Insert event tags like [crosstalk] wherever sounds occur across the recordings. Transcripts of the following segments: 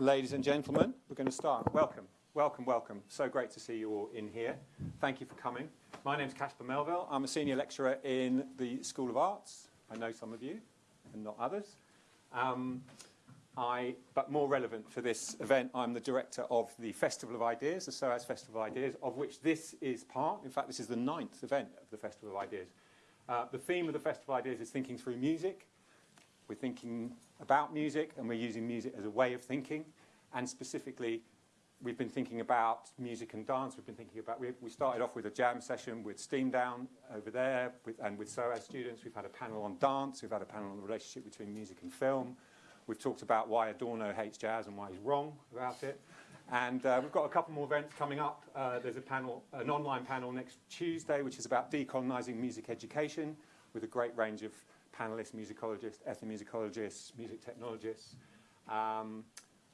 Ladies and gentlemen, we're going to start. Welcome, welcome, welcome. So great to see you all in here. Thank you for coming. My name is Caspar Melville. I'm a senior lecturer in the School of Arts. I know some of you and not others. Um, I, but more relevant for this event, I'm the director of the Festival of Ideas, the SOAS Festival of Ideas, of which this is part. In fact, this is the ninth event of the Festival of Ideas. Uh, the theme of the Festival of Ideas is thinking through music. We're thinking about music and we're using music as a way of thinking. And specifically, we've been thinking about music and dance. We've been thinking about, we, we started off with a jam session with Steam Down over there with, and with SOAS students. We've had a panel on dance. We've had a panel on the relationship between music and film. We've talked about why Adorno hates jazz and why he's wrong about it. And uh, we've got a couple more events coming up. Uh, there's a panel, an online panel next Tuesday, which is about decolonizing music education with a great range of panelists, musicologists, ethnomusicologists, music technologists. Um,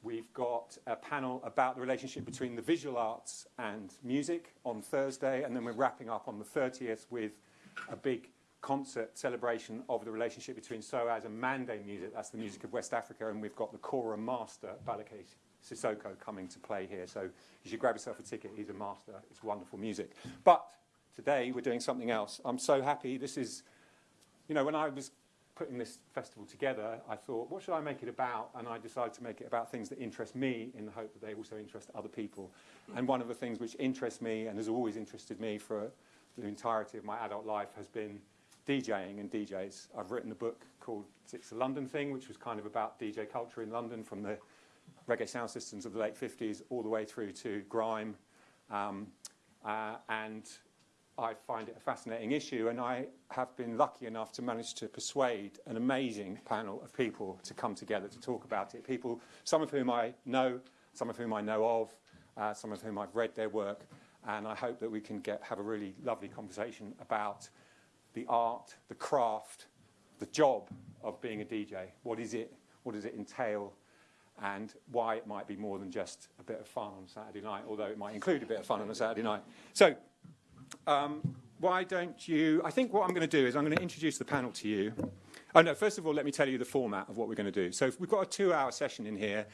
we've got a panel about the relationship between the visual arts and music on Thursday, and then we're wrapping up on the 30th with a big concert celebration of the relationship between SOAS and Mande music. That's the music of West Africa, and we've got the Kora master, Ballaké Sissoko, coming to play here. So you should grab yourself a ticket. He's a master. It's wonderful music. But today we're doing something else. I'm so happy. This is you know, when I was putting this festival together, I thought, what should I make it about? And I decided to make it about things that interest me in the hope that they also interest other people. And one of the things which interests me and has always interested me for the entirety of my adult life has been DJing and DJs. I've written a book called It's a London Thing, which was kind of about DJ culture in London from the reggae sound systems of the late 50s all the way through to grime. Um, uh, and I find it a fascinating issue, and I have been lucky enough to manage to persuade an amazing panel of people to come together to talk about it. People, some of whom I know, some of whom I know of, uh, some of whom I've read their work, and I hope that we can get, have a really lovely conversation about the art, the craft, the job of being a DJ. What is it? What does it entail? And why it might be more than just a bit of fun on Saturday night, although it might include a bit of fun on a Saturday night. So um, why don't you, I think what I'm going to do is I'm going to introduce the panel to you. Oh no, first of all, let me tell you the format of what we're going to do. So we've got a two-hour session in here.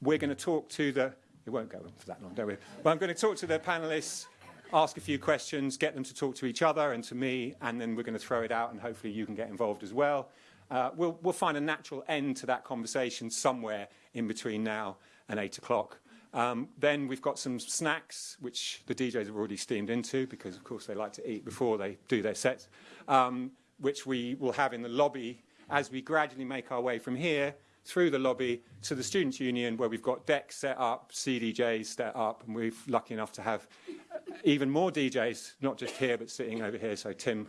We're going to talk to the, it won't go on for that long, don't we? But I'm going to talk to the panelists, ask a few questions, get them to talk to each other and to me, and then we're going to throw it out and hopefully you can get involved as well. Uh, we'll, we'll find a natural end to that conversation somewhere in between now and 8 o'clock. Um, then we've got some snacks, which the DJs have already steamed into, because of course they like to eat before they do their sets, um, which we will have in the lobby as we gradually make our way from here through the lobby to the Students' Union, where we've got decks set up, CDJs set up, and we're lucky enough to have even more DJs, not just here, but sitting over here. So Tim,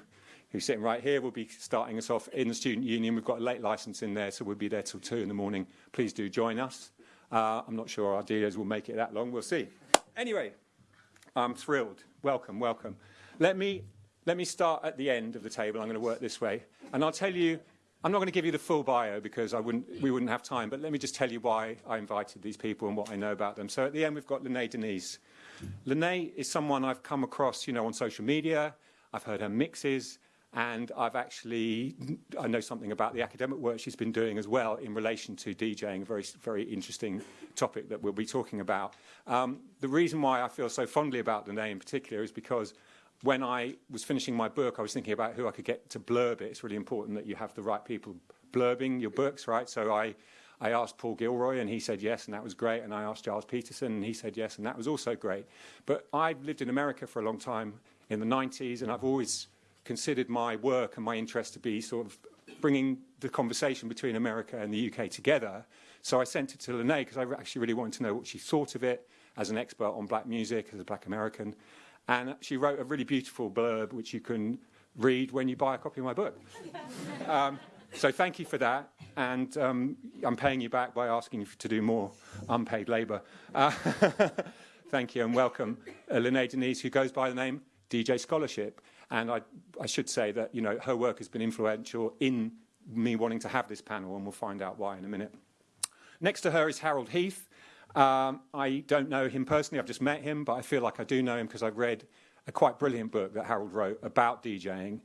who's sitting right here, will be starting us off in the Student Union. We've got a late license in there, so we'll be there till 2 in the morning. Please do join us. Uh, I'm not sure our dealers will make it that long. We'll see. Anyway, I'm thrilled. Welcome, welcome. Let me, let me start at the end of the table. I'm going to work this way. And I'll tell you, I'm not going to give you the full bio because I wouldn't, we wouldn't have time, but let me just tell you why I invited these people and what I know about them. So at the end, we've got Lynnée Denise. Lynnée is someone I've come across, you know, on social media. I've heard her mixes. And I've actually, I know something about the academic work she's been doing as well in relation to DJing, a very, very interesting topic that we'll be talking about. Um, the reason why I feel so fondly about the name in particular is because when I was finishing my book, I was thinking about who I could get to blurb it. It's really important that you have the right people blurbing your books, right? So I, I asked Paul Gilroy and he said yes, and that was great. And I asked Gilles Peterson and he said yes, and that was also great. But I lived in America for a long time in the 90s, and I've always considered my work and my interest to be sort of bringing the conversation between America and the UK together. So I sent it to Lynnée because I actually really wanted to know what she thought of it as an expert on black music, as a black American. And she wrote a really beautiful blurb which you can read when you buy a copy of my book. [laughs] um, so thank you for that. And um, I'm paying you back by asking you to do more unpaid labour. Uh, [laughs] thank you and welcome uh, Lynnée Denise, who goes by the name DJ Scholarship. And I, I should say that, you know, her work has been influential in me wanting to have this panel, and we'll find out why in a minute. Next to her is Harold Heath. Um, I don't know him personally, I've just met him, but I feel like I do know him because I've read a quite brilliant book that Harold wrote about DJing,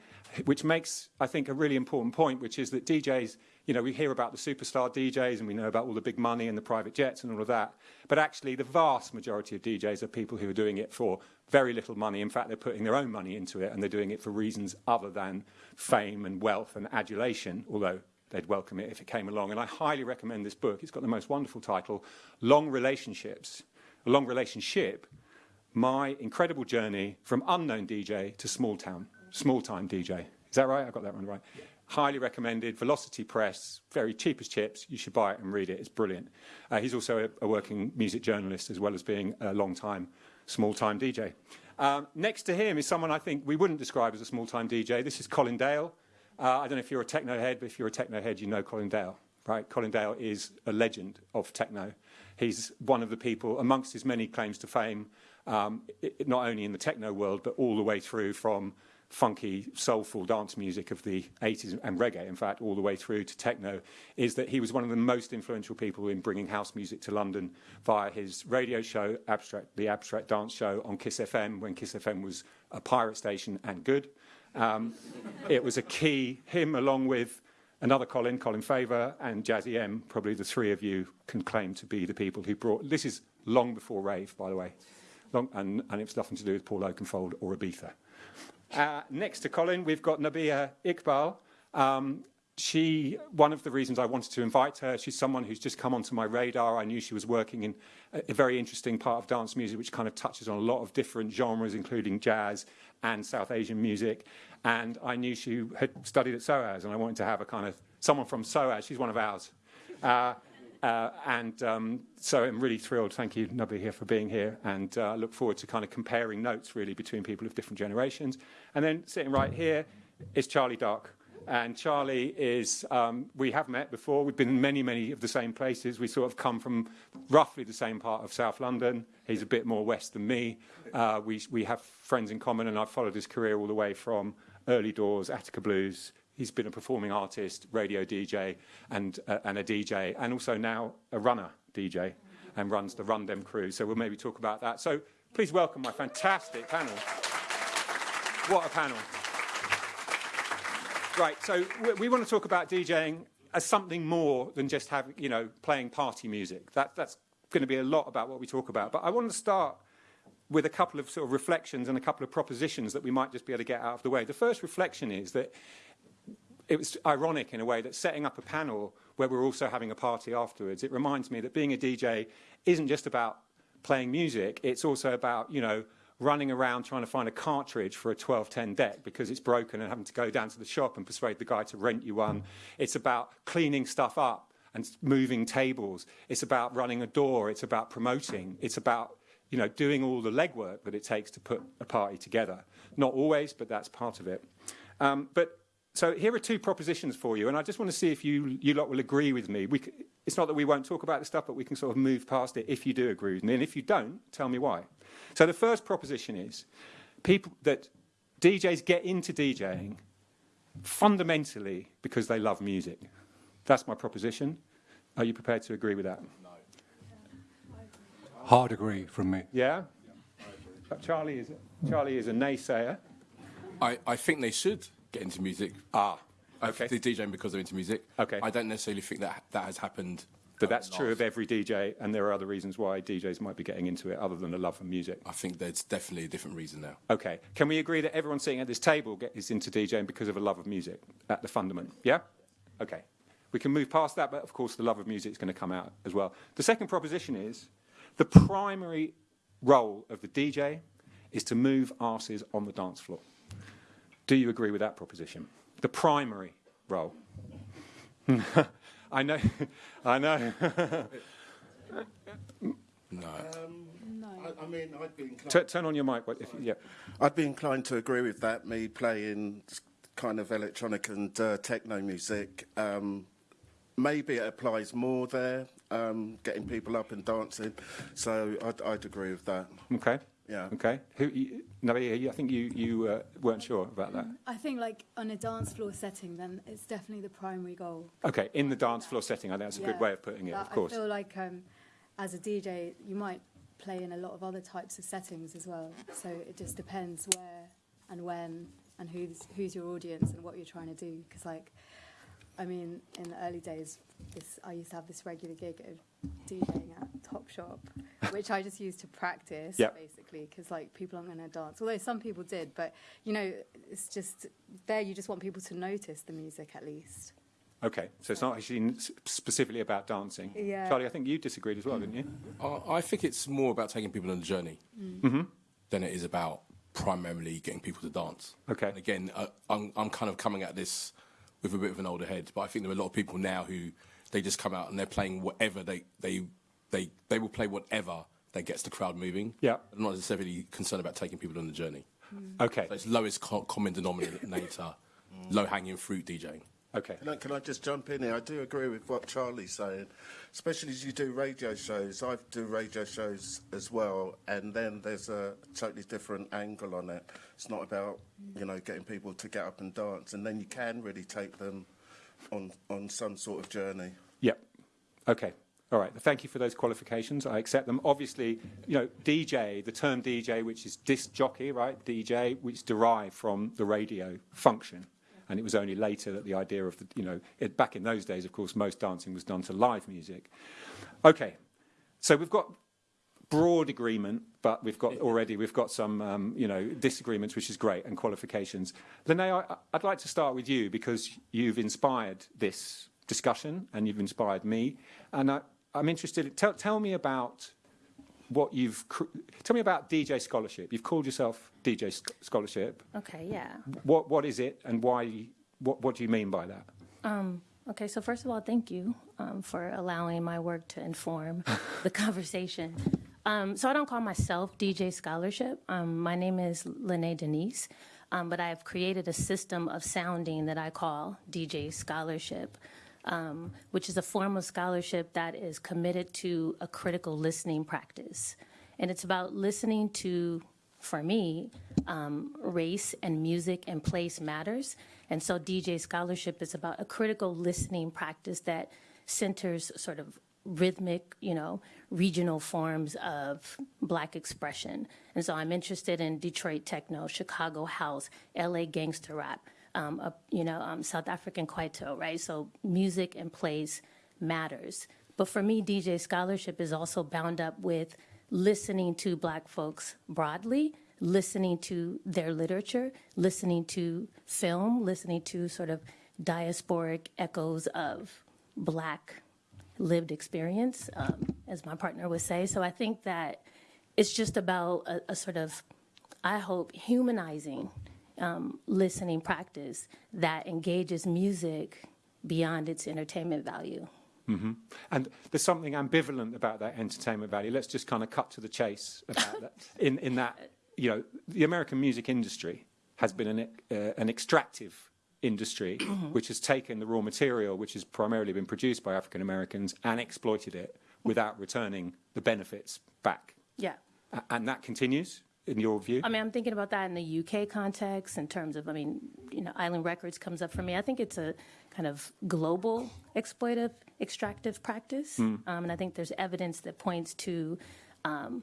which makes, I think, a really important point, which is that DJs, you know, we hear about the superstar DJs and we know about all the big money and the private jets and all of that. But actually, the vast majority of DJs are people who are doing it for very little money. In fact, they're putting their own money into it and they're doing it for reasons other than fame and wealth and adulation, although they'd welcome it if it came along. And I highly recommend this book. It's got the most wonderful title, Long Relationships, a long relationship my incredible journey from unknown DJ to small town, small time DJ. Is that right? I got that one right. Yeah. Highly recommended. Velocity Press, very cheap as chips. You should buy it and read it. It's brilliant. Uh, he's also a, a, working music journalist as well as being a long time, small time DJ. Um, next to him is someone I think we wouldn't describe as a small time DJ. This is Colin Dale. Uh, I don't know if you're a techno head, but if you're a techno head, you know Colin Dale, right? Colin Dale is a legend of techno. He's one of the people, amongst his many claims to fame, um, it, not only in the techno world, but all the way through from funky, soulful dance music of the 80s and reggae, in fact, all the way through to techno, is that he was one of the most influential people in bringing house music to London via his radio show, Abstract, the Abstract Dance Show on Kiss FM, when Kiss FM was a pirate station and good. Um, it was a key, him along with another Colin, Colin Faver, and Jazzy M, probably the three of you can claim to be the people who brought, this is long before rave, by the way long, and, and it's nothing to do with Paul Oakenfold or Ibiza. Uh, next to Colin, we've got Nabihah Iqbal. Um, she, one of the reasons I wanted to invite her, she's someone who's just come onto my radar. I knew she was working in a, a very interesting part of dance music, which kind of touches on a lot of different genres, including jazz and South Asian music. And I knew she had studied at SOAS, and I wanted to have a kind of someone from SOAS. She's one of ours. Uh, uh, and um, so I'm really thrilled. Thank you, Nubby, here for being here. And I uh, look forward to kind of comparing notes, really, between people of different generations. And then sitting right here is Charlie Dark. And Charlie is, um, we have met before. We've been in many, many of the same places. We sort of come from roughly the same part of South London. He's a bit more west than me. Uh, we, we have friends in common, and I've followed his career all the way from early doors, Attica Blues, He's been a performing artist, radio DJ, and, uh, and a DJ, and also now a runner DJ, and runs the Run Dem crew. So we'll maybe talk about that. So please welcome my fantastic panel. What a panel. Right, so we, we want to talk about DJing as something more than just having, you know, playing party music. That, that's going to be a lot about what we talk about. But I want to start with a couple of sort of reflections and a couple of propositions that we might just be able to get out of the way. The first reflection is that it was ironic in a way that setting up a panel where we're also having a party afterwards, it reminds me that being a DJ isn't just about playing music, it's also about, you know, running around trying to find a cartridge for a 1210 deck because it's broken and having to go down to the shop and persuade the guy to rent you one. It's about cleaning stuff up and moving tables. It's about running a door. It's about promoting. It's about, you know, doing all the legwork that it takes to put a party together. Not always, but that's part of it. Um, but so here are two propositions for you, and I just want to see if you, you lot will agree with me. We, it's not that we won't talk about this stuff, but we can sort of move past it if you do agree with me, and if you don't, tell me why. So the first proposition is people that DJs get into DJing fundamentally because they love music. That's my proposition. Are you prepared to agree with that? No. Hard agree from me. Yeah? yeah Charlie, is, Charlie is a naysayer. I, I think they should get into music. Ah, okay. They're DJing because they're into music. Okay. I don't necessarily think that that has happened. But that's true of every DJ, and there are other reasons why DJs might be getting into it other than a love for music. I think there's definitely a different reason now. Okay. Can we agree that everyone sitting at this table is into DJing because of a love of music at the fundament? Yeah? Okay. We can move past that, but of course the love of music is going to come out as well. The second proposition is the primary role of the DJ is to move asses on the dance floor. Do you agree with that proposition? The primary role. [laughs] I know. [laughs] I know. [laughs] no. Um, no. I, I, mean, I'd be inclined. turn on your mic. If, yeah. I'd be inclined to agree with that. Me playing kind of electronic and uh, techno music. Um, maybe it applies more there, um, getting people up and dancing. So I'd, I'd agree with that. Okay. Yeah. Okay. Who? You, I think you you uh, weren't sure about that. Mm, I think like on a dance floor setting, then it's definitely the primary goal. Okay, in the dance floor setting, I think that's a yeah, good way of putting it. Of course. I feel like um, as a DJ, you might play in a lot of other types of settings as well. So it just depends where and when and who's who's your audience and what you're trying to do. Because like, I mean, in the early days, this I used to have this regular gig of DJing at Top Shop, which I just used to practice Yeah. basically. Because like people aren't going to dance, although some people did. But you know, it's just there. You just want people to notice the music at least. Okay, so it's not actually specifically about dancing. Yeah. Charlie, I think you disagreed as well, didn't you? I I think it's more about taking people on a journey than it is about primarily getting people to dance. Okay. And again, uh, I'm, I'm kind of coming at this with a bit of an older head, but I think there are a lot of people now who they just come out and they're playing whatever they they they they will play whatever that gets the crowd moving. Yeah. I'm not necessarily concerned about taking people on the journey. Mm. Okay, So it's lowest co- common denominator, mm. low hanging fruit DJing. okay. Can I, can I just jump in here? I do agree with what Charlie's saying, especially as you do radio shows. I do radio shows as well, and then there's a totally different angle on it. It's not about you know getting people to get up and dance, and then you can really take them on on some sort of journey. Yep. Okay. All right. Thank you for those qualifications. I accept them. Obviously, you know, DJ, the term DJ, which is disc jockey, right? DJ, which derived from the radio function. And it was only later that the idea of the, you know, it, back in those days, of course, most dancing was done to live music. Okay. So we've got broad agreement, but we've got already we've got some um, you know disagreements, which is great, and qualifications. Lynnée, I, I'd like to start with you because you've inspired this discussion and you've inspired me, and I, I'm interested. Tell, tell me about what you've tell me about DJ scholarship. You've called yourself DJ sc- scholarship. Okay, yeah. What what is it, and why? What what do you mean by that? Okay, so first of all, thank you um, for allowing my work to inform [laughs] the conversation. Um, so I don't call myself DJ Scholarship. Um, my name is Lynnée Denise, um, but I've created a system of sounding that I call DJ Scholarship, um, which is a form of scholarship that is committed to a critical listening practice. And it's about listening to for me, um, race and music and place matters. And so DJ scholarship is about a critical listening practice that centers sort of rhythmic, you know, regional forms of black expression. And so I'm interested in Detroit techno, Chicago house, LA gangster rap, um, uh, you know, um, South African kwaito, right? So music and place matters. But for me, DJ scholarship is also bound up with listening to black folks broadly, listening to their literature, listening to film, listening to sort of diasporic echoes of black lived experience, um, as my partner would say. So I think that it's just about a, a sort of, I hope, humanizing um, listening practice that engages music beyond its entertainment value. And there's something ambivalent about that entertainment value. Let's just kind of cut to the chase about that. [laughs] In, in that, you know, the American music industry has been an, uh, an extractive industry [clears throat] which has taken the raw material, which has primarily been produced by African Americans, and exploited it without returning the benefits back. Yeah. And that continues, in your view? I mean, I'm thinking about that in the UK context in terms of, I mean, you know, Island Records comes up for me. I think it's a kind of global exploitive, extractive practice. Um, and I think there's evidence that points to um,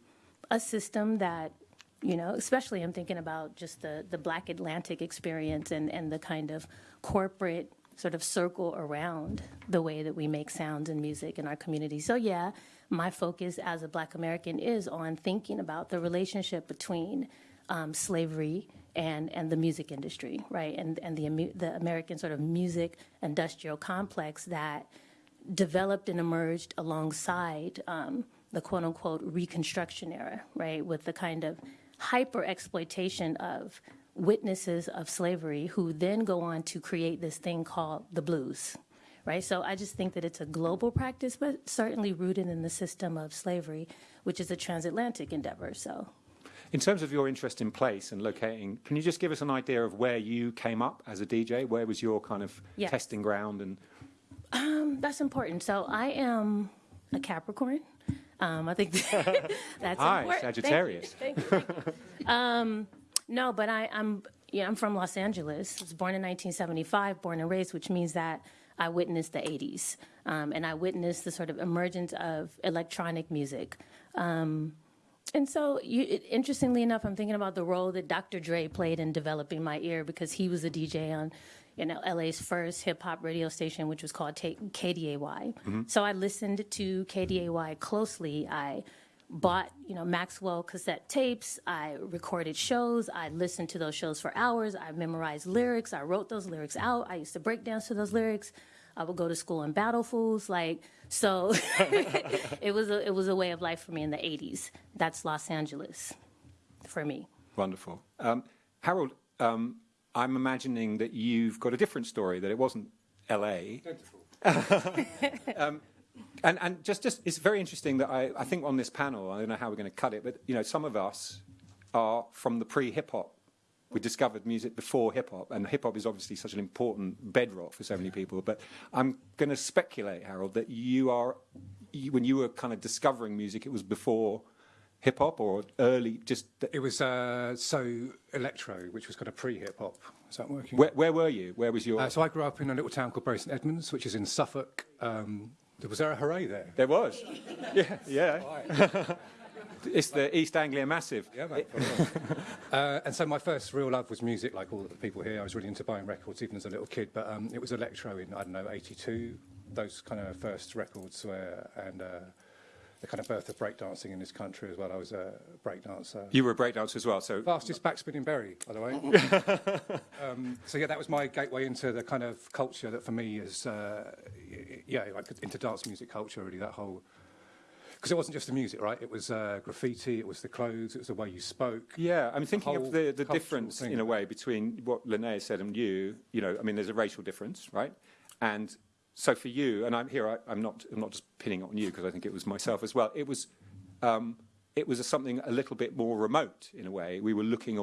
a system that, you know, especially I'm thinking about just the, the Black Atlantic experience and, and the kind of corporate sort of circle around the way that we make sounds and music in our community. So, yeah, my focus as a Black American is on thinking about the relationship between um, slavery and, and the music industry, right? And, and the, the American sort of music industrial complex that developed and emerged alongside um, the quote unquote Reconstruction era, right? With the kind of hyper exploitation of witnesses of slavery who then go on to create this thing called the blues, right? So I just think that it's a global practice, but certainly rooted in the system of slavery, which is a transatlantic endeavor. So. In terms of your interest in place and locating, can you just give us an idea of where you came up as a DJ? Where was your kind of Yes. testing ground? And um, That's important. So I am a Capricorn. Um, I think [laughs] that's [laughs] Hi, important. Sagittarius. Thank you. [laughs] Thank you, thank you. um, no, but I, I'm yeah, I'm from Los Angeles. I was born in 1975, born and raised, which means that I witnessed the 80s, um, and I witnessed the sort of emergence of electronic music. Um, And so, you, it, interestingly enough, I'm thinking about the role that Dr. Dre played in developing my ear because he was a DJ on, you know, LA's first hip hop radio station, which was called T- KDAY. So I listened to KDAY closely. I bought, you know, Maxell cassette tapes. I recorded shows. I listened to those shows for hours. I memorized lyrics. I wrote those lyrics out. I used to break dance to those lyrics. I would go to school in battle fools. Like, so [laughs] it was a, it was a way of life for me in the 80s. That's Los Angeles for me. Wonderful. Um, Harold, um, I'm imagining that you've got a different story, that it wasn't LA. [laughs] um, and, and just, just, it's very interesting that I, I think on this panel, I don't know how we're going to cut it, but you know, some of us are from the pre-hip hop. We discovered music before hip hop, and hip hop is obviously such an important bedrock for so many people. But I'm going to speculate, Harold, that you are, you, when you were kind of discovering music, it was before hip hop or early, just It was uh, so electro, which was kind of pre-hip hop. Is that working? Where, where were you? Where was your? Uh, so I grew up in a little town called Bury St Edmunds, which is in Suffolk. Um, was there a hooray there? there was. [laughs] Yeah, yeah. It's the East Anglia Massive. Yeah, mate. [laughs] uh, and so my first real love was music, like all the people here. I was really into buying records, even as a little kid. But um, it was electro in I don't know '82. Those kind of first records were, and uh, the kind of birth of breakdancing in this country as well. I was a breakdancer. You were a breakdancer as well, so Fastest backspinning Bury, by the way. [laughs] [laughs] um, so yeah, that was my gateway into the kind of culture that for me is, uh, yeah, like into dance music culture. Really, that whole because it wasn't just the music, right? It was uh, graffiti, it was the clothes, it was the way you spoke. Yeah, I'm thinking thinking of the, the difference thing. in a way between what Linnea said and you, you know, I mean, there's a racial difference, right? And so for you, and I'm here, I, I'm not, I'm not just pinning it on you because I think it was myself as well. It was, um, it was a, something a little bit more remote in a way. We were looking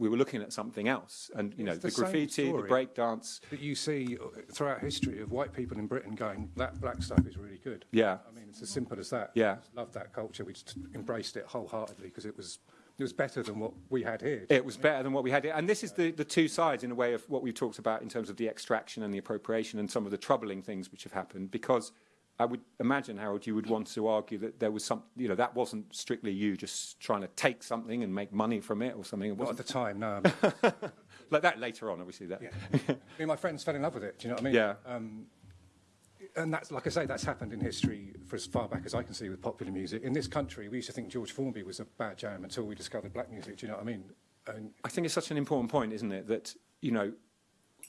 we were looking at something else, and you know, the, the graffiti, the breakdance. That you see throughout history of white people in Britain going, that black stuff is really good. Yeah. I mean, it's as simple as that. Yeah. Love that culture. We just embraced it wholeheartedly because it was, it was better than what we had here. It was better than what we had. here. And this is the, the two sides, in a way, of what we've talked about in terms of the extraction and the appropriation and some of the troubling things which have happened. Because I would imagine, Harold, you would want to argue that there was some, you know, that wasn't strictly you just trying to take something and make money from it or something. It Not at the time, no. [laughs] like that later on, obviously. That. Yeah. I mean, my friends fell in love with it. Do you know what I mean? Yeah. Um, and that's, like I say, that's happened in history for as far back as I can see with popular music. In this country, we used to think George Formby was a bad jam until we discovered black music. Do you know what I mean? And I think it's such an important point, isn't it? That, you know,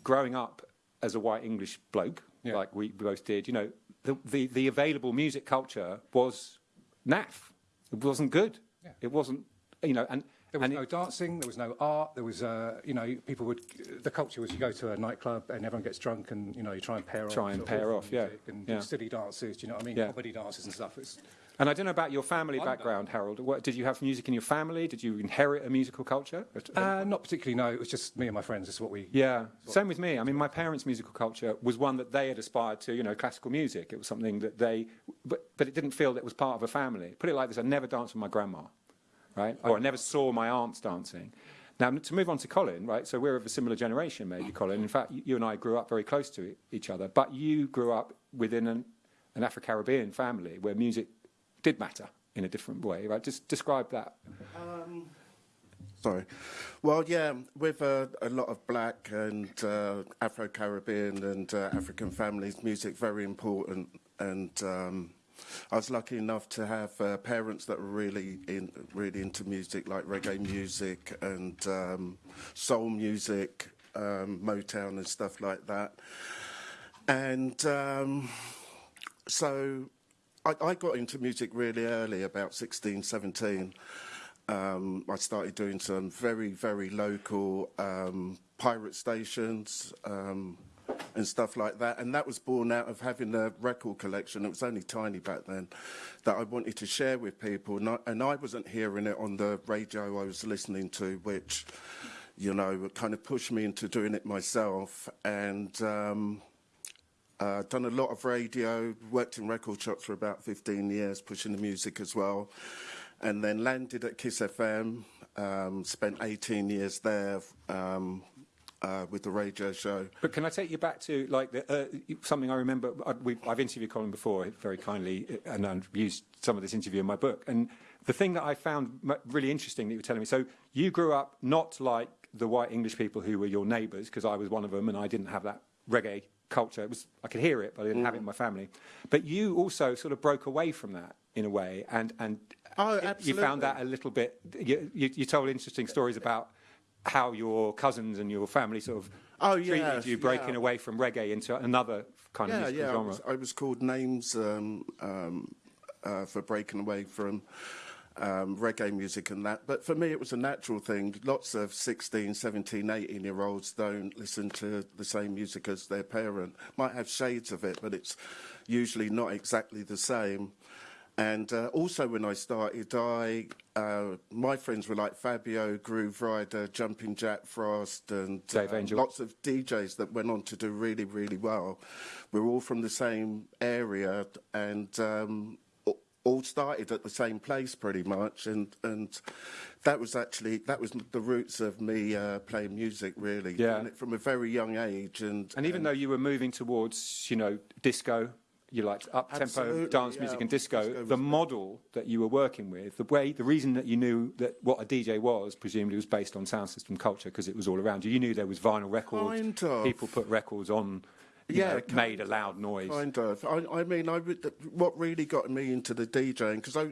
growing up as a white English bloke, Yeah. like we both did, you know, the, the, the available music culture was naff. It wasn't good. Yeah. It wasn't, you know, and. there was and no it- dancing, there was no art, there was, uh, you know, people would, the culture was you go to a nightclub and everyone gets drunk and, you know, you try and pair off. Try and pair off, yeah, And yeah. do silly dances, do you know what I mean? Yeah. Comedy dances and stuff. It's, And I don't know about your family Wonder. background, Harold. What, did you have music in your family? Did you inherit a musical culture? uh, not particularly, no. It was just me and my friends. Is what we. yeah, same with me. I mean, my parents' musical culture was one that they had aspired to, you know, classical music. It was something that they, but, but it didn't feel that it was part of a family. Put it like this I never danced with my grandma, right? Or I never saw my aunts dancing. Now, to move on to Colin, right? So we're of a similar generation, maybe, Colin. In fact, you and I grew up very close to each other, but you grew up within an, an Afro Caribbean family where music did matter in a different way, right? Just describe that. Sorry. Well, yeah, with uh, a lot of black and uh, Afro Caribbean and uh, African families, music very important. And um, I was lucky enough to have uh, parents that were really in, really into music, like reggae music and um, soul music, um, Motown and stuff like that. And um, so I, I got into music really early, about 16, 17. Um, I started doing some very, very local um, pirate stations um, and stuff like that. And that was born out of having a record collection. It was only tiny back then that I wanted to share with people. And I, and I wasn't hearing it on the radio I was listening to, which, you know, kind of pushed me into doing it myself. And um, uh, done a lot of radio, worked in record shops for about 15 years, pushing the music as well. And then landed at Kiss FM, um, spent 18 years there, um, uh, with the radio show. But can I take you back to like the, uh, something I remember? I, I've interviewed Colin before very kindly, uh, and I've used some of this interview in my book. And the thing that I found really interesting that you were telling me. So you grew up not like the white English people who were your neighbours, because I was one of them, and I didn't have that reggae culture. It was I could hear it, but I didn't have it in my family. But you also sort of broke away from that in a way, and and Oh, it- you found that a little bit. You, you, you told interesting stories about how your cousins and your family sort of Oh, treated yes, you breaking yeah. away from reggae into another kind of Yeah, musical yeah. I was, I was called names um, um, uh, for breaking away from um, reggae music and that. But for me, it was a natural thing. Lots of 16, 17, 18 year olds don't listen to the same music as their parent. Might have shades of it, but it's usually not exactly the same. And uh, also, when I started, I uh, my friends were like Fabio, Grooverider, Jumping Jack Frost, and um, lots of DJs that went on to do really, really well. We're all from the same area and um, all started at the same place pretty much. And, and that was actually, that was the roots of me uh, playing music really. Yeah. From a very young age. And, And even though you were moving towards, you know, disco, you liked up tempo dance yeah. music and disco, Disco the model that you were working with, the way, the reason that you knew that what a DJ was, presumably was based on sound system culture because it was all around you. You knew there was vinyl records, Kind of. people put records on, Yeah, know, made a loud noise. Kind of. I, I mean, I would, what really got me into the DJing because I,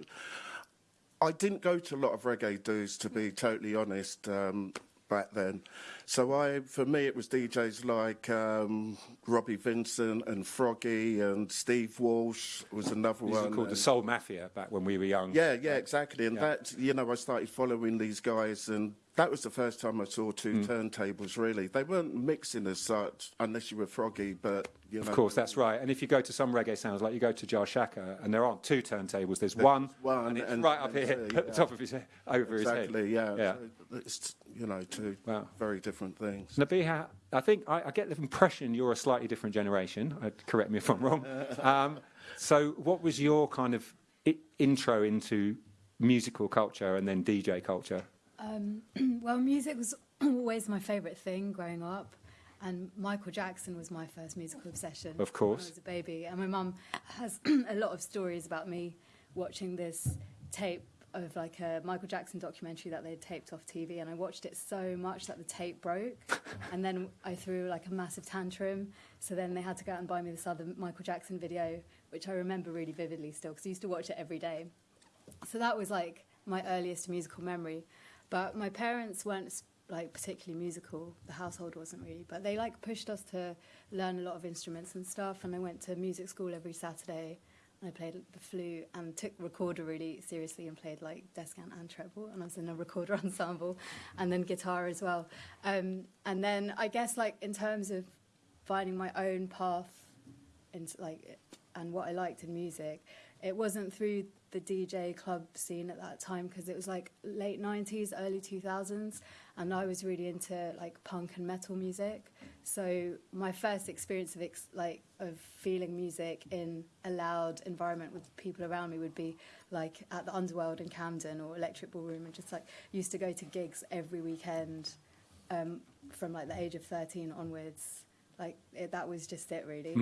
I didn't go to a lot of reggae dues to be totally honest um, back then. So I, for me, it was DJs like um, Robbie Vincent and Froggy and Steve Walsh was another These one. called the Soul Mafia back when we were young. yeah, yeah, exactly. And Yeah. that, you know, I started following these guys, and that was the first time I saw two turntables, really. They weren't mixing as such, unless you were froggy, but, you know. Of course, that's right. And if you go to some reggae sounds, like you go to Jah Shaka, and there aren't two turntables, there's one, one and it's and- right up here two, [laughs] at the top of his head, over his head. Exactly, yeah. Yeah. So it's, you know, two Wow. very different things. Nabihah, I think I, I get the impression you're a slightly different generation. Uh, correct me if I'm wrong. [laughs] Um, so, what was your kind of I- intro into musical culture and then DJ culture? Um, [clears throat] well, music was [clears throat] always my favourite thing growing up, and Michael Jackson was my first musical obsession. Of course. when I was a baby, and my mum has [clears throat] a lot of stories about me watching this tape of like a Michael Jackson documentary that they had taped off TV, and I watched it so much that the tape broke, [laughs] and then I threw like a massive tantrum. So then they had to go out and buy me this other Michael Jackson video, which I remember really vividly still because I used to watch it every day. So that was like my earliest musical memory. But my parents weren't like particularly musical. The household wasn't really, but they like pushed us to learn a lot of instruments and stuff. And I went to music school every Saturday. And I played the flute and took recorder really seriously and played like descant and treble. And I was in a recorder [laughs] ensemble, and then guitar as well. Um, and then I guess like in terms of finding my own path into like and what I liked in music, it wasn't through the DJ club scene at that time because it was like late 90s, early 2000s, and I was really into like punk and metal music. So my first experience of ex- like of feeling music in a loud environment with people around me would be like at the Underworld in Camden or Electric Ballroom, and just like used to go to gigs every weekend um, from like the age of 13 onwards. Like it, that was just it, really.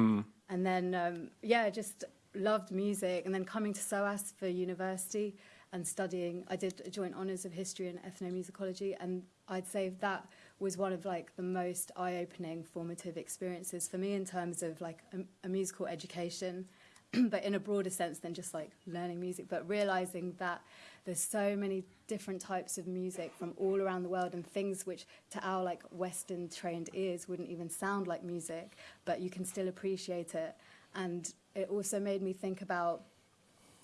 And then um, yeah, just loved music. And then coming to SOAS for university and studying, I did a joint honours of history and ethnomusicology, and I'd say that was one of like the most eye-opening formative experiences for me in terms of like a, a musical education [clears throat] but in a broader sense than just like learning music, but realizing that there's so many different types of music from all around the world and things which to our like Western trained ears wouldn't even sound like music, but you can still appreciate it. And it also made me think about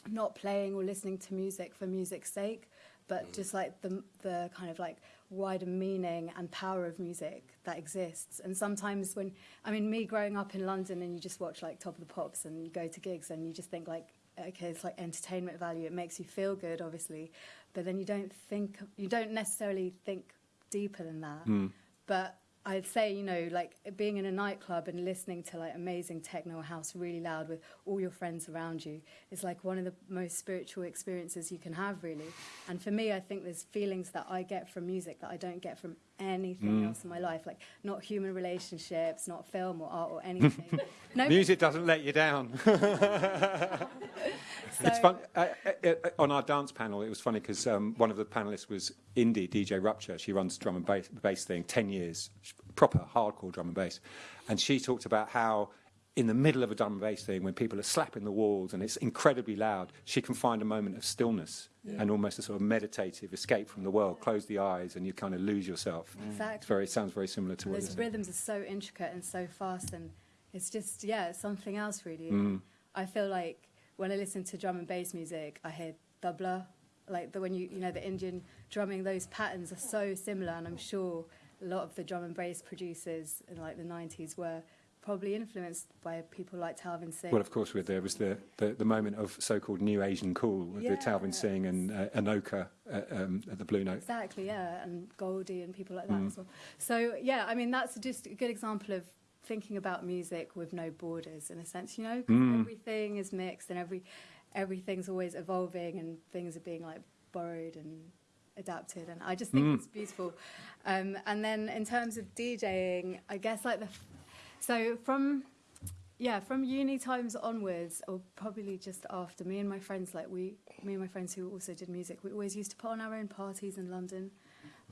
not playing or listening to music for music's sake, but mm. just like the the kind of like wider meaning and power of music that exists. And sometimes when I mean me growing up in London and you just watch like Top of the Pops and you go to gigs and you just think like okay it's like entertainment value. It makes you feel good obviously but then you don't think you don't necessarily think deeper than that. Mm. But I'd say, you know, like being in a nightclub and listening to like amazing techno house really loud with all your friends around you is like one of the most spiritual experiences you can have, really. And for me, I think there's feelings that I get from music that I don't get from anything mm. else in my life, like not human relationships, not film or art or anything. [laughs] no Music doesn't let you down. [laughs] so it's fun. Uh, uh, uh, on our dance panel, it was funny because um, one of the panelists was indie DJ Rupture. She runs drum and bass, bass thing, 10 years, proper hardcore drum and bass. And she talked about how In the middle of a drum and bass thing, when people are slapping the walls and it's incredibly loud, she can find a moment of stillness and almost a sort of meditative escape from the world. Close the eyes and you kind of lose yourself. It's Exactly. very, it sounds very similar to what you're Those saying. rhythms are so intricate and so fast, and it's just yeah, it's something else really. Mm. I feel like when I listen to drum and bass music, I hear tabla, like the when you you know the Indian drumming. Those patterns are so similar, and I'm sure a lot of the drum and bass producers in like the '90s were probably influenced by people like Talvin Singh. Well, of course, there was the, the, the moment of so-called new Asian cool with the Talvin Singh and uh, Anokha uh, um, at the Blue Note. Exactly, yeah, and Goldie and people like that Mm. as well. So yeah, I mean that's just a good example of thinking about music with no borders in a sense, you know? Mm. everything is mixed and every everything's always evolving and things are being like borrowed and adapted, and I just think Mm. it's beautiful. Um, and then in terms of DJing, I guess like the so from yeah, from uni times onwards, or probably just after, me and my friends, like we, me and my friends who also did music, we always used to put on our own parties in London.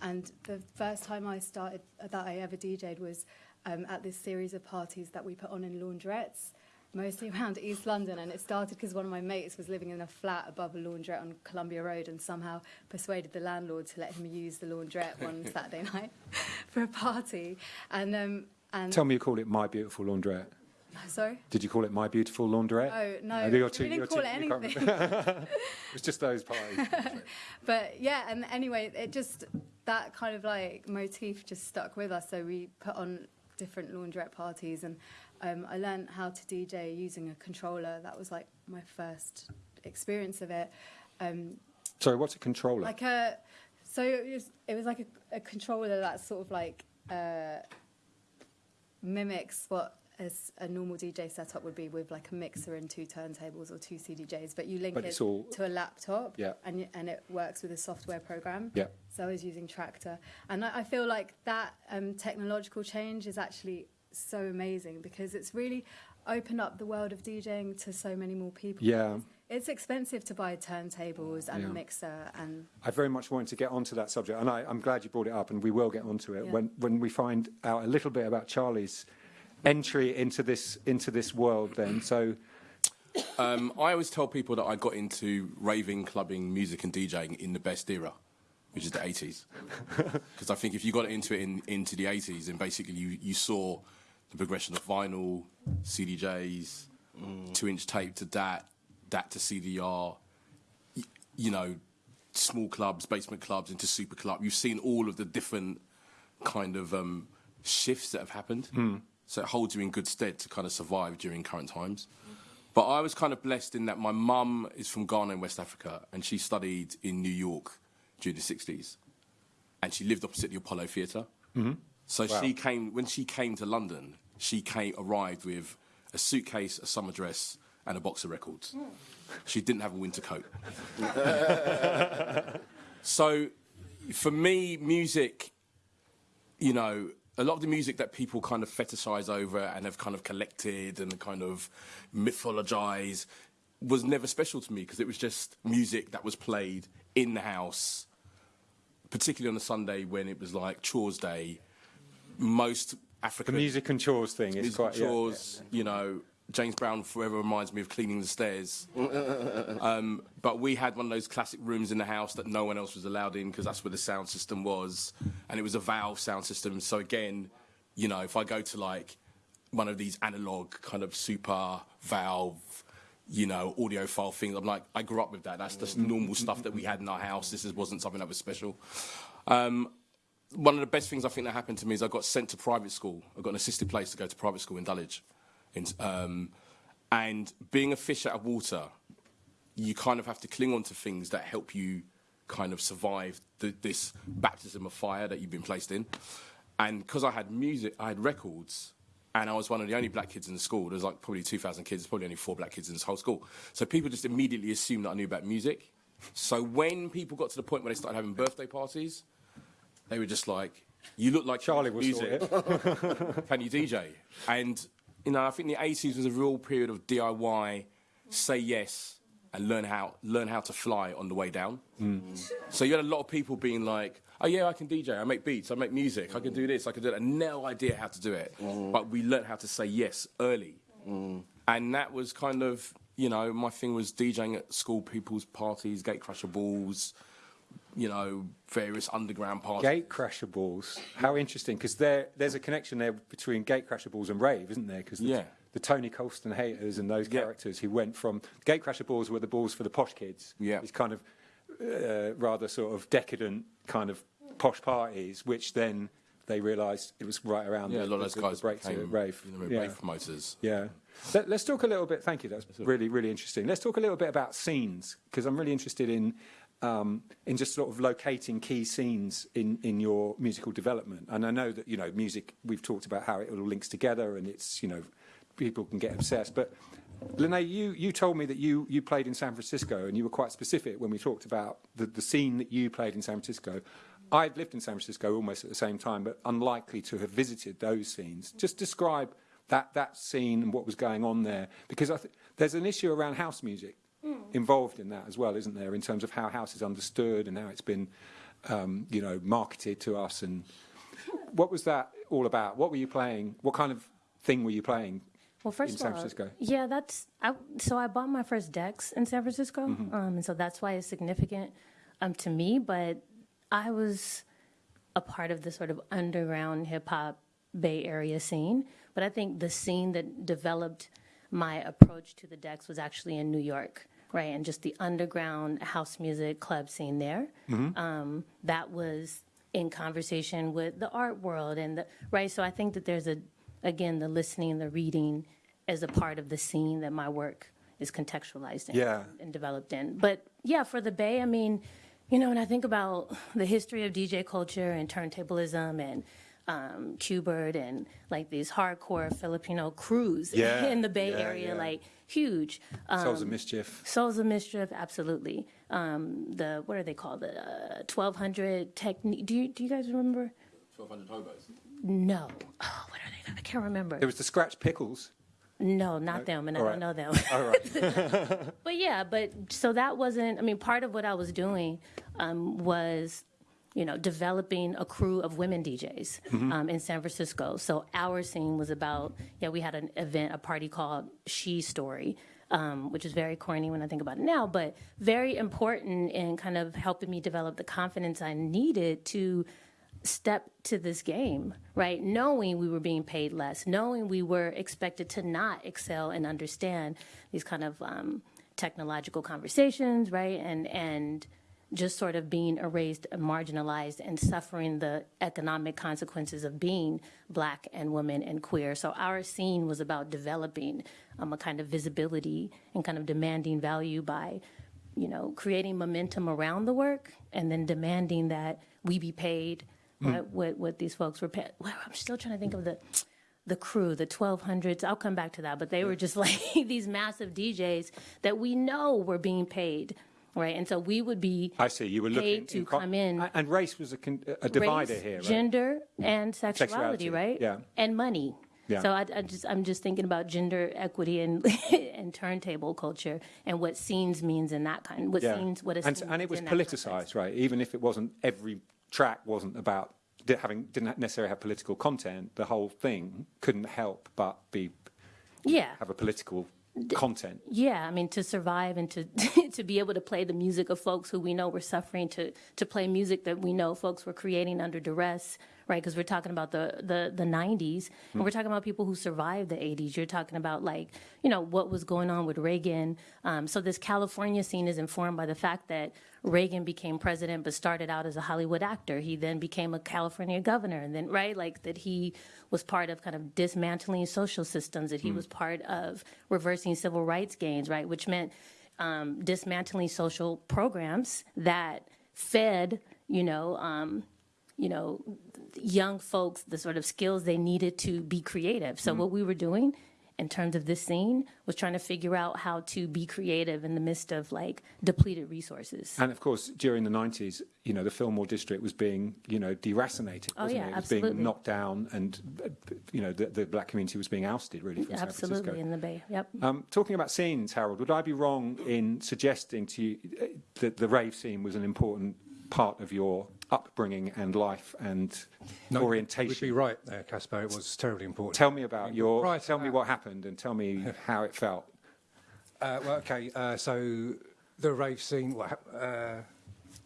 And the first time I started that I ever DJ'd was um, at this series of parties that we put on in laundrettes, mostly [laughs] around East London. And it started because one of my mates was living in a flat above a laundrette on Columbia Road and somehow persuaded the landlord to let him use the laundrette one [laughs] Saturday night [laughs] for a party. And um, and Tell me you call it My Beautiful Laundrette. [laughs] sorry. Did you call it My Beautiful Laundrette? Oh no, Uh, we you're too- didn't you're call too- it anything. [laughs] it was just those parties. [laughs] but yeah, and anyway, it just that kind of like motif just stuck with us. So we put on different laundrette parties, and um, I learned how to DJ using a controller. That was like my first experience of it. Um, Sorry, what's a controller? like a, so it was, it was like a, a controller that sort of like uh, mimics what as a normal DJ setup would be with like a mixer and two turntables or two CDJs, but you link But it to a laptop Yeah. and, and it works with a software program. Yeah. So I was using Traktor. And I, I feel like that um, technological change is actually so amazing because it's really opened up the world of DJing to so many more people. Yeah. It's expensive to buy turntables and Yeah. a mixer and I very much wanted to get onto that subject, and I, I'm glad you brought it up, and we will get onto it Yeah. when, when we find out a little bit about Charlie's entry into this into this world. Then, so Um, I always tell people that I got into raving, clubbing, music, and DJing in the best era, which is the 80s. Because [laughs] I think if you got into it in, into the 80s, and basically you, you saw the progression of vinyl, CDJs, two inch tape to DAT, DAT to CDR, y- you know, small clubs, basement clubs into super club. You've seen all of the different kind of um, shifts that have happened. So it holds you in good stead to kind of survive during current times. But I was kind of blessed in that my mum is from Ghana in West Africa and she studied in New York during the 60s. And she lived opposite the Apollo Theatre. Mm-hmm. So she came, when she came to London, she came, arrived with a suitcase, a summer dress, and a box of records. She didn't have a winter coat. [laughs] so for me, music, you know, a lot of the music that people kind of fetishize over and have kind of collected and kind of mythologize was never special to me because it was just music that was played in the house, particularly on a Sunday when it was like chores day. Most African the music and chores thing is quite yeah, chores, you know. James Brown forever reminds me of cleaning the stairs. [laughs] um, but we had one of those classic rooms in the house that no one else was allowed in because that's where the sound system was, and it was a valve sound system. So again, you know, if I go to like one of these analog kind of super valve, you know, audiophile things, I'm like, I grew up with that. That's just normal stuff that we had in our house. This is, wasn't something that was special. Um, one of the best things I think that happened to me is I got sent to private school. I got an assisted place to go to private school in Dulwich. In, um, and being a fish out of water, you kind of have to cling on to things that help you kind of survive the, this baptism of fire that you've been placed in. And because I had music, I had records, and I was one of the only black kids in the school. There was like probably 2,000 kids, probably only four black kids in this whole school. So people just immediately assumed that I knew about music. So when people got to the point where they started having birthday parties, they were just like, "You look like Charlie you will make sort music. [laughs] Can you DJ?" And you know, I think the 80s was a real period of DIY, say yes, and learn how learn how to fly on the way down. Mm. So you had a lot of people being like, "Oh yeah, I can DJ. I make beats. I make music. I can do this. I can do that." And no idea how to do it, mm. but we learned how to say yes early, mm. and that was kind of you know my thing was DJing at school people's parties, Gatecrasher balls, you know, various underground parties. Gatecrasher balls. How interesting, because there, there's a connection there between Gatecrasher balls and rave, isn't there? Because the, Yeah. the Tony Colston-Hayters and those Yeah. characters who went from Gatecrasher balls were the balls for the posh kids. Yeah. These kind of uh, rather sort of decadent kind of posh parties, which then they realised it was right around Yeah, the, a lot of those the, guys the break to became rave. you know, yeah. rave promoters. Yeah. Let, us talk a little bit. Thank you. That's really, really interesting. Let's talk a little bit about scenes because I'm really interested in um, in just sort of locating key scenes in, in your musical development. And I know that you know music. We've talked about how it all links together, and it's you know people can get obsessed. But Lynnée, you you told me that you you played in San Francisco, and you were quite specific when we talked about the, the scene that you played in San Francisco. I'd lived in San Francisco almost at the same time, but unlikely to have visited those scenes. Just describe that that scene and what was going on there, because I th- there's an issue around house music involved in that as well, isn't there? In terms of how house is understood and how it's been, um, you know, marketed to us. And [laughs] what was that all about? What were you playing? What kind of thing were you playing? Well, first in of all, Francisco? yeah, that's I, so I bought my first decks in San Francisco, Mm-hmm. um, and so that's why it's significant um, to me. But I was a part of the sort of underground hip hop Bay Area scene. But I think the scene that developed my approach to the decks was actually in New York, right? And just the underground house music club scene there. Um, that was in conversation with the art world and the right. So I think that there's a again the listening, and the reading as a part of the scene that my work is contextualized in Yeah. and developed in. But yeah, for the Bay, I mean, you know, when I think about the history of DJ culture and turntablism and um, Q-Bert and like these hardcore Filipino crews [laughs] Yeah, in the Bay yeah, Area, yeah. like huge. Um, Souls of Mischief. Souls of Mischief, absolutely. Um, the what are they called? The uh, twelve hundred technique. Do you do you guys remember? 1200 hobos. No. Oh, what are they? I can't remember. There was the Skratch Piklz. No, not them, and I all don't know them. [laughs] All right. [laughs] but yeah, but so that wasn't. I mean, part of what I was doing um, was, you know, developing a crew of women DJs um, in San Francisco. So our scene was about. Yeah, we had an event, a party called She Story. Um, which is very corny when I think about it now, but very important in kind of helping me develop the confidence I needed to step to this game, right? Knowing we were being paid less, knowing we were expected to not excel and understand these kind of um, technological conversations, right? And and just sort of being erased marginalized and suffering the economic consequences of being black and woman and queer. So our scene was about developing um, a kind of visibility and kind of demanding value by you know, creating momentum around the work and then demanding that we be paid what, what, what these folks were paid. Well, I'm still trying to think of the the crew, the 1200s. I'll come back to that, but they were just [laughs] like these massive DJs that we know were being paid, right? And so we would be I see. You were looking to co- come in. And race was a, con- a divider race, here, right? Gender and mm-hmm. sexuality, Sexuality, right? yeah. And money. Yeah. So I, I just I'm just thinking about gender equity and [laughs] and turntable culture and what scenes means in that kind. What scenes what a and, scene and it was means in that context. politicized, right? Even if it wasn't every track wasn't about having didn't necessarily have political content. The whole thing couldn't help but be Yeah. have a political content. Yeah, I mean to survive and to [laughs] to be able to play the music of folks who we know were suffering, to to play music that we know folks were creating under duress, right? Because we're talking about the the the '90s, and we're talking about people who survived the '80s. You're talking about like you know what was going on with Reagan. Um, so this California scene is informed by the fact that Reagan became president, but started out as a Hollywood actor. He then became a California governor, and then right like that he was part of kind of dismantling social systems. That he was part of reversing civil rights gains, right, which meant um, dismantling social programs that fed, you know, um, you know, young folks the sort of skills they needed to be creative. So what we were doing in terms of this scene was trying to figure out how to be creative in the midst of like depleted resources. And of course, during the 90s, you know, the Fillmore district was being, you know, deracinated. Oh, wasn't yeah, it? It was absolutely. being knocked down and, you know, the, the black community was being ousted really from San Francisco. Absolutely in the Bay. Yep. Um, talking about scenes, Harold, would I be wrong in suggesting to you uh, that the rave scene was an important part of your upbringing and life and No, orientation? You'd be right there, Caspar. It was terribly important. Tell me about your. To tell me that- what happened and tell me [laughs] how it felt. Uh, well, okay. Uh, so the rave scene. Uh,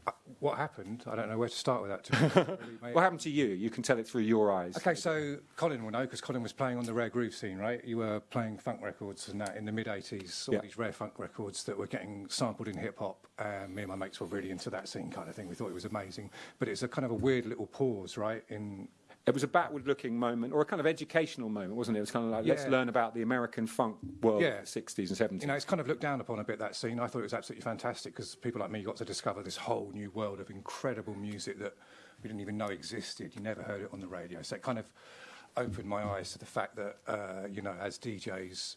Uh, what happened? I don't know where to start with that. To [laughs] really. What happened to you? You can tell it through your eyes. Okay, so Colin will know because Colin was playing on the rare groove scene, right? You were playing funk records and that in the mid '80s, all Yeah. these rare funk records that were getting sampled in hip hop. And me and my mates were really into that scene kind of thing. We thought it was amazing, but it's a kind of a weird little pause, right? In It was a backward-looking moment, or a kind of educational moment, wasn't it? It was kind of like, let's learn about the American funk world Yeah. of the 60s and 70s. you know, it's kind of looked down upon a bit that scene. I thought it was absolutely fantastic because people like me got to discover this whole new world of incredible music that we didn't even know existed. You never heard it on the radio, so it kind of opened my eyes to the fact that uh, you know, as DJs,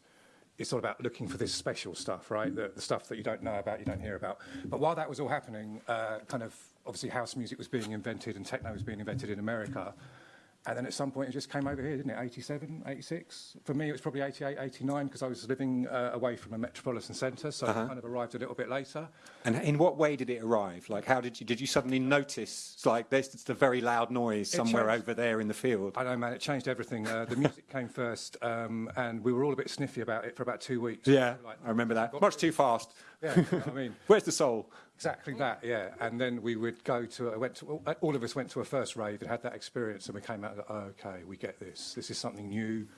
it's all about looking for this special stuff, right? The, the stuff that you don't know about, you don't hear about. But while that was all happening, uh, kind of obviously house music was being invented and techno was being invented in America. And then at some point it just came over here, didn't it? 87, 86? For me, it was probably 88, 89 because I was living uh, away from a metropolitan centre, so Uh-huh. it kind of arrived a little bit later. And in what way did it arrive? Like, how did you did you suddenly notice? It's like there's just a very loud noise It somewhere changed. over there in the field. I know, man, it changed everything. Uh, the music [laughs] came first, um, and we were all a bit sniffy about it for about two weeks. Yeah, Like, I remember that. Much too fast. Yeah, you know what I mean, [laughs] Where's the soul? Exactly that. Yeah, and then we would go to. I went to. All of us went to a first rave and had that experience, and we came out. and go, okay, we get this. This is something new.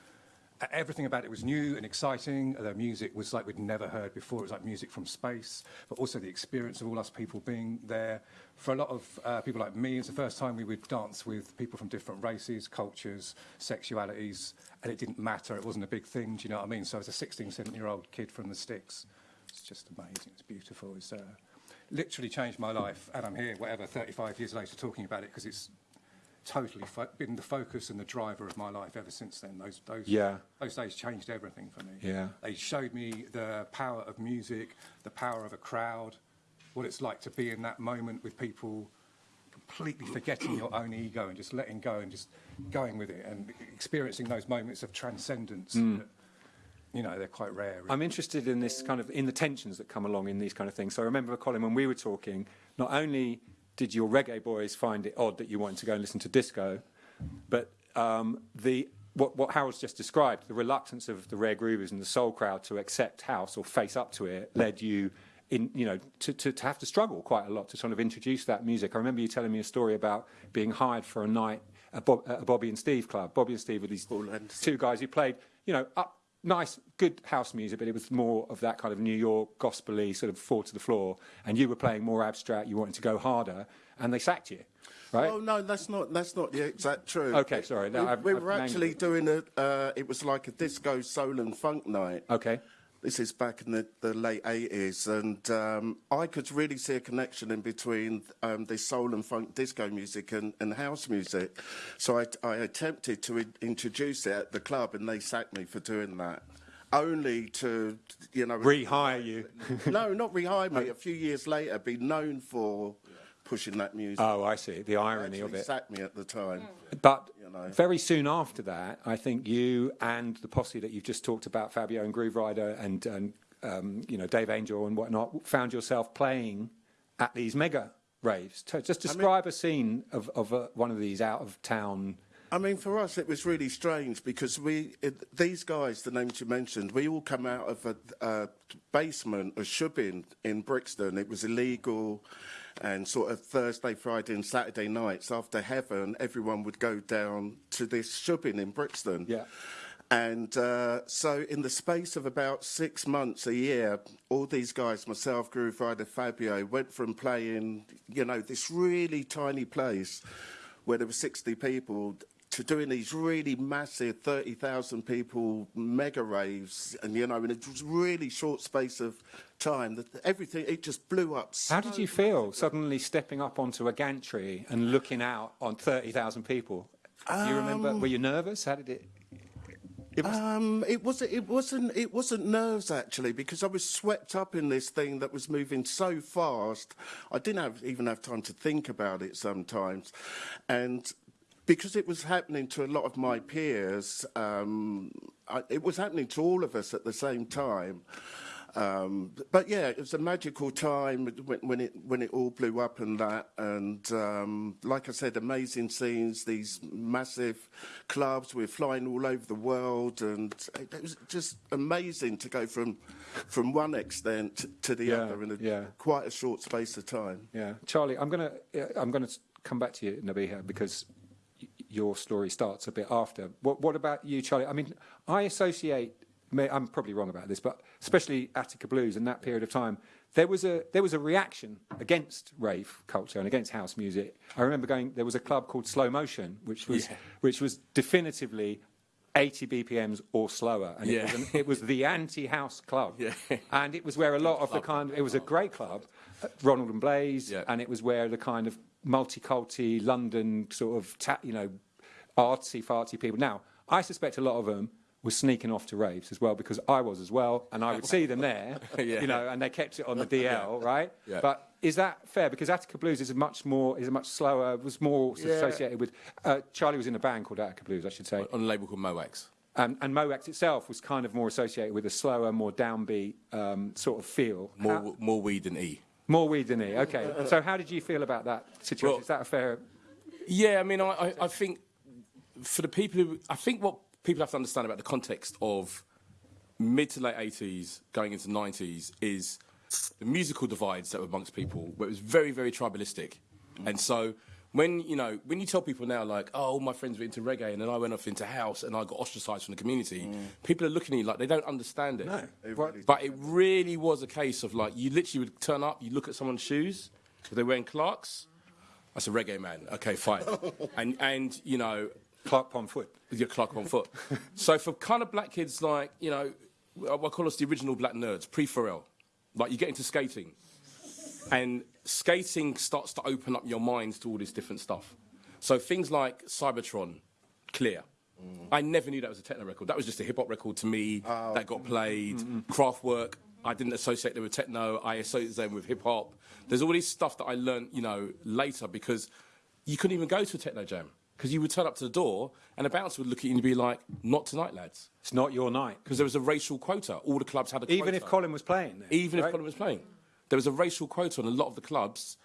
Everything about it was new and exciting. The music was like we'd never heard before. It was like music from space, but also the experience of all us people being there. For a lot of uh, people like me, it's the first time we would dance with people from different races, cultures, sexualities, and it didn't matter. It wasn't a big thing. Do you know what I mean? So as a 16, 17 year old kid from the sticks, it's just amazing. It's beautiful. It's uh, literally changed my life, and I'm here, whatever, 35 years later, talking about it because it's totally been the focus and the driver of my life ever since then. Those those Yeah. those days changed everything for me. Yeah. they showed me the power of music, the power of a crowd, what it's like to be in that moment with people. Completely forgetting your own ego and just letting go and just going with it and experiencing those moments of transcendence. Mm. That, you know, they're quite rare. I'm interested in this kind of in the tensions that come along in these kind of things. So I remember, Colin, when we were talking, not only did your reggae boys find it odd that you wanted to go and listen to disco, but um, the what, what Harold's just described, the reluctance of the rare groovers and the soul crowd to accept house or face up to it, led you. In, you know, to, to, to have to struggle quite a lot to sort of introduce that music. I remember you telling me a story about being hired for a night at, Bob, at a Bobby and Steve club. Bobby and Steve were these two guys who played, you know, up nice, good house music, but it was more of that kind of New York gospely sort of four to the floor. And you were playing more abstract. You wanted to go harder, and they sacked you, right? Oh no, that's not that's not the exact truth. Okay, sorry, no, we, I've- we I've were actually doing a. Uh, it was like a disco soul and funk night. Okay. This is back in the, the late 80s, and um, I could really see a connection in between um, the soul and funk disco music and, and house music. So I, I attempted to in- introduce it at the club, and they sacked me for doing that. Only to, you know. Rehire you. [laughs] no, not rehire me. A few years later, be known for pushing that music. Oh, I see. The irony of it. sacked me at the time. But You know. very soon after that, I think you and the posse that you've just talked about, Fabio and Grooverider and, and um, you know Dave Angel and whatnot, found yourself playing at these mega raves. To- Just describe a scene of, of uh, one of these out of town. I mean, for us, it was really strange because we, it, these guys, the names you mentioned, we all come out of a, a basement of shebeen in Brixton. It was illegal, and sort of Thursday, Friday, and Saturday nights after heaven, everyone would go down to this shebeen in Brixton. Yeah. And uh, so, in the space of about six months, a year, all these guys, myself, Grooverider, Fabio, went from playing, you know, this really tiny place where there were 60 people to doing these really massive 30,000 people mega raves, and you know, in a really short space of time, that everything it just blew up. How did you feel suddenly stepping up onto a gantry and looking out on 30,000 people? Do you remember? Were you nervous? How did it? It was, Um, it wasn't. It wasn't. It wasn't nerves actually, because I was swept up in this thing that was moving so fast. I didn't have, even have time to think about it sometimes, and because it was happening to a lot of my peers, um, I, it was happening to all of us at the same time. Um, but yeah, it was a magical time when, when it when it all blew up and that, and um, like I said, amazing scenes. These massive clubs, we're flying all over the world, and it, it was just amazing to go from from one extent to the Yeah, other in a, yeah. quite a short space of time. yeah, Charlie. I'm gonna I'm gonna come back to you, Nabihah, because your story starts a bit after. What What about you, Charlie? I mean, I associate. may- I'm probably wrong about this, but especially Attica Blues in that period of time, there was a there was a reaction against rave culture and against house music. I remember going. There was a club called Slow Motion, which was Yeah. which was definitively 80 BPMs or slower, and it, was an, it was the anti-house club, Yeah. and it was where a lot of the kind. It was a great club, uh, Ronald and Blaze, Yeah. and it was where the kind of multiculti London sort of ta- you know artsy fartsy people. Now, I suspect a lot of them were sneaking off to raves as well because I was as well, and I would see them there, [laughs] Yeah. you know, and they kept it on the [laughs] DL, right? Yeah. But is that fair? Because Attica Blues is a much more is a much slower, was more Yeah. associated with. Uh, Charlie was in a band called Attica Blues, I should say. on a label called Mo' Wax. Um, and Mo' Wax itself was kind of more associated with a slower, more downbeat um, sort of feel. More, How- more weed than E. more weed than E. Okay. So how did you feel about that situation? Well- Is that a fair? Yeah, I mean, I, I, I think for the people who, I think what people have to understand about the context of mid to late 80s going into 90s is the musical divides that were amongst people, where it was very, very tribalistic. And so when, you know, when you tell people now, like, oh, all my friends were into reggae and then I went off into house and I got ostracized from the community, mm. people are looking at you like they don't understand it. What- But it really was a case of like, you literally would turn up, you look at someone's shoes, if they're wearing Clarks, that's a reggae man. Okay, fine. [laughs] and, and, you know, Clark on foot. your Clark on foot. [laughs] so for kind of black kids like, you know, I I call us the original black nerds, pre-Pharrell. Like you get into skating. And skating starts to open up your minds to all this different stuff. So things like Cybotron, Clear. Mm. I never knew that was a techno record. That was just a hip hop record to me oh. that got played. Mm-hmm, mm-hmm. Kraftwerk, I didn't associate them with techno. I associated them with hip hop. There's all this stuff that I learned, you know, later because you couldn't even go to a techno jam because you would turn up to the door and the bouncer would look at you and be like, "Not tonight, lads," It's not your night. because there was a racial quota. All the clubs had a quota. Even if Colin was playing there. Even if? Colin was playing. There was a racial quota on a lot of the clubs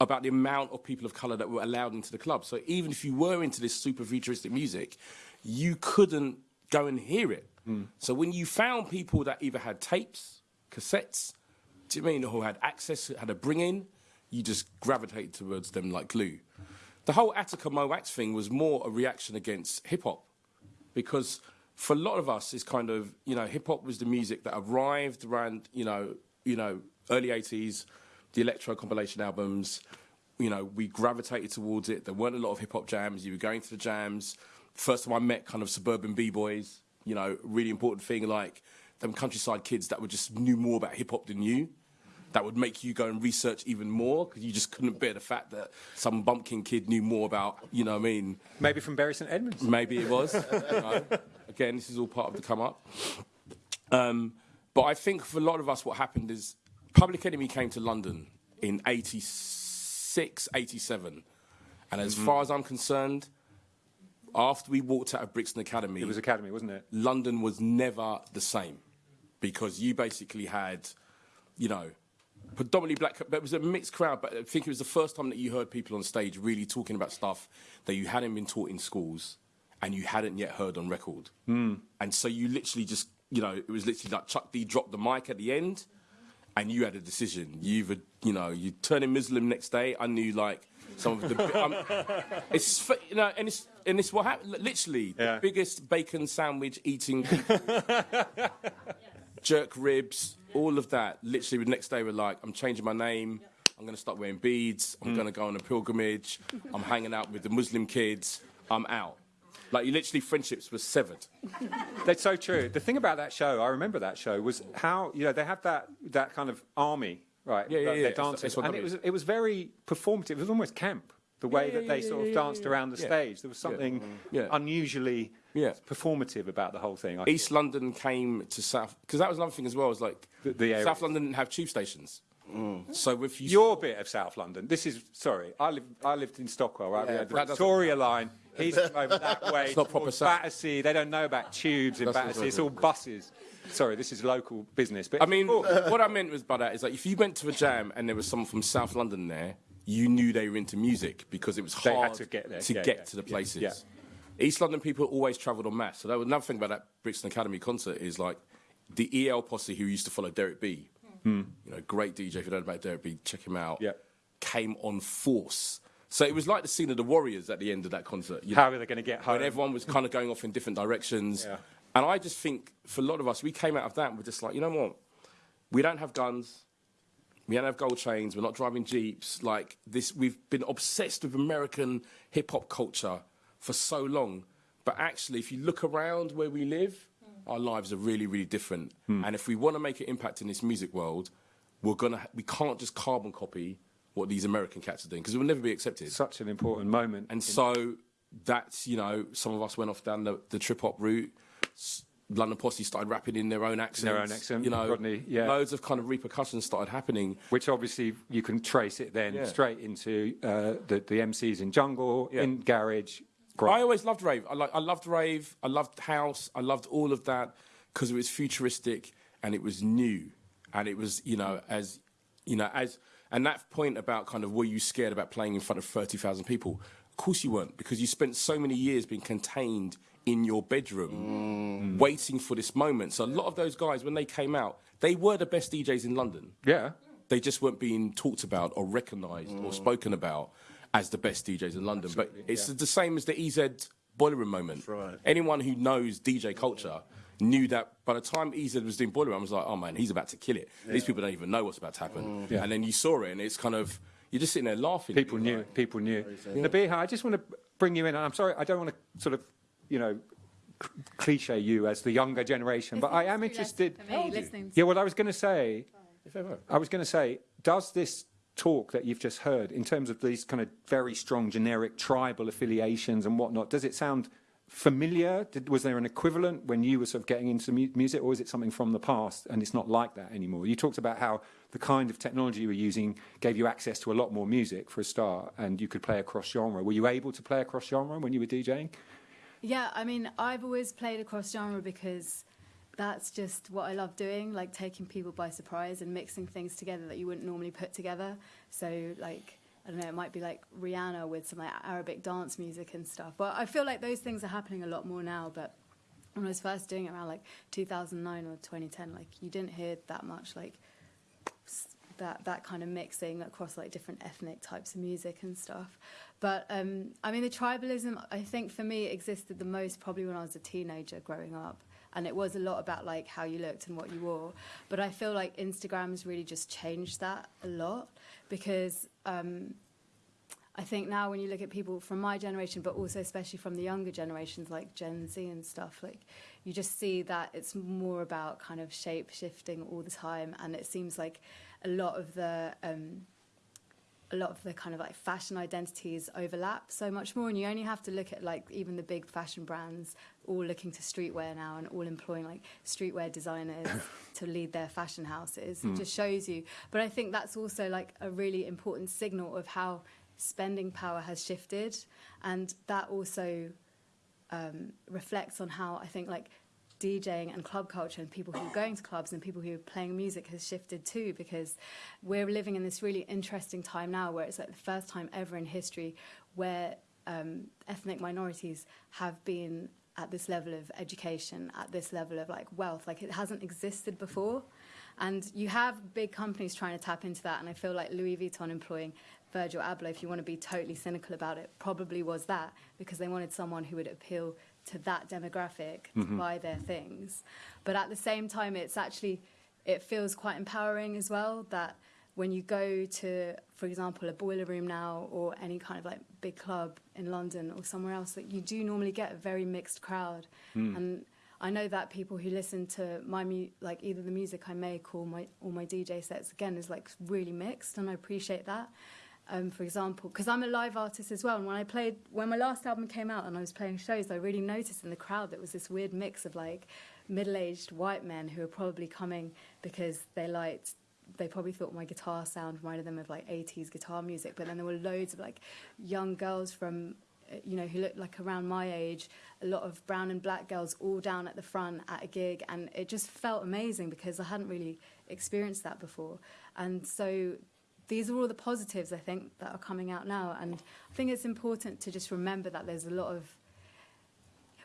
about the amount of people of colour that were allowed into the club. So even if you were into this super futuristic music, you couldn't go and hear it. Hmm. So when you found people that either had tapes, cassettes, do you mean, who had access, had a bring in, you just gravitated towards them like glue. The whole Attica Mo' Wax thing was more a reaction against hip hop because for a lot of us, it's kind of you know hip hop was the music that arrived around you know you know early '80s, the electro compilation albums. You know, we gravitated towards it. There weren't a lot of hip hop jams. You were going to the jams. First time I met kind of suburban b boys. You know, really important thing like them countryside kids that would just knew more about hip hop than you that would make you go and research even more because you just couldn't bear the fact that some bumpkin kid knew more about, you know what I mean? Maybe from Bury St Edmunds. Maybe it was. [laughs] you know. Again, this is all part of the come up. Um, but I think for a lot of us, what happened is Public Enemy came to London in 86, 87. And as mm-hmm. far as I'm concerned, after we walked out of Brixton Academy, It was Academy, wasn't it? London was never the same because you basically had, you know, predominantly black, but it was a mixed crowd. But I think it was the first time that you heard people on stage really talking about stuff that you hadn't been taught in schools and you hadn't yet heard on record. Hmm. And so you literally just, you know, it was literally like Chuck D dropped the mic at the end and you had a decision. You either, you know, you turn turning Muslim next day. I knew like some of the. um, [laughs] it's you know, and it's and it's what happened. Literally, Yeah. the biggest bacon sandwich eating, [laughs] [laughs] jerk ribs, all of that. Literally, the next day we're like, I'm changing my name. I'm going to start wearing beads. I'm going to go on a pilgrimage. I'm hanging out with the Muslim kids. I'm out. Like, you literally, friendships were severed. [laughs] That's so true. The thing about that show, I remember that show, was how you know they had that that kind of army, right? Yeah, yeah, yeah. They're It's- it's and it was it was very performative. It was almost camp. The way Yeah, that they sort of danced around the stage, there was something unusually Yeah. performative about the whole thing. I East thought. London came to South because that was another thing as well. Was like The- the. South London didn't have tube stations, mm. so if you Your bit of South London. This is sorry. I lived I lived in Stockwell, right? we Yeah, had the Victoria line. He's [laughs] over that way. It's not proper Battersea. They don't know about tubes in That's Battersea. It's all buses. Sorry, this is local business. But I mean, what I meant was by that is like if you went to a jam and there was someone from South London there, you knew they were into music because it was They hard to get there. to Yeah, get yeah, to the places. yeah. East London people always travelled en masse. So that was another thing about that Brixton Academy concert is like the EL posse who used to follow Derek B. Hmm. You know, great DJ. If you don't know about Derek B, check him out. Yeah. Came on force. So it was like the scene of the Warriors at the end of that concert. you how know? are they going to get home? when everyone was kind of going off in different directions. Yeah. And I just think for a lot of us, we came out of that and we're just like, you know what? We don't have guns. We don't have gold chains. We're not driving jeeps. Like this, we've been obsessed with American hip hop culture for so long. But actually, if you look around where we live, hmm. our lives are really, really different. Hmm. And if we want to make an impact in this music world, we're gonna. We can't just carbon copy what these American cats are doing because it will never be accepted. Such an important moment. And so that's, you know, some of us went off down the, the trip hop route. London Posse started rapping in their own accents. Their own accent, You know, Rodney, yeah. loads of kind of repercussions started happening. which obviously you can trace it then Yeah. straight into uh, the, the MCs in Jungle, Yeah. in Garage. I always loved rave. I, like, I loved rave. I loved house. I loved all of that because it was futuristic and it was new, and it was you know as you know as and that point about kind of were you scared about playing in front of thirty thousand people? Of course you weren't because you spent so many years being contained in your bedroom, mm. waiting for this moment. So a lot of those guys when they came out, they were the best DJs in London. Yeah. They just weren't being talked about or recognised or mm. spoken about as the best DJs in London. but it's the same as the EZ Boiler Room moment. right. Anyone who knows DJ culture knew that by the time EZ was doing Boiler Room, I was like, oh man, he's about to kill it. These people don't even know what's about to happen. Mm. Yeah. And then you saw it, and it's kind of you're just sitting there laughing. People knew. like, People knew. Nabihah, I just want to bring you in. And I'm sorry, I don't want to sort of, you know, cliche you as the younger generation, but I am interested. Me, Yeah, what I was going to say, I was going to say, does this talk that you've just heard, in terms of these kind of very strong generic tribal affiliations and whatnot, does it sound familiar? Did, was there an equivalent when you were sort of getting into mu- music, or is it something from the past and it's not like that anymore? You talked about how the kind of technology you were using gave you access to a lot more music for a start, and you could play across genre. Were you able to play across genre when you were DJing? Yeah, I mean, I've always played across genre because that's just what I love doing, like taking people by surprise and mixing things together that you wouldn't normally put together. So, like, I don't know, it might be like Rihanna with some like Arabic dance music and stuff. But I feel like those things are happening a lot more now. But when I was first doing it around like 2009 or 2010, like, you didn't hear that much, like, that that kind of mixing across like different ethnic types of music and stuff. But um, I mean, the tribalism I think for me existed the most probably when I was a teenager growing up, and it was a lot about like how you looked and what you wore. But I feel like Instagram's really just changed that a lot because. Um, I think now when you look at people from my generation, but also especially from the younger generations like Gen Z and stuff, like you just see that it's more about kind of shape shifting all the time, and it seems like a lot of the um, a lot of the kind of like fashion identities overlap so much more, and you only have to look at like even the big fashion brands all looking to streetwear now and all employing like streetwear designers [coughs] to lead their fashion houses. It just shows you. But I think that's also like a really important signal of how spending power has shifted, and that also um, reflects on how I think like DJing and club culture and people who are going to clubs and people who are playing music has shifted too because we're living in this really interesting time now where it's like the first time ever in history where um, ethnic minorities have been at this level of education, at this level of like wealth, like it hasn't existed before. And you have big companies trying to tap into that, and I feel like Louis Vuitton employing Virgil Abloh, if you want to be totally cynical about it, probably was that because they wanted someone who would appeal to that demographic to mm-hmm. buy their things. But at the same time, it's actually it feels quite empowering as well that when you go to, for example, a boiler room now or any kind of like big club in London or somewhere else, that you do normally get a very mixed crowd. And I know that people who listen to my mu- like either the music I make or my or my DJ sets again is like really mixed, and I appreciate that. Um, for example, because I'm a live artist as well, and when I played when my last album came out and I was playing shows, I really noticed in the crowd there was this weird mix of like middle-aged white men who were probably coming because they liked they probably thought my guitar sound reminded them of like 80s guitar music but then there were loads of like young girls from uh, you know who looked like around my age a lot of brown and black girls all down at the front at a gig and it just felt amazing because i hadn't really experienced that before and so these are all the positives i think that are coming out now and i think it's important to just remember that there's a lot of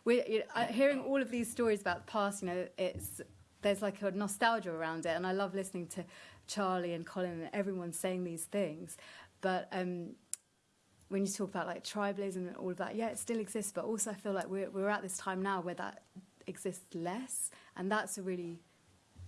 we're you know, hearing all of these stories about the past. You know, it's there's like a nostalgia around it, and I love listening to Charlie and Colin and everyone saying these things. But um, when you talk about like tribalism and all of that, yeah, it still exists. But also, I feel like we're we're at this time now where that exists less, and that's a really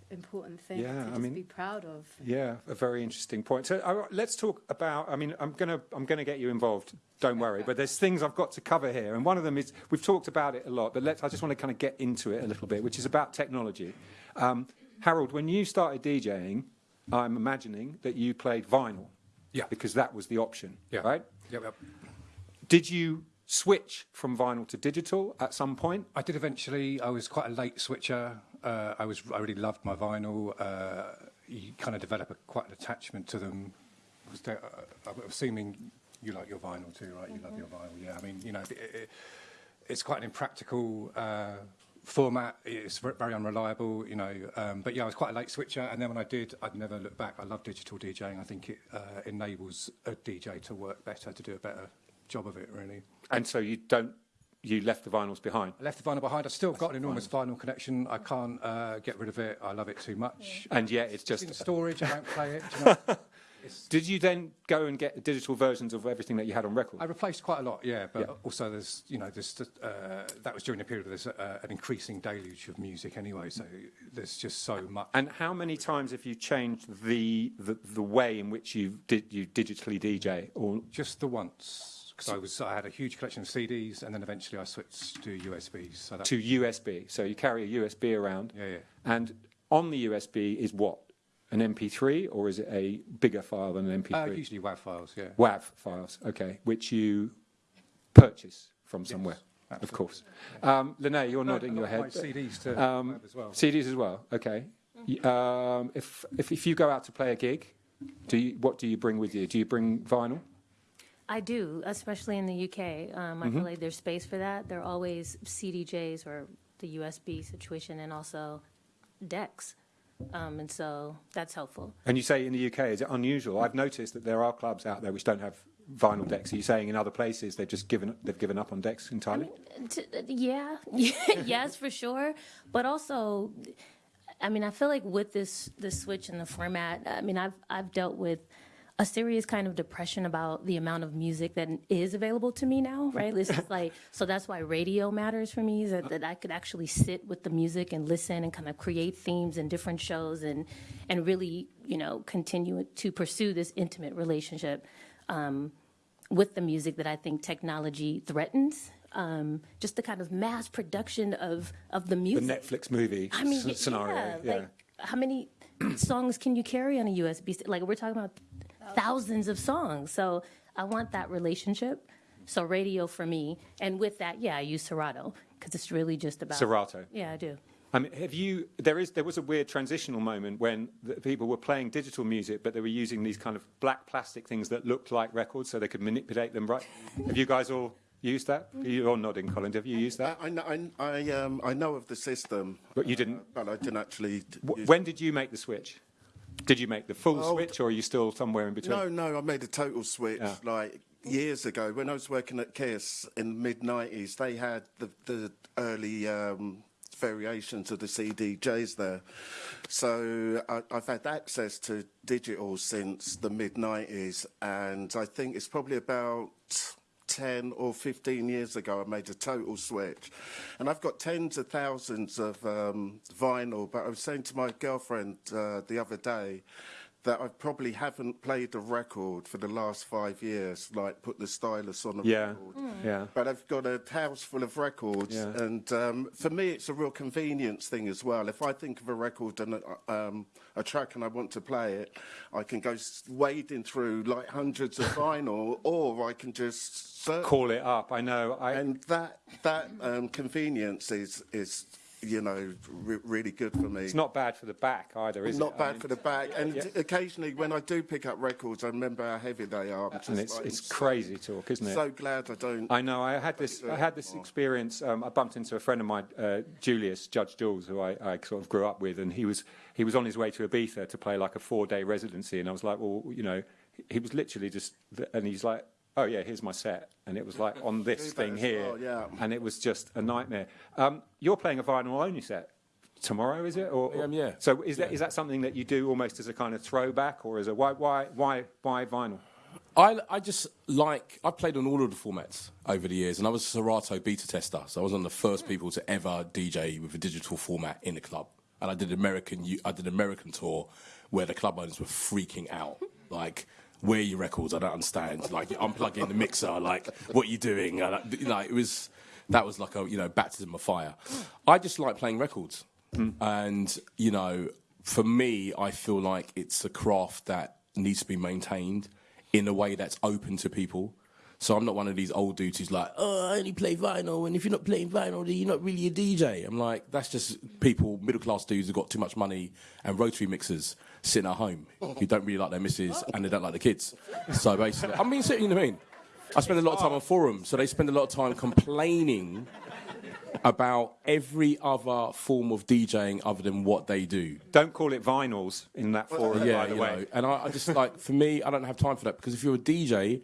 important thing Yeah, to I mean- be proud of. Yeah, a very interesting point. So uh, let's talk about. I mean, I'm gonna I'm gonna get you involved. Don't worry. But there's things I've got to cover here, and one of them is we've talked about it a lot. But let's. I just want to kind of get into it a little bit, which is about technology. Um, Harold, when you started DJing, I'm imagining that you played vinyl. Yeah. Because that was the option. Yeah. Right. Yep, yep. Did you switch from vinyl to digital at some point? I did eventually. I was quite a late switcher. Uh, I was. I really loved my vinyl. Uh, you kind of develop a, quite an attachment to them. Was there, uh, I'm assuming you like your vinyl too, right? You love your vinyl. Yeah. I mean, you know, it, it, it's quite an impractical. Uh, format is very unreliable you know um, but yeah I was quite a late switcher and then when I did I'd never look back I love digital DJing I think it uh, enables a DJ to work better to do a better job of it really And so you don't. You left the vinyls behind. I left the vinyl behind. I've still got an enormous vinyl connection. I can't uh, get rid of it. I love it too much. And yet it's It's just in storage. I don't play it. [laughs] do you know? It's- Did you then go and get digital versions of everything that you had on record? I replaced quite a lot, yeah. But Yeah. also, there's you know, there's uh, that was during a period of there's uh, an increasing deluge of music anyway. So there's just so much. And how many times have you changed the the, the way in which you did you digitally DJ? Or Just the once, because I was I had a huge collection of CDs, and then eventually I switched to USBs. So to USB? So you carry a USB around, yeah, yeah. and on the USB is what? An MP3, or is it a bigger file than an MP3? Uh, usually WAV files, yeah. WAV files, okay, which you purchase from somewhere, of absolutely. course. Um, Lynnée, you're No, nodding your head. CDs to Um, as well. CDs as well, okay. Um, if, if if you go out to play a gig, do you, what do you bring with you? Do you bring vinyl? I do, especially in the UK. Um, I feel like there's space for that. There are always CDJs or the USB situation, and also decks, um, and so that's helpful. And you say in the UK, is it unusual? I've noticed that there are clubs out there which don't have vinyl decks. Are you saying in other places they've just given they've given up on decks entirely? T- yeah, [laughs] yes, for sure. But also, I mean, I feel like with this this switch in the format, I mean, I've I've dealt with a serious kind of depression about the amount of music that is available to me now, right? It's just like [laughs] so that's why radio matters for me, is that, that I could actually sit with the music and listen and kind of create themes and different shows and and really, you know, continue to pursue this intimate relationship um, with the music that I think technology threatens. Um, just the kind of mass production of of the music. The. Netflix movie I mean, scenario. Yeah, Yeah. Like, how many [clears throat] songs can you carry on a USB? Like, we're talking about thousands of songs. So I want that relationship. So radio for me, and with that, yeah, I use Serato because it's really just about Serato. Yeah, I do. I mean, have you? There is. There was a weird transitional moment when the people were playing digital music, but they were using these kind of black plastic things that looked like records, so they could manipulate them. Right? have you guys all used that? You're nodding, Colin. Have you used that? I, I, know- I, I, um, I know of the system, But you didn't. but I didn't actually. d- use- When did you make the switch? Did you make the full Oh, switch, or are you still somewhere in between? No, no, I made a total switch Yeah. like years ago when I was working at Kiss in the mid '90s. They had the the early um, variations of the CDJs there, so I, I've had access to digital since the mid '90s, and I think it's probably about. 10 or 15 years ago, I made a total switch. And I've got tens of thousands of um, vinyl, but I was saying to my girlfriend uh, the other day that I probably haven't played a record for the last five years, like put the stylus on a Yeah. record. Yeah. But I've got a house full of records, Yeah. and um, for me, it's a real convenience thing as well. If I think of a record and a, um, a track and I want to play it, I can go wading through like hundreds of [laughs] vinyl, or I can just search. Call it up. I know. I, And that that um, convenience is is you know re- really good for me. it's not bad for the back either, is it? Not I bad mean, for the back. And yeah. occasionally, when I do pick up records, I remember how heavy they are. And it's, like, it's I'm crazy talk, isn't it? so glad I don't. I know. I had this. I had this experience. Um, I bumped into a friend of mine, uh, Julius Judge Jules, who I, I sort of grew up with, and he was he was on his way to Ibiza to play like a four day residency, and I was like, well, you know, he was literally just, and he's like, oh yeah, here's my set, and it was like on [laughs] this thing here, well, yeah. and it was just a nightmare. Um, you're playing a vinyl only set tomorrow, is it? Or, I am, yeah. So is that is that something that you do almost as a kind of throwback, or as a why why why why vinyl? I, I just like I've played on all of the formats over the years, and I was a Serato beta tester, so I was one of the first people to ever DJ with a digital format in the club. And I did American I did American tour where the club owners were freaking out, like. Where are your records? I don't understand. Like unplugging the mixer. Like what are you doing? Like, like it was, that was like a you know baptism of fire. I just like playing records, and you know, for me, I feel like it's a craft that needs to be maintained in a way that's open to people. So I'm not one of these old dudes who's like, oh, I only play vinyl, and if you're not playing vinyl, then you're not really a DJ. I'm like, that's just people, middle class dudes who've got too much money and rotary mixers sitting at home who don't really like their missus and they don't like the kids. So basically, I mean, you know what I mean? I spend a lot of time on forums, so they spend a lot of time complaining about every other form of DJing other than what they do. Don't call it vinyls in that forum, Yeah, by the way. know, and I, I just like for me, I don't have time for that because if you're a DJ,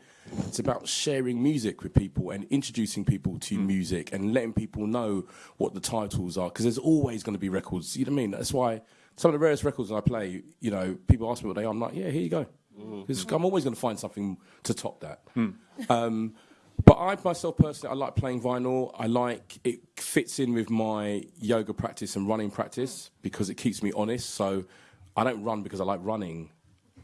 it's about sharing music with people and introducing people to hmm. music and letting people know what the titles are because there's always going to be records. You know what I mean? That's why some of the rarest records I play, you know, people ask me what they are. I'm like, yeah, here you go. 'Cause I'm always going to find something to top that. Um, but I myself personally, I like playing vinyl. I like it fits in with my yoga practice and running practice because it keeps me honest. So I don't run because I like running.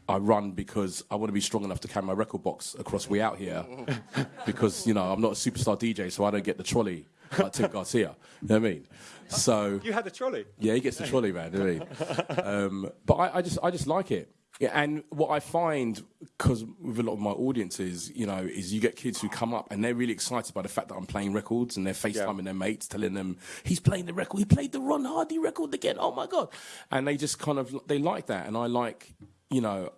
I run because I want to be strong enough to carry my record box across way out here. [laughs] because you know I'm not a superstar DJ, so I don't get the trolley like Tim Garcia. You know what I mean? So You had a trolley. yeah, he gets the trolley, man. You know I mean? Um, but I, I just, I just like it. Yeah, and what I find, because with a lot of my audiences, you know, is you get kids who come up and they're really excited by the fact that I'm playing records and they're FaceTiming their mates, telling them he's playing the record, he played the Ron Hardy record again. Oh my god! And they just kind of they like that, and I like, you know,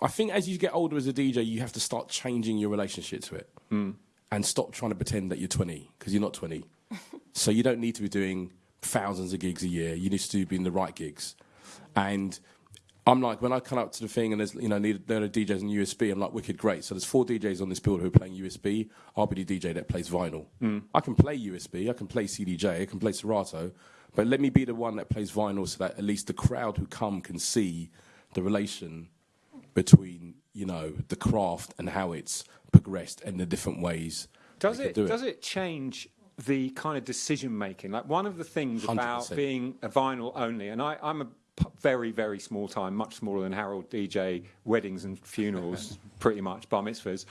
I think as you get older as a DJ, you have to start changing your relationship to it and stop trying to pretend that you're 20 because you're not 20. [laughs] so you don't need to be doing thousands of gigs a year. You need to be in the right gigs. And I'm like, when I come up to the thing and there's, you know, need, there are DJs on USB, I'm like, wicked great. So there's four DJs on this bill who are playing USB. I'll be the DJ that plays vinyl. Hmm. I can play USB, I can play CDJ, I can play Serato, but let me be the one that plays vinyl so that at least the crowd who come can see the relation between you know the craft and how it's progressed and the different ways. Does it, do does it change the kind of decision making? Like one of the things about 100%. being a vinyl only, and I, I'm a very, very small time, much smaller than Harold DJ, weddings and funerals, [laughs] pretty much, bar mitzvahs,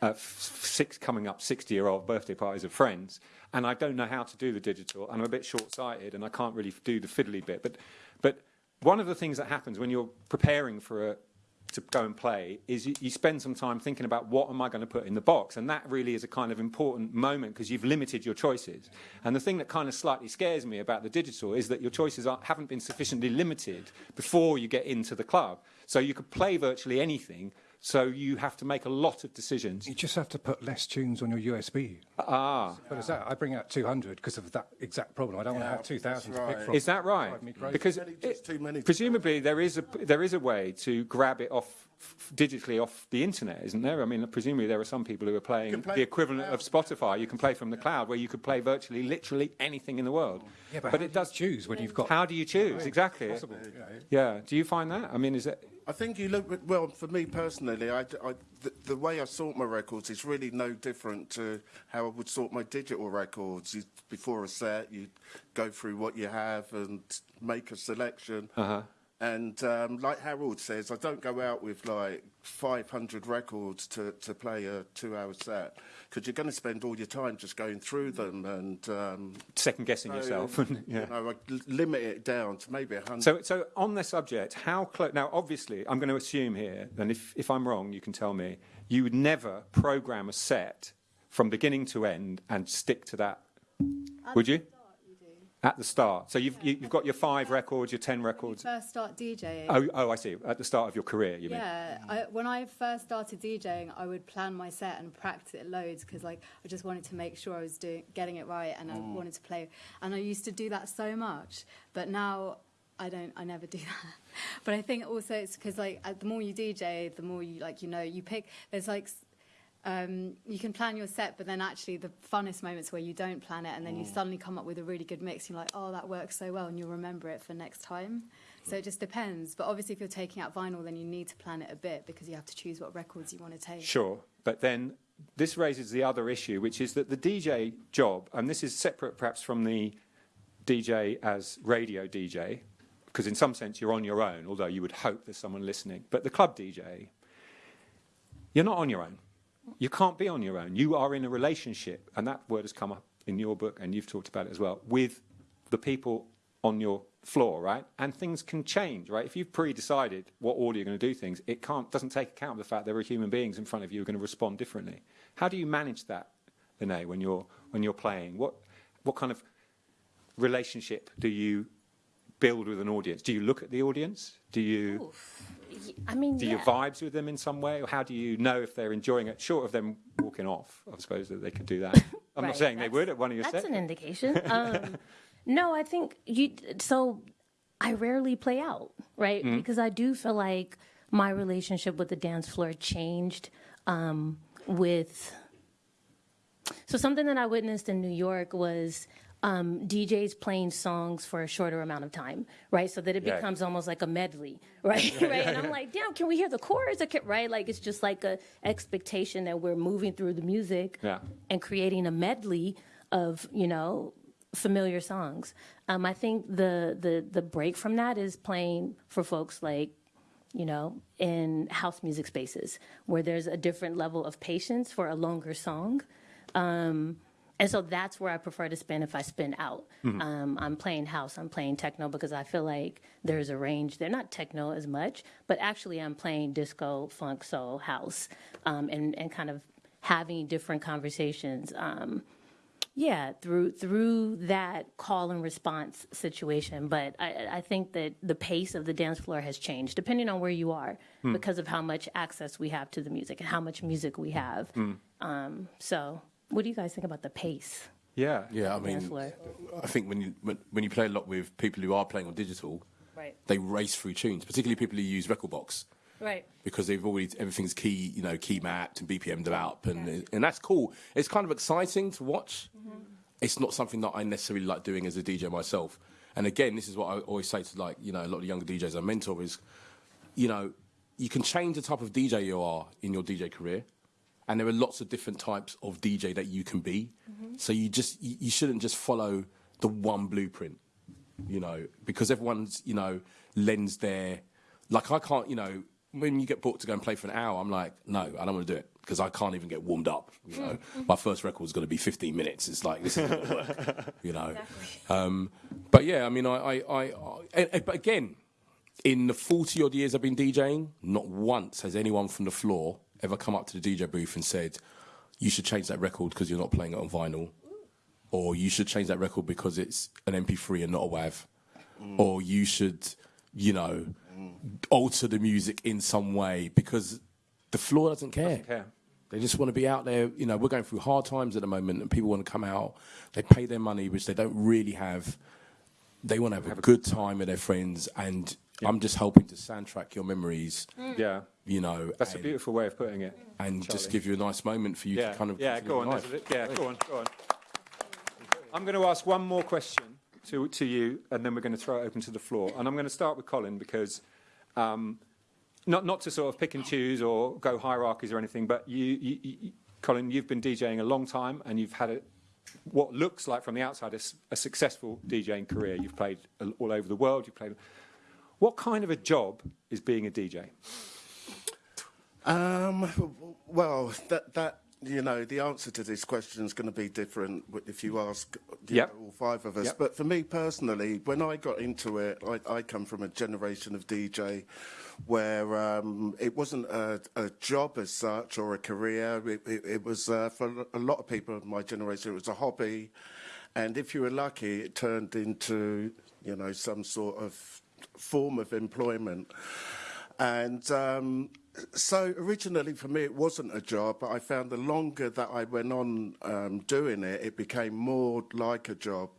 uh, six coming up 60 year old birthday parties of friends. And I don't know how to do the digital, and I'm a bit short sighted, and I can't really do the fiddly bit. But, but one of the things that happens when you're preparing for a, to go and play is you, you spend some time thinking about what am I going to put in the box, and that really is a kind of important moment because you've limited your choices. And the thing that kind of slightly scares me about the digital is that your choices are, haven't been sufficiently limited before you get into the club. So you could play virtually anything. So you have to make a lot of decisions. You just have to put less tunes on your USB. Ah, But is that I bring out 200 because of that exact problem. I don't want to have 2,000 to pick from. is that right? Drive me crazy. Because Many- just too many. presumably there is a there is a way to grab it off f- digitally off the internet, isn't there? I mean, presumably there are some people who are playing play the equivalent the of Spotify. You can play from the cloud, where you could play virtually, literally anything in the world. yeah, but, but how it do you does. choose when you've got How do you choose exactly? possible. You know? Yeah. Do you find that? I mean, is it? I think you look well for me personally. I, I- the, the way I sort my records is really no different to how I would sort my digital records. You, before a set, you go through what you have and make a selection, Uh-huh. And um, like Harold says, I don't go out with like 500 records to, to play a two-hour set because you're going to spend all your time just going through them and um, Second guessing so, yourself. [laughs] yeah. You know, I l- limit it down to maybe 100. So, so on the subject, how close? Now, obviously, I'm going to assume here, and if, if I'm wrong, you can tell me. You would never program a set from beginning to end and stick to that, would you? At the start. So you've you, you've got your five records, your ten When you records. first start DJing. Oh, oh, I see. At the start of your career, you mean? Yeah, I, when I first started DJing, I would plan my set and practice it loads because, like, I just wanted to make sure I was doing getting it right, and I wanted to play. And I used to do that so much, but now I don't. I never [laughs] do that. But I think also it's because, like, uh, the more you DJ, the more you like, you know, you pick. There's like. Um, you can plan your set, but then actually the funnest moments where you don't plan it, and then you suddenly come up with a really good mix. You're like, oh, that works so well, and you'll remember it for next time. So it just depends. But obviously, if you're taking out vinyl, then you need to plan it a bit because you have to choose what records you want to take. Sure, but then this raises the other issue, which is that the DJ job, and this is separate perhaps from the DJ as radio DJ, because in some sense you're on your own, although you would hope there's someone listening. But the club DJ, you're not on your own. You can't be on your own. You are in a relationship, and that word has come up in your book, and you've talked about it as well, with the people on your floor, right? And things can change, right? If you've pre-decided what order you're going to do things, it can't doesn't take account of the fact there are human beings in front of you who are going to respond differently. How do you manage that, Lynnée, when you're when you're playing? What what kind of relationship do you build with an audience? Do you look at the audience? Do you I mean, do yeah. you vibes with them in some way, or how do you know if they're enjoying it? Short of them walking off, I suppose that they could do that. [laughs] I'm not saying they would at one of your That's sets. an indication. [laughs] Um, no, I think you. So I rarely play out, right? Mm-hmm. Because I do feel like my relationship with the dance floor changed um, with. So something that I witnessed in New York was. Um, DJs playing songs for a shorter amount of time, right? So that it Yeah. becomes almost like a medley, [laughs] right? right? And I'm [laughs] like, damn, can we hear the chorus? Right? Like it's just like a expectation that we're moving through the music Yeah. and creating a medley of you know familiar songs. Um, I think the the the break from that is playing for folks like you know in house music spaces where there's a different level of patience for a longer song. Um, and so that's where I prefer to spin if I spin out. Um, I'm playing house, I'm playing techno because I feel like there's a range. They're not techno as much, but actually I'm playing disco, funk, soul, house, um, and, and kind of having different conversations. Um, yeah, through through that call and response situation. But I, I think that the pace of the dance floor has changed depending on where you are because of how much access we have to the music and how much music we have. Um, so, what do you guys think about the pace? Yeah. Yeah, I of the dance mean. I think when you when, when you play a lot with people who are playing on digital, Right. they race through tunes, particularly people who use rekordbox. Right. because they've already everything's key, you know, key mapped and BPM'd up, and and that's cool. It's kind of exciting to watch. Mm-hmm. It's not something that I necessarily like doing as a DJ myself. And again, this is what I always say to like you know a lot of the younger DJs I mentor is, you know, you can change the type of DJ you are in your DJ career, and there are lots of different types of DJ that you can be. Mm-hmm. So you just you, you shouldn't just follow the one blueprint you know, because everyone's, you know, lends their, like I can't, you know, when you get booked to go and play for an hour, I'm like, no, I don't want to do it because I can't even get warmed up. You know, mm-hmm. my first record is going to be 15 minutes. It's like this is going to work. [laughs] You know, um, but yeah, I mean, I, I, I, I and- but again, in the 40 odd years I've been DJing, not once has anyone from the floor ever come up to the DJ booth and said, you should change that record because you're not playing it on vinyl or you should change that record because it's an MP3 and not a WAV, mm. or you should, you know, mm. alter the music in some way because the floor doesn't care. care. They just want to be out there. You know, we're going through hard times at the moment, and people want to come out. They pay their money, which they don't really have. They want to have, a good time with their friends, and I'm just hoping to soundtrack your memories. Yeah. You know, That's a beautiful way of putting it. and just give you a nice moment for you Yeah, to kind of yeah, continue go on. your life. a- Yeah, go on, go on. I'm going to ask one more question to, to you, and then we're going to throw it open to the floor. And I'm going to start with Colin because, um, not not to sort of pick and choose or go hierarchies or anything, but you, you, you Colin, you've been DJing a long time, and you've had a, what looks like from the outside a successful DJing career. You've played all all over the world. You've played. What kind of a job is being a DJ? Um, well, that that you know, the answer to this question is going to be different if you ask you Yep. know, all five of us. Yep. But for me personally, when I got into it, I, I come from a generation of DJ where um, it wasn't a, a job as such or a career. It, it, it was uh, for a lot of people of my generation, it was a hobby, and if you were lucky, it turned into you know some sort of form of employment. And um, so originally for me, it wasn't a job, but I found the longer that I went on um, doing it, it became more like a job.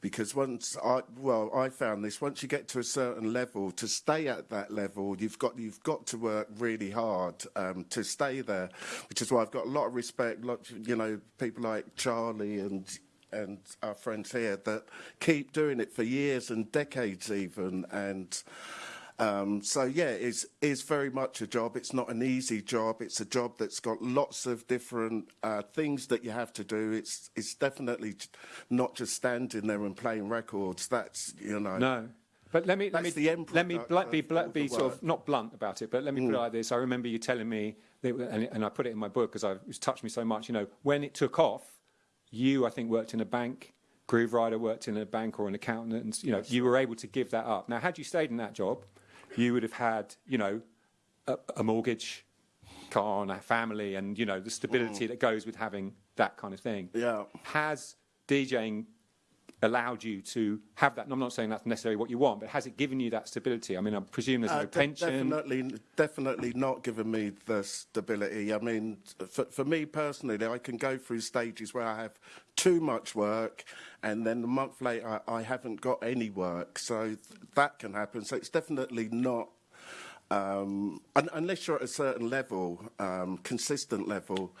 Because once I, well, I found this, once you get to a certain level, to stay at that level, you've got, you've got to work really hard um, to stay there, which is why I've got a lot of respect, lot, you know, people like Charlie and and our friends here that keep doing it for years and decades even and um, so yeah, it's it's very much a job. It's not an easy job. It's a job that's got lots of different uh, things that you have to do. It's it's definitely not just standing there and playing records. That's you know. No. But let me let me That's the end let me blunt, be all be sort of not blunt about it, but let me put it like this. I remember you telling me, that, and, and I put it in my book because it touched me so much. You know, when it took off, you I think worked in a bank. Grooverider worked in a bank or an accountant. And, you know, you were able to give that up. Now, had you stayed in that job, you would have had, you know, a, a mortgage, car, and a family, and you know the stability mm. that goes with having that kind of thing. Yeah. Has DJing allowed you to have that? And I'm not saying that's necessarily what you want, but has it given you that stability? I mean, I presume there's Uh, no pension. Definitely, definitely not given me the stability. I mean, for, for me personally, I can go through stages where I have too much work, and then a month later I, I haven't got any work. So th- that can happen. So it's definitely not. Um, un- unless you're at a certain level, um, consistent level,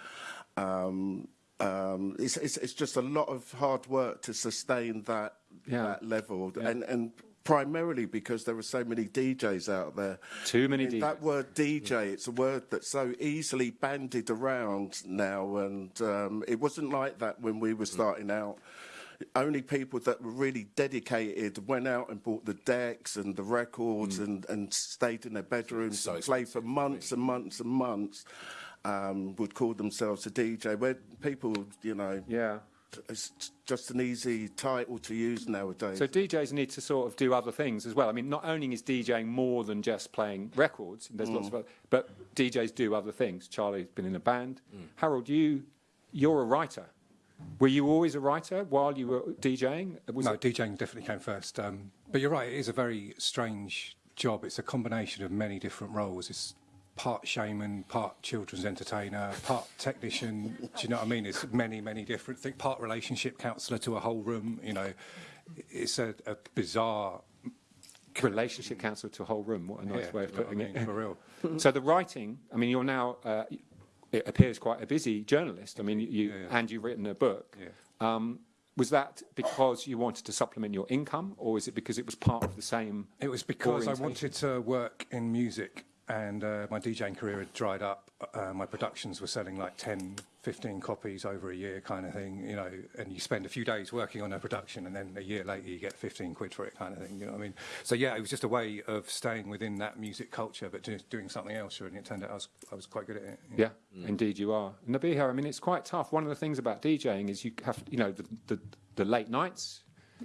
um, um, it's, it's, it's just a lot of hard work to sustain that, Yeah. that level. And, and primarily because there are so many DJs out there. Too many I mean, That word DJ, it's a word that's so easily bandied around now, and um, it wasn't like that when we were starting out. Only people that were really dedicated went out and bought the decks and the records and, and stayed in their bedrooms So and played for months and months and months. Um, would call themselves a DJ. Where people, you know, yeah. it's just an easy title to use nowadays. So DJs need to sort of do other things as well. I mean, not only is DJing more than just playing records, there's lots of other, but DJs do other things. Charlie's been in a band. Harold, you, you're a writer. Were you always a writer while you were DJing? Was no, it- DJing definitely came first. Um, but you're right, it is a very strange job. It's a combination of many different roles. It's part shaman, part children's entertainer, part technician. Do you know what I mean? It's many, many different things. Part relationship counsellor to a whole room. You know, it's a, a bizarre. relationship counselor to a whole room. What a nice yeah, way of what I putting mean, it. for real. [laughs] so the writing, I mean, you're now, uh, it appears quite a busy journalist. I mean, you, Yeah, yeah. and you've written a book. Um, was that because you wanted to supplement your income, or is it because it was part of the same? It was because I wanted to work in music and uh, my DJing career had dried up. Uh, my productions were selling like 10, 15 copies over a year kind of thing, you know, and you spend a few days working on a production and then a year later you get 15 quid for it kind of thing, you know what I mean? So yeah, it was just a way of staying within that music culture but just doing something else and it turned out I was, I was quite good at it. you know. Yeah, indeed you are. Nabihah, I mean, it's quite tough. One of the things about DJing is you have, you know, the, the, the late nights,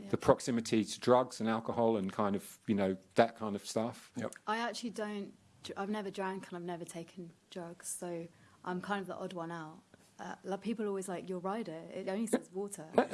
the proximity to drugs and alcohol and kind of, you know, that kind of stuff. Yep. I actually don't. I've never drank and I've never taken drugs, so I'm kind of the odd one out. Uh, like people are always like, "Your rider, it only says water." [laughs] like,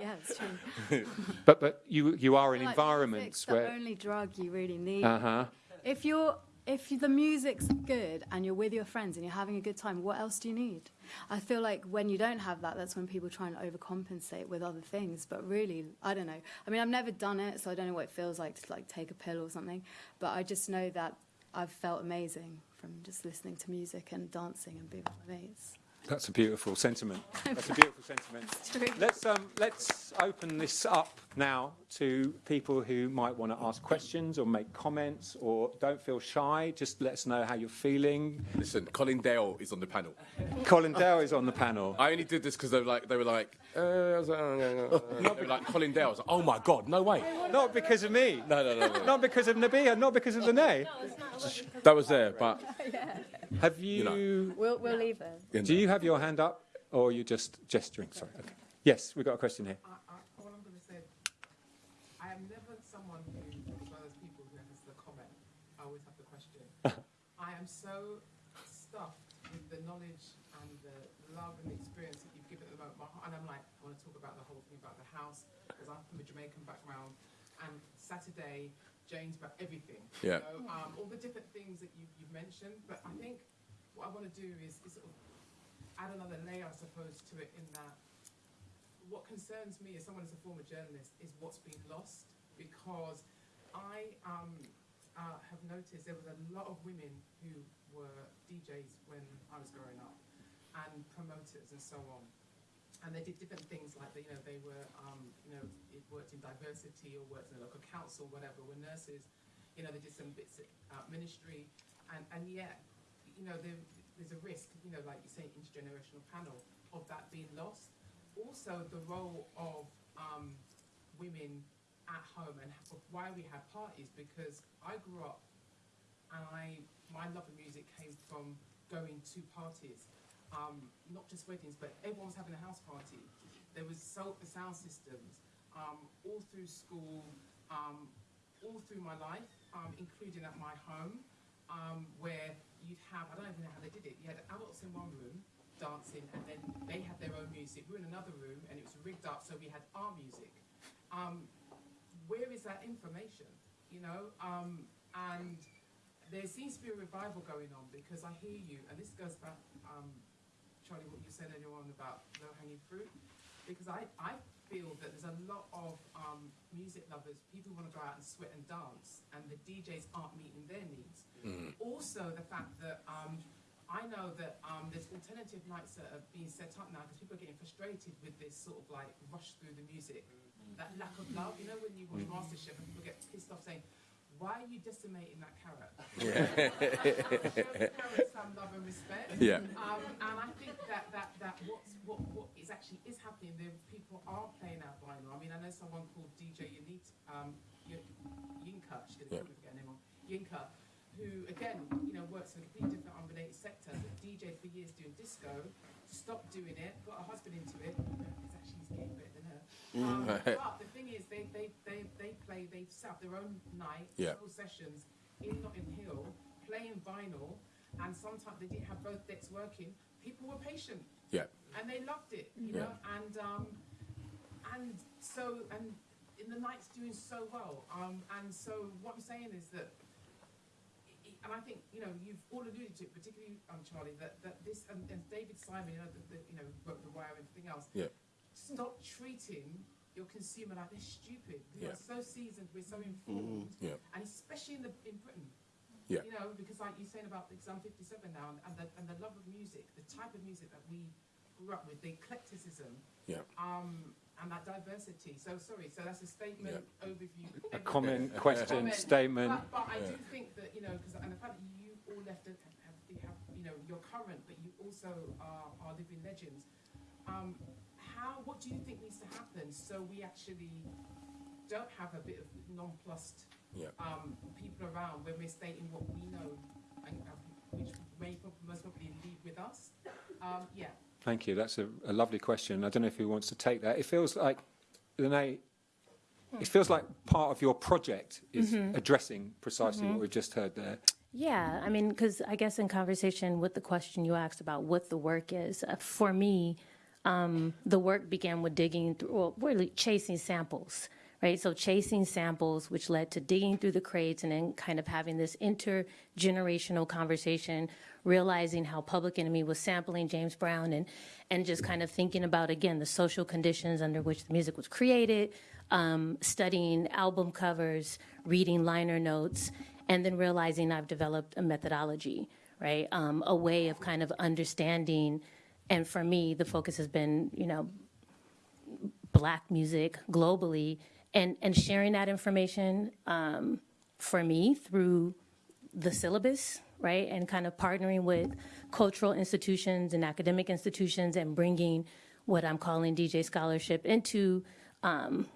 yeah, it's true. But, but you, you are in Like, environments music's the where. only drug you really need. Uh huh. If you're if the music's good and you're with your friends and you're having a good time, what else do you need? I feel like when you don't have that, that's when people try and overcompensate with other things. But really, I don't know. I mean, I've never done it, so I don't know what it feels like to like take a pill or something. But I just know that I've felt amazing from just listening to music and dancing and being with my mates. That's a beautiful sentiment. [laughs] That's a beautiful sentiment. Let's um, let's open this up now to people who might want to ask questions or make comments or don't feel shy. Just let us know how you're feeling. Listen, Colin Dale is on the panel. Colin Dale is on the panel. I only did this because they were like, they were like, uh, I was like, uh, uh, uh, [laughs] were like Colin Dale. I was like, oh my god, no way. Not because of me. No, no, no, no. Not because of Nabihah. Not because of Lynnée. That was there, but [laughs] Have you? know. We'll, we'll leave it. Do you have your hand up, or are you just gesturing? Sorry. Okay. Yes, we've got a question here. I, I, all I'm going to say, I am never someone who, as well as people who has the comment, I always have the question. [laughs] I am so stuffed with the knowledge and the love and the experience that you've given at the moment. And I'm like, I want to talk about the whole thing about the house, because I'm from a Jamaican background. And Saturday, James, about everything. Yeah. Um, all the different things that you, you've mentioned. But I think what I want to do is, is sort of add another layer, I suppose, to it in that what concerns me as someone as a former journalist is what's been lost because I um, uh, have noticed there was a lot of women who were DJs when I was growing up and promoters and so on. And they did different things like, they, you know, they were, um, you know, it worked in diversity or worked in a local council, whatever, were nurses. You know, they did some bits of ministry. And, and yet, you know, there, there's a risk, you know, like you say, intergenerational panel, of that being lost also the role of um, women at home and why we had parties because I grew up and I my love of music came from going to parties, um, not just weddings, but everyone was having a house party. There was sound systems um, all through school, um, all through my life, um, including at my home, um, where you'd have I don't even know how they did it. You had adults in one room dancing, and then they had their own music. We were in another room, and it was rigged up, so we had our music. Um, where is that information? You know, and there seems to be a revival going on because I hear you, and this goes back, um, Charlie, what you said earlier on about low hanging fruit. Because I, I feel that there's a lot of um, music lovers, people who want to go out and sweat and dance, and the DJs aren't meeting their needs. Also, the fact that um, I know that um, there's alternative nights that are being set up now because people are getting frustrated with this sort of like rush through the music, that lack of love. You know, when you watch MasterChef and people get pissed off saying, "Why are you decimating that carrot?" Show the carrot some love and respect. Yeah. Um, and I think that that that what's, what what is actually is happening. There, people are playing out vinyl. I mean, I know someone called DJ Yanit, um, Yinka. She's Yeah. yeah. get her name wrong. Yinka, who again, you know, works in a completely different unrelated sector. But DJed for years doing disco, stopped doing it, got her husband into it. It's actually he's getting better than her. Um, but the thing is, they they they they play. They set up their own night, Yeah. full sessions in Notting Hill, playing vinyl, and sometimes they didn't have both decks working. People were patient Yeah. and they loved it, you Yeah. know. And um, and so and in the night's doing so well. Um, and so what I'm saying is that, i- i- and I think you know you've all alluded to it, particularly um, Charlie, that, that this and, and David Simon, you know, the, the, you know, wrote the Wire and everything else. Yeah. Stop treating your consumer like they're stupid. Yeah. We are so seasoned, we're so informed, Yeah. and especially in the in Britain. Yeah. You know, because like you're saying about, because I'm 57 now, and, and, the, and the love of music, the type of music that we grew up with, the eclecticism, Yeah. um, and that diversity. So sorry, so that's a statement, overview. A everything. comment, question, Comment. statement. But, but I Yeah. do think that you know, because and the fact that you all left it, have, have, have, you know, you're current, but you also are, are living legends. Um, how? What do you think needs to happen so we actually don't have a bit of nonplussed Yeah. um, people around when we're stating what we know, and, uh, which may prob- most probably lead with us? Um, yeah. Thank you. That's a, a lovely question. I don't know if who wants to take that. It feels like, Lynnée, it feels like part of your project is addressing precisely what we've just heard there. Yeah, I mean, because I guess in conversation with the question you asked about what the work is, uh, for me, um, the work began with digging through, well, really chasing samples, right? So chasing samples, which led to digging through the crates and then kind of having this intergenerational conversation, realizing how Public Enemy was sampling James Brown and, and just kind of thinking about, again, the social conditions under which the music was created, um, studying album covers, reading liner notes, and then realizing I've developed a methodology, right? Um, a way of kind of understanding and for me, the focus has been, you know, black music globally and, and sharing that information um, for me through the syllabus, right? And kind of partnering with cultural institutions and academic institutions and bringing what I'm calling DJ scholarship into, um,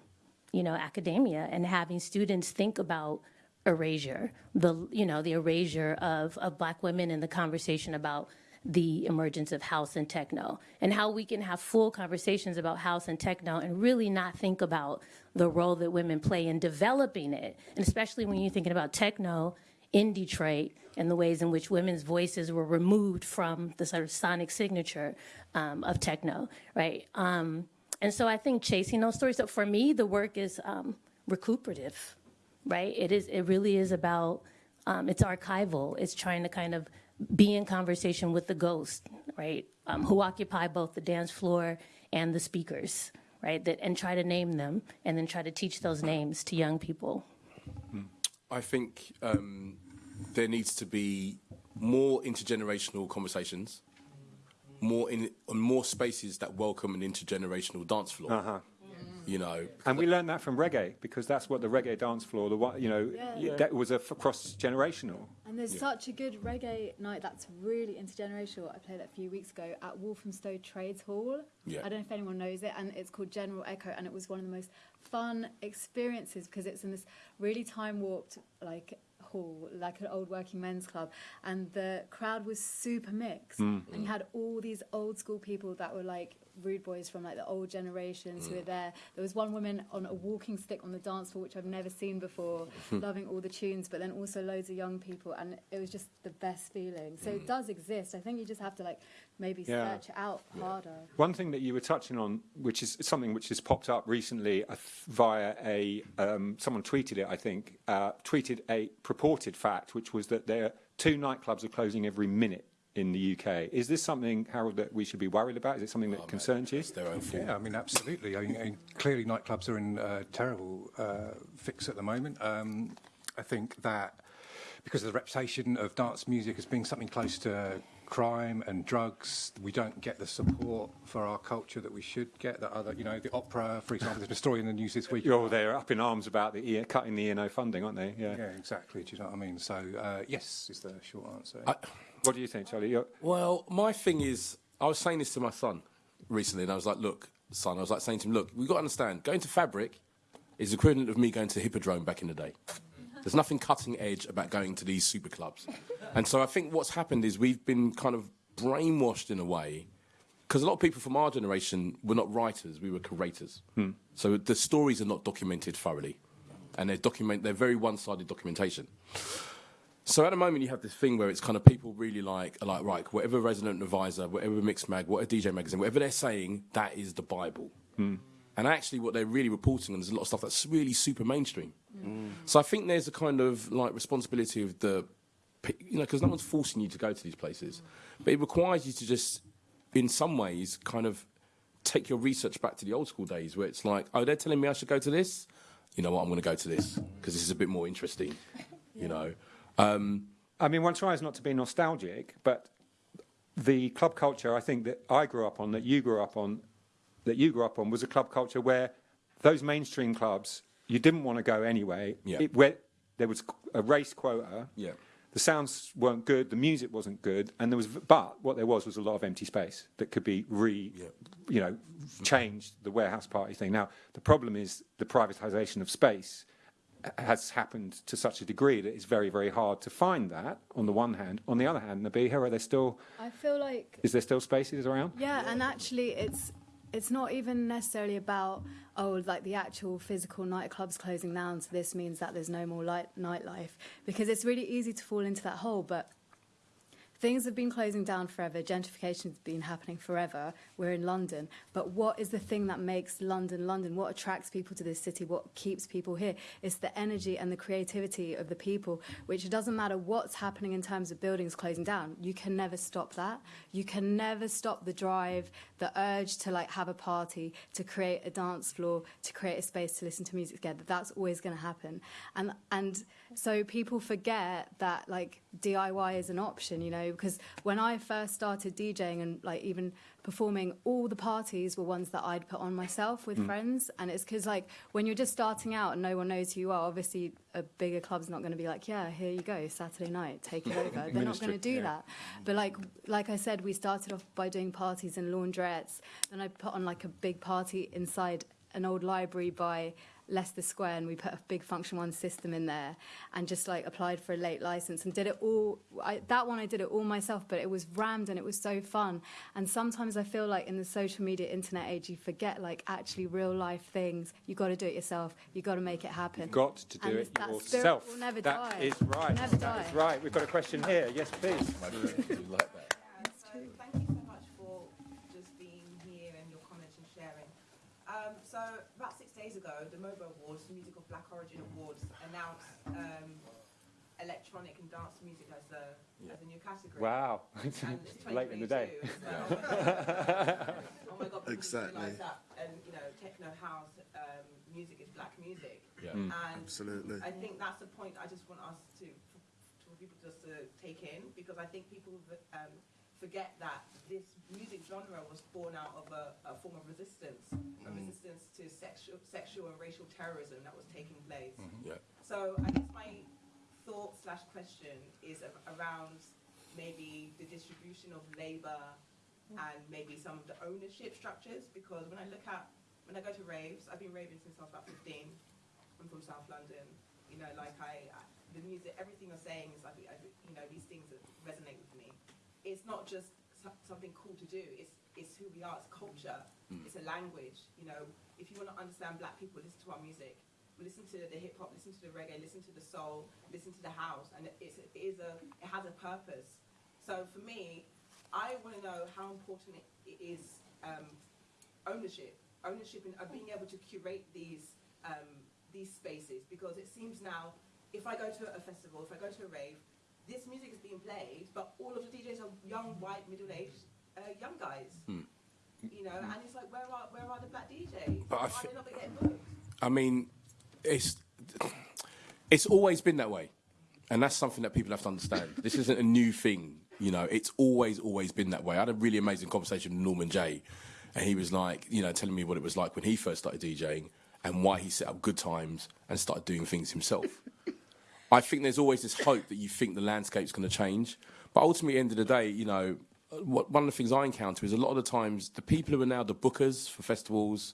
you know, academia and having students think about erasure, the, you know, the erasure of, of black women in the conversation about the emergence of house and techno and how we can have full conversations about house and techno and really not think about the role that women play in developing it. And especially when you're thinking about techno in Detroit and the ways in which women's voices were removed from the sort of sonic signature um, of techno, right? Um, and so I think chasing those stories. So for me, the work is um, recuperative, right? It is. It really is about. Um, it's archival. It's trying to kind of be in conversation with the ghosts, right? Um, who occupy both the dance floor and the speakers, right? That and try to name them and then try to teach those names to young people. I think um, there needs to be more intergenerational conversations, more in more spaces that welcome an intergenerational dance floor. Uh-huh. You know, And we learned that from reggae because that's what the reggae dance floor, the one, you know, Yeah. that was a cross generational. And there's such a good reggae night that's really intergenerational. I played it a few weeks ago at Walthamstow Trades Hall. Yeah. I don't know if anyone knows it, and it's called General Echo, and it was one of the most fun experiences because it's in this really time warped like hall, like an old working men's club, and the crowd was super mixed, hmm. and you had all these old school people that were like rude boys from like the old generations who were there. There was one woman on a walking stick on the dance floor, which I've never seen before, [laughs] loving all the tunes, but then also loads of young people, and it was just the best feeling. So it does exist. I think you just have to like maybe Yeah. search out harder. One thing that you were touching on, which is something which has popped up recently uh, via a um, someone tweeted it, I think, uh, tweeted a purported fact, which was that there two nightclubs are closing every minute in the UK. Is this something, Harold, that we should be worried about? Is it something that concerns you? their own fault. Yeah, I mean, absolutely. I mean, clearly nightclubs are in a terrible uh, fix at the moment. Um, I think that because of the reputation of dance music as being something close to crime and drugs, we don't get the support for our culture that we should get. That other, you know, the opera, for example, there's been a story in the news this week. Oh, they're up in arms about the E- cutting the ENO funding, aren't they? Yeah. Yeah, exactly. Do you know what I mean? So, uh, yes, is the short answer. What do you think, Charlie? You're, Well, my thing is, I was saying this to my son recently, and I was like, "Look, son," I was like saying to him, "Look, we've got to understand. Going to Fabric is equivalent of me going to Hippodrome back in the day. There's nothing cutting edge about going to these super clubs, and so I think what's happened is we've been kind of brainwashed in a way." Because a lot of people from our generation were not writers; we were curators. Hmm. So the stories are not documented thoroughly, and they're document they're very one-sided documentation. So at the moment, you have this thing where it's kind of people really like, like, right, whatever resident advisor, whatever Mixmag, whatever DJ magazine, whatever they're saying, that is the Bible. Hmm. And actually, what they're really reporting on is a lot of stuff that's really super mainstream. Hmm. So I think there's a kind of like responsibility of the, pe- you know, because no one's forcing you to go to these places, but it requires you to just, in some ways, kind of take your research back to the old school days where it's like, oh, they're telling me I should go to this. You know what? I'm going to go to this because this is a bit more interesting. You know. Um, I mean, one tries not to be nostalgic, but the club culture I think that I grew up on, that you grew up on, that you grew up on, was a club culture where those mainstream clubs you didn't want to go anyway. Yeah. It, where there was a race quota. Yeah. The sounds weren't good, the music wasn't good, and there was, but what there was was a lot of empty space that could be re, Yeah. you know, changed the warehouse party thing. Now the problem is the privatisation of space has happened to such a degree that it's very, very hard to find that on the one hand. On the other hand, Nabihah, are there still, I feel like is there still spaces around? Yeah, and actually, it's it's not even necessarily about oh, like the actual physical nightclubs closing down. So this means that there's no more light, nightlife because it's really easy to fall into that hole. But things have been closing down forever. Gentrification has been happening forever. We're in London, but what is the thing that makes London London? What attracts people to this city? What keeps people here? It's the energy and the creativity of the people. Which doesn't matter what's happening in terms of buildings closing down. You can never stop that. You can never stop the drive, the urge to like have a party, to create a dance floor, to create a space to listen to music together. That's always going to happen. And and so people forget that like DIY is an option. You know, because when I first started DJing and like even performing, all the parties were ones that I'd put on myself with hmm. friends. And it's because like when you're just starting out and no one knows who you are, obviously a bigger club's not going to be like, yeah, here you go, Saturday night, take it over. [laughs] They're not going to do yeah. that. But like like I said, we started off by doing parties in laundrettes. Then I put on like a big party inside an old library by Leicester Square, and we put a big Funktion-One system in there, and just like applied for a late license and did it all. I, that one I did it all myself, but it was rammed and it was so fun. And sometimes I feel like in the social media internet age, you forget like actually real life things. You got to do it yourself. You got to make it happen. You've got to do And it that yourself. will never That die. is right. Never That die. is right. We've got a question here. Yes, please. Like that. So thank you so much for just being here and your comments and sharing. Um, so about six days ago, the MOBO Awards, the Music of Black Origin Awards, announced um, electronic and dance music as a as a new category. Wow. And [laughs] it's Late in the day. 2022 as oh my God! Exactly. Realize that, and you know, techno house um, music is black music. Yeah. And Absolutely. I think that's the point I just want us to, for people just to take in, because I think people um, forget that this music genre was born out of a, a form of resistance, a mm-hmm. resistance to sexual, sexual and racial terrorism that was taking place. Mm-hmm. Yeah. So I guess my thought slash question is around maybe the distribution of labour mm. and maybe some of the ownership structures, because when I look at, when I go to raves, I've been raving since I was about 15. I'm from South London. You know, like I, I the music, everything you're saying is like, I, you know, these things resonate with me. It's not just something cool to do. It's it's who we are. It's culture. It's a language. You know, if you want to understand Black people, listen to our music. Listen to the hip hop. Listen to the reggae. Listen to the soul. Listen to the house. And it- it's, it is a it has a purpose. So for me, I want to know how important it, it is um, ownership, ownership, and uh, being able to curate these um, these spaces because it seems now, if I go to a festival, if I go to a rave, this music is being played, but all of the DJs are young, white, middle-aged, uh, young guys. You know, and it's like, where are where are the black DJs? But I Why thi- are they not getting booked? I mean, it's it's always been that way, and that's something that people have to understand. This isn't a new thing, you know. It's always always been that way. I had a really amazing conversation with Norman Jay, and he was like, you know, telling me what it was like when he first started DJing and why he set up good times and started doing things himself. I think there's always this hope that you think the landscape's going to change, but ultimately, at the end of the day, you know, what, one of the things I encounter is a lot of the times the people who are now the bookers for festivals,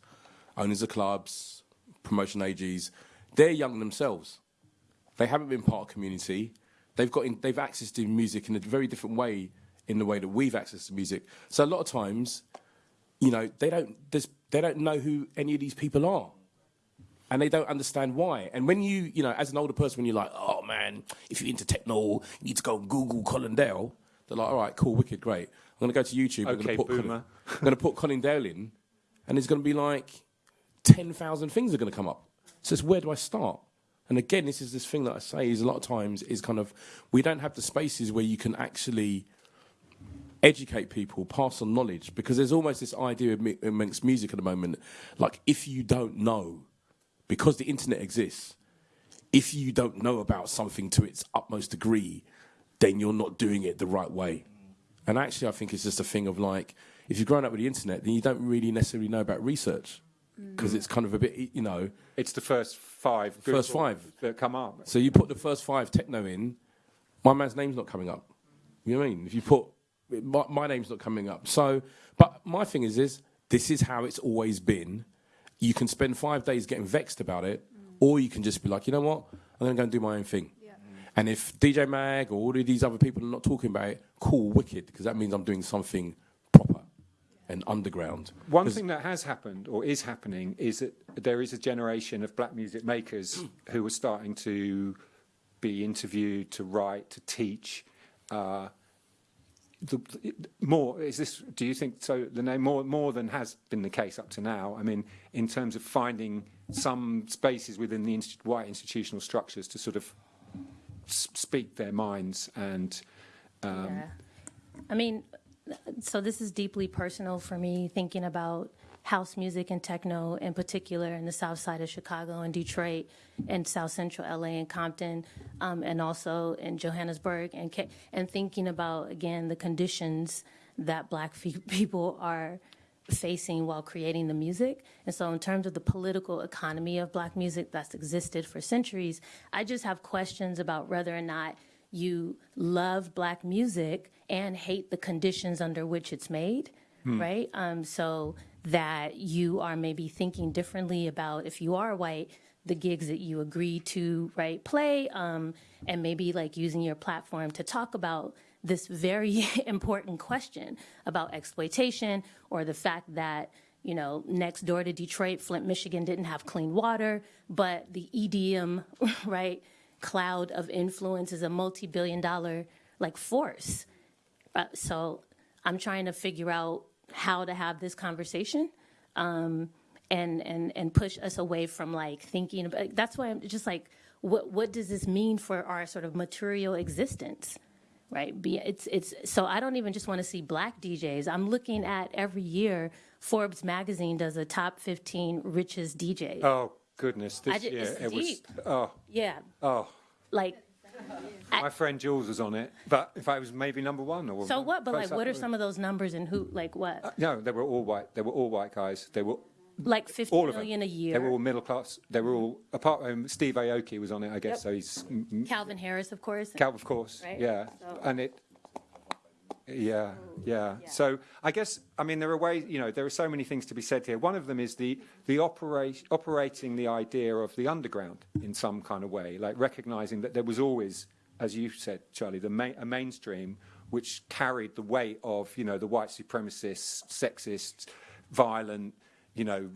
owners of clubs, promotion AGs, they're young themselves. They haven't been part of community. They've got in, they've accessed to music in a very different way in the way that we've accessed to music. So a lot of times, you know, they don't they don't know who any of these people are and they don't understand why. And when you, you know, as an older person, when you're like, oh man, if you're into techno, you need to go and Google Colin Dale. They're like, all right, cool, wicked, great. I'm going to go to YouTube. I'm Okay, going to put Colin, boomer. [laughs] I'm going to put Colin Dale in, and there's going to be like ten thousand things are going to come up. So it's where do I start? And again, this is this thing that I say is a lot of times is kind of we don't have the spaces where you can actually educate people, pass on knowledge, because there's almost this idea amongst music at the moment, like if you don't know, because the internet exists, if you don't know about something to its utmost degree, then you're not doing it the right way. And actually, I think it's just a thing of like, if you've grown up with the internet, then you don't really necessarily know about research, mm. because it's kind of a bit, you know. It's the first five. First five. that come up. So you put the first five techno in, my man's name's not coming up. You know what I mean? If you put my, my name's not coming up. So, but my thing is, is this is how it's always been. You can spend five days getting vexed about it, or you can just be like, you know what? I'm going to go and do my own thing. And if DJ Mag or all of these other people are not talking about it, cool, wicked, because that means I'm doing something proper and underground. One thing that has happened or is happening is that there is a generation of black music makers who are starting to be interviewed, to write, to teach. Uh, the, more is this? Do you think so? Lynnée, more more than has been the case up to now. I mean, in terms of finding some spaces within the white institutional structures to sort of speak their minds and um, yeah. I mean, so this is deeply personal for me, thinking about house music and techno in particular in the south side of Chicago and Detroit and south central LA and Compton, um, and also in Johannesburg, and, and thinking about, again, the conditions that black [laughs] people are facing while creating the music. And so, in terms of the political economy of black music that's existed for centuries, I just have questions about whether or not you love black music and hate the conditions under which it's made, right? Um, so that you are maybe thinking differently about if you are white, the gigs that you agree to right play, um, and maybe like using your platform to talk about this very [laughs] important question about exploitation or the fact that you know next door to Detroit, Flint, Michigan didn't have clean water, but the EDM [laughs] right cloud of influence is a multi-billion dollar like force. Uh, so I'm trying to figure out how to have this conversation um, and and and push us away from like thinking about. That's why I'm just like, what what does this mean for our sort of material existence? Right. Be, it's it's so I don't even just want to see black DJs. I'm looking at every year Forbes magazine does a top 15 richest DJs. Oh goodness, this I ju- year it's it was. deep. Oh, Yeah. oh. Like [laughs] My friend Jules was on it, but if I was maybe number one or so what? But like, what are some of those numbers and who? Like what? No, they were all white. They were all white guys. They were Like 50 all of million a year. They were all middle class. They were all apart from Steve Aoki was on it, I guess. Yep. So he's mm, mm, Calvin Harris, of course. Calvin, of course. Right. Yeah, So- and it. Yeah, yeah, So I guess I mean there are ways. You know, there are so many things to be said here. One of them is the the operate, operating the idea of the underground in some kind of way, like recognizing that there was always, as you said, Charlie, the ma- a mainstream which carried the weight of you know the white supremacist, sexist, violent, you know,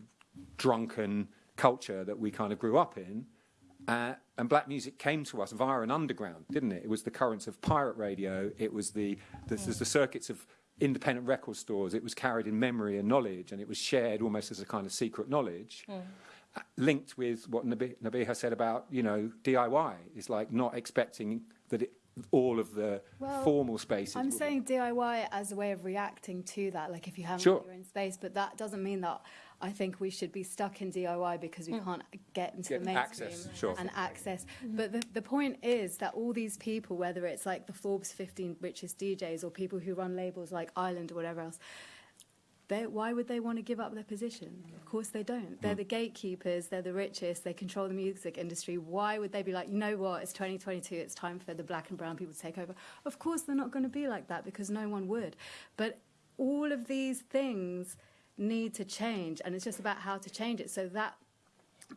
drunken culture that we kind of grew up in. Uh, and black music came to us via an underground, didn't it? It was the currents of pirate radio. It was the the, the circuits of independent record stores. It was carried in memory and knowledge, and it was shared almost as a kind of secret knowledge. Uh, Linked with what Nabi- Nabihah said about you know DIY is like not expecting that it, all of the Well, formal spaces. I'm saying DIY as a way of reacting to that, like if you haven't Sure. got your own space, but that doesn't mean that I think we should be stuck in DIY because we hmm. can't get into Get the mainstream access, sure. and access. But the, the point is that all these people, whether it's like the Forbes 15 richest DJs or people who run labels like Island or whatever else, they, why would they want to give up their position? Of course they don't. They're hmm. the gatekeepers, they're the richest, they control the music industry. Why would they be like, you know what, it's 2022, it's time for the black and brown people to take over? Of course they're not going to be like that because no one would. But all of these things need to change, and it's just about how to change it. So that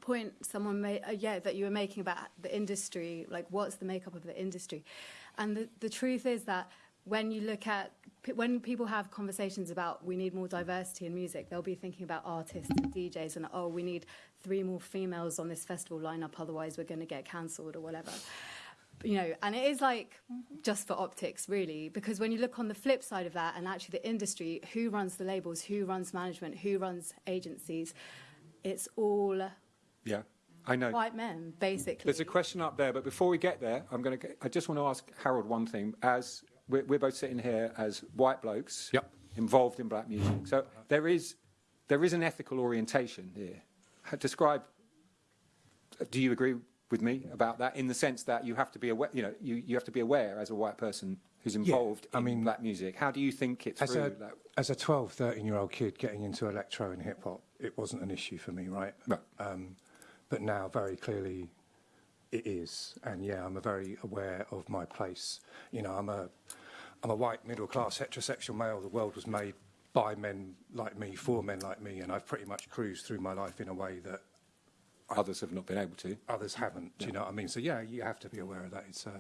point someone made, uh, yeah, that you were making about the industry, like what's the makeup of the industry, and the, the truth is that when you look at when people have conversations about we need more diversity in music, they'll be thinking about artists and DJs and oh, we need three more females on this festival lineup, otherwise we're going to get cancelled or whatever. You know, and it is like mm-hmm. just for optics, really, because when you look on the flip side of that, and actually the industry, who runs the labels, who runs management, who runs agencies, it's all yeah, I know. white men, basically. There's a question up there, but before we get there, I'm going to. I just want to ask Harold one thing. As we're, we're both sitting here as white blokes, Yep. involved in black music, so there is there is an ethical orientation here. Describe. Do you agree with me about that? In the sense that you have to be aware, you know, you, you have to be aware as a white person who's involved I in mean- black music. How do you think it As through? a, that- as a 12, 13 year old kid getting into electro and hip hop, it wasn't an issue for me, right? Right. Um, but now, very clearly, it is. And yeah, I'm a very aware of my place. You know, I'm a, I'm a white, middle class, heterosexual male. The world was made by men like me, for men like me. And I've pretty much cruised through my life in a way that others have not been able to. Others haven't. Do you know what I mean? So yeah, you have to be aware of that. It's. Uh,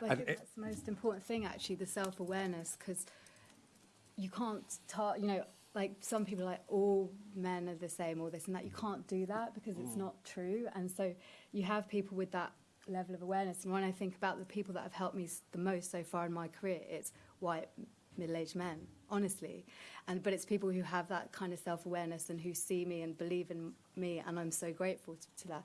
well, I think that's the most important thing, actually, the self-awareness, because you can't, you know, like some people are like all men are the same, or this and that. You can't do that because it's mm. not true. And so you have people with that level of awareness. And when I think about the people that have helped me the most so far in my career, it's white middle-aged men, honestly. And, but it's people who have that kind of self awareness and who see me and believe in me. And I'm so grateful to, to that.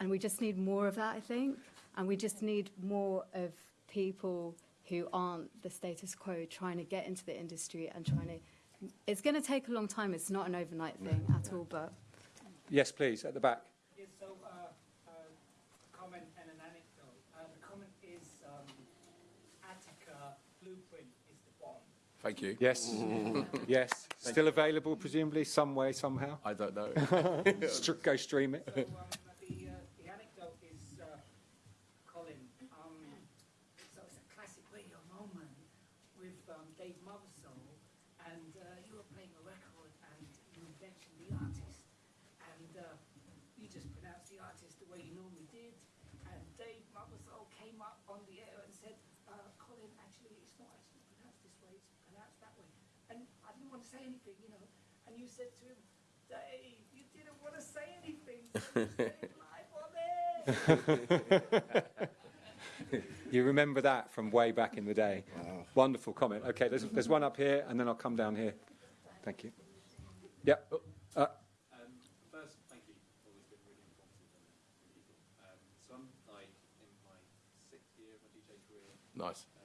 And we just need more of that, I think. And we just need more of people who aren't the status quo trying to get into the industry and trying to it's going to take a long time. It's not an overnight thing at all, but Yes, please, at the back. Yes, so, uh, uh, comment and an anecdote. Uh, the comment is, um, Attica blueprint is the bomb. Thank you. Yes, [laughs] yes. Still available, presumably, some way, somehow. I don't know. [laughs] Go stream it. [laughs] So, um, the, uh, the anecdote is, uh, Colin, um, so it's a classic radio moment with, um, Dave Mothersole, and, uh, you were playing a record and you mentioned the artist, and, uh, you just pronounced the artist the way you normally did, and Dave Mothersole came up on the air and said, uh, Colin, actually, it's not actually pronounced this way, it's pronounced that way. And I didn't want to say anything, you know, and you said to him, Dave, you didn't want to say anything, you said it live on air. You remember that from way back in the day. Wonderful comment. Okay, there's, there's one up here, and then I'll come down here. Thank you. Yep. Uh, Um,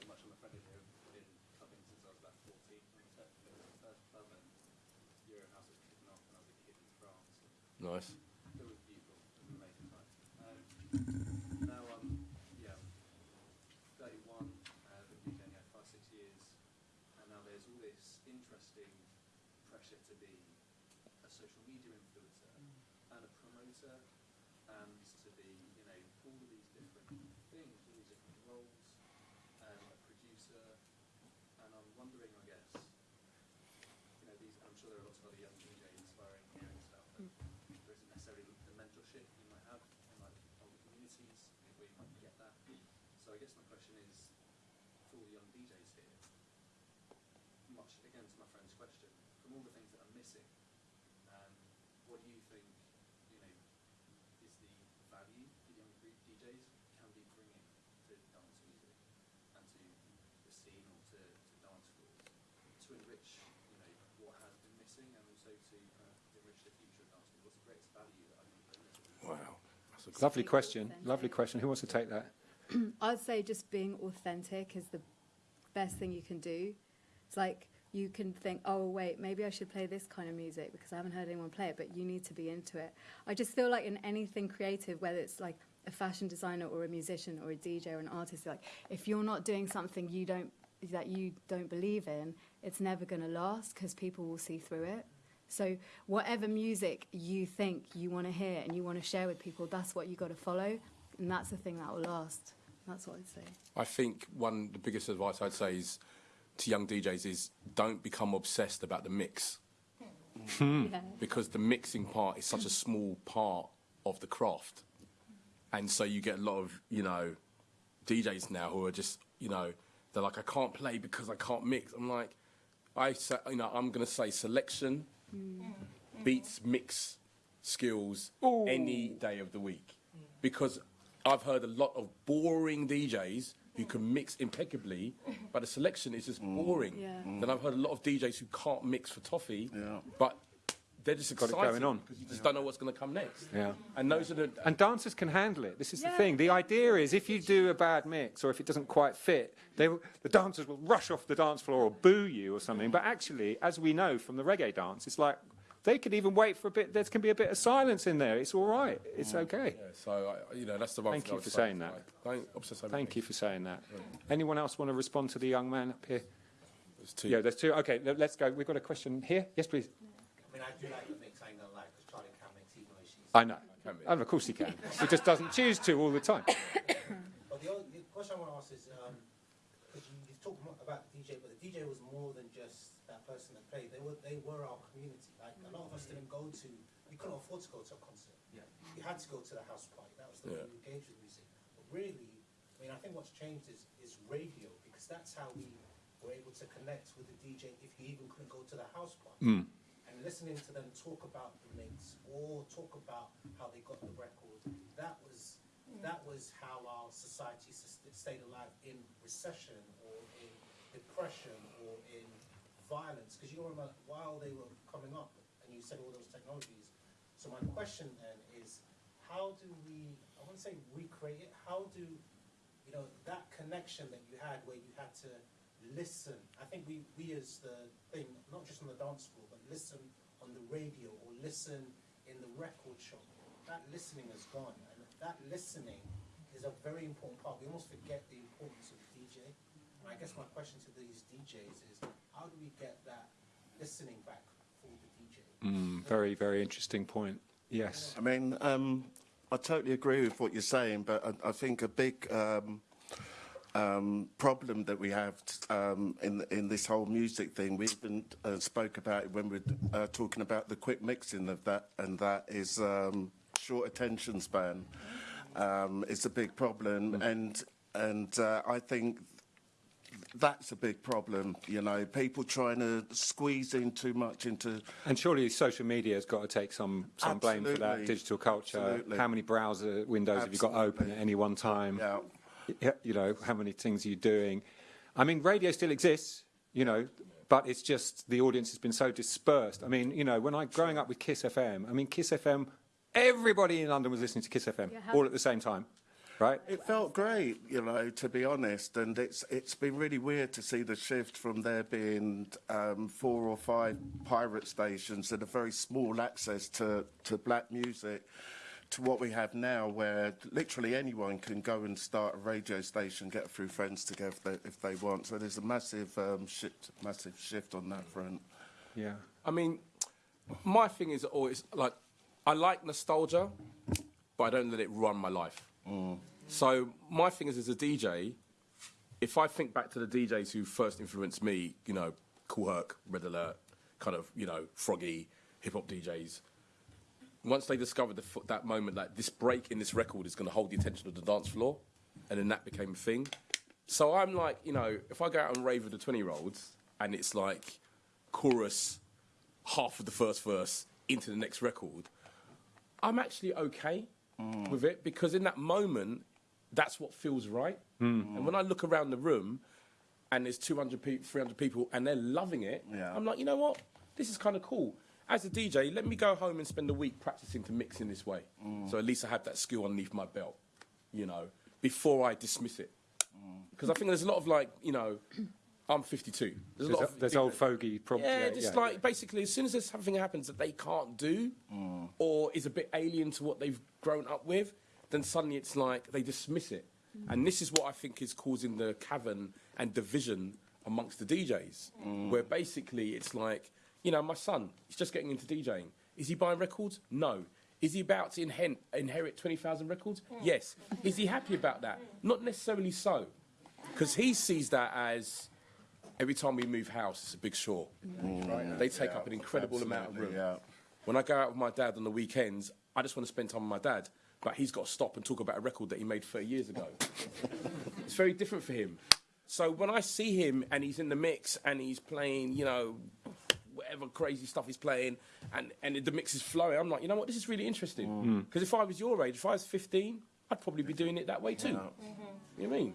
pressure to be a social media influencer and a promoter and to be, you know, all of these different things, all these different roles, and a producer, and I'm wondering, I guess, you know, these, I'm sure there are lots of other young DJs inspiring here and stuff, but there isn't necessarily the mentorship you might have in like older communities where you might get that. So I guess my question is, for all the young DJs here, much again to my friend's question, from all the things that are missing, um, what do you think, you know, is the value that young DJs can be bringing to dance music and to the scene or to, to dance floors to enrich, you know, what has been missing and also to uh, enrich the future of dance music? What's the greatest value that I can bring to this? Wow. That's a lovely question. Lovely question. Who wants to take that? [clears throat] I'd say just being authentic is the best thing you can do. It's like you can think, oh, wait, maybe I should play this kind of music because I haven't heard anyone play it, but you need to be into it. I just feel like in anything creative, whether it's like a fashion designer or a musician or a DJ or an artist, like if you're not doing something you don't that you don't believe in, it's never going to last because people will see through it. So whatever music you think you want to hear and you want to share with people, that's what you got to follow, and that's the thing that will last. That's what I'd say. I think one the biggest advice I'd say is to young DJs is don't become obsessed about the mix hmm. Yeah. because the mixing part is such a small part of the craft, and so you get a lot of you know DJs now who are just you know they're like I can't play because I can't mix. I'm like I say, you know I'm gonna say selection mm. beats mix skills any day of the week because I've heard a lot of boring DJs who can mix impeccably, but the selection is just mm. boring. Yeah. Mm. Then I've heard a lot of DJs who can't mix for toffee, Yeah. but they're just Got it excited going on. because you just don't know what's going to come next. Yeah. And those are the And dancers can handle it. This is the thing. The idea is if you do a bad mix or if it doesn't quite fit, they will, the dancers will rush off the dance floor or boo you or something. But actually, as we know from the reggae dance, it's like they could even wait for a bit. There can be a bit of silence in there. It's all right. It's mm. okay. yeah, so I, you know that's the one Thank thing you for saying that. Like, don't obsess over Thank you for saying that. Anyone else want to respond to the young man up here? There's two. Yeah, there's two. Okay, let- let's go. We've got a question here. Yes, please. I mean, I do like the mix, I ain't gonna lie, because Charlie can mix even though she's. I know. Can be. Oh, of course he can. He just doesn't choose to all the time. [coughs] But the, other, the question I want to ask is, um, because you, you've talked about the DJ, but the DJ was more than just that person that played. They were, they were our community. Like, a lot of us didn't go to, we couldn't afford to go to a concert. Yeah. You had to go to the house party. That was the way Yeah. you engaged with music. But really, I mean, I think what's changed is, is radio, because that's how we were able to connect with the DJ if you even couldn't go to the house party. Hmm. And listening to them talk about the mix or talk about how they got the record, that was hmm. that was how our society stayed alive in recession or in depression or in violence. Because you remember while they were coming up, and you said all those technologies. So my question then is, how do we? I want to say recreate it. How do you know that connection that you had where you had to listen? I think we we as the thing, not just on the dance floor, but listen on the radio or listen in the record shop. That listening has gone, and that listening is a very important part. We almost forget the importance of DJ. And I guess my question to these DJs is, how do we get that listening back for the? Mm, very, very interesting point. Yes. I mean, um, I totally agree with what you're saying, but I, I think a big um, um, problem that we have um, in in this whole music thing, we even uh, spoke about it when we were uh, talking about the quick mixing of that, and that is um, short attention span. Um, it's a big problem, and and uh, I think that's a big problem. You know, people trying to squeeze in too much into And surely social media has got to take some, some blame for that digital culture. Absolutely. How many browser windows have you got open at any one time? Yeah. You know, how many things are you doing? I mean, radio still exists, you know, but it's just the audience has been so dispersed. I mean, you know, when I growing up with Kiss FM, I mean, Kiss FM, everybody in London was listening to Kiss FM Yeah, all at the same time, right? It felt great, you know, to be honest, and it's it's been really weird to see the shift from there being um, four or five pirate stations and a very small access to, to black music to what we have now, where literally anyone can go and start a radio station, get a few friends together if they, if they want. So there's a massive um, shift, massive shift on that front. Yeah. I mean, my thing is always like, I like nostalgia, but I don't let it run my life. So my thing is, as a DJ, if I think back to the DJs who first influenced me, you know, Kool Herc, Red Alert, kind of, you know, Froggy, hip hop DJs. Once they discovered the, that moment, like this break in this record is going to hold the attention of the dance floor, and then that became a thing. So I'm like, you know, if I go out and rave with the 20 year olds, and it's like chorus, half of the first verse into the next record, I'm actually okay Mm. with it because in that moment, that's what feels right. Mm. And when I look around the room and there's 200 people, 300 people, and they're loving it, Yeah. I'm like, you know what? This is kind of cool. As a DJ, let me go home and spend a week practicing to mix in this way. Mm. So at least I have that skill underneath my belt, you know, before I dismiss it. Because I think there's a lot of like, you know, I'm 52. There's, a There's, lot a- of there's old fogey problems. yeah, just like basically, as soon as there's something happens that they can't do, mm. or is a bit alien to what they've grown up with, then suddenly it's like they dismiss it. Mm. And this is what I think is causing the cavern and division amongst the DJs, mm. where basically it's like, you know, my son, he's just getting into DJing. Is he buying records? No. Is he about to inhen- inherit 20,000 records? Yes. Is he happy about that? Not necessarily so. Because he sees that as every time we move house, it's a big chore. Mm. Right? They take up an incredible amount of room. Yeah. When I go out with my dad on the weekends, I just want to spend time with my dad. But he's got to stop and talk about a record that he made 30 years ago. [laughs] it's very different for him. So when I see him and he's in the mix and he's playing, you know, whatever crazy stuff he's playing, and, and the mix is flowing, I'm like, you know what, this is really interesting. Mm. Mm. Because if I was your age, if I was 15, I'd probably be doing it that way too. You know what I mean?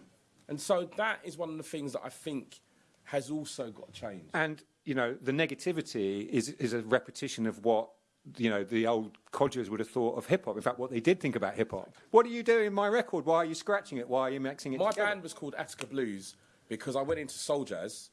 And so that is one of the things that I think has also got to change. And you know, the negativity is is a repetition of what you know the old codgers would have thought of hip hop. In fact, what they did think about hip hop. What are you doing in my record? Why are you scratching it? Why are you mixing it? My together? band was called Attica Blues because I went into Soul Jazz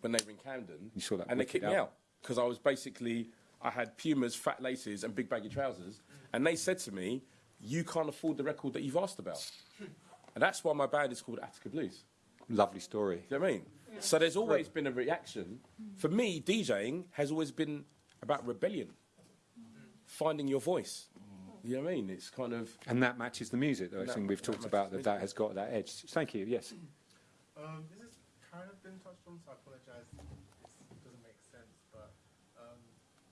when they were in Camden. You saw that and they kicked me out because I was basically I had Pumas, fat laces, and big baggy trousers, and they said to me, "You can't afford the record that you've asked about," [laughs] and that's why my band is called Attica Blues. Lovely story. Do you know what I mean? So there's always been a reaction. For me, DJing has always been about rebellion, finding your voice. You know what I mean? It's kind of And that matches the music, though. I That- think we've talked about that. That has got that edge. Thank you. Yes. [clears throat] Um, this has kind of been touched on, so I apologize if it doesn't make sense. But um,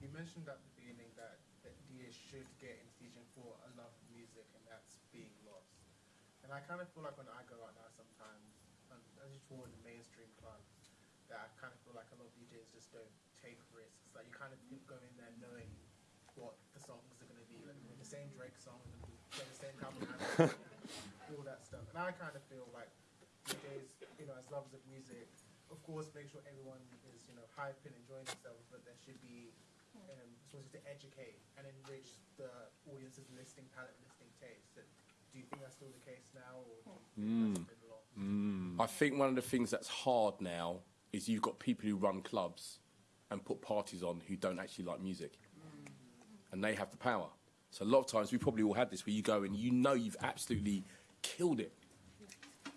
you mentioned at the beginning that, that DJs should get into DJing for a love of music, and that's being lost. And I kind of feel like when I go out now, sometimes, as you tour in the mainstream clubs, that I kind of feel like a lot of DJs just don't take risks. Like you kind of go in there knowing what the songs are going to be. Like the same Drake song, and then play the same album, [laughs] all that stuff. And I kind of feel like DJs, you know, as lovers of music, of course, make sure everyone is, you know, hyping, and enjoying themselves, but there should be, um, supposed to educate and enrich the audience's listening palette, listening taste. That, do you think that's still the case now, or do you think that's been lost? I think one of the things that's hard now is you've got people who run clubs and put parties on who don't actually like music, mm. and they have the power. So a lot of times we probably all had this where you go and you know you've absolutely killed it,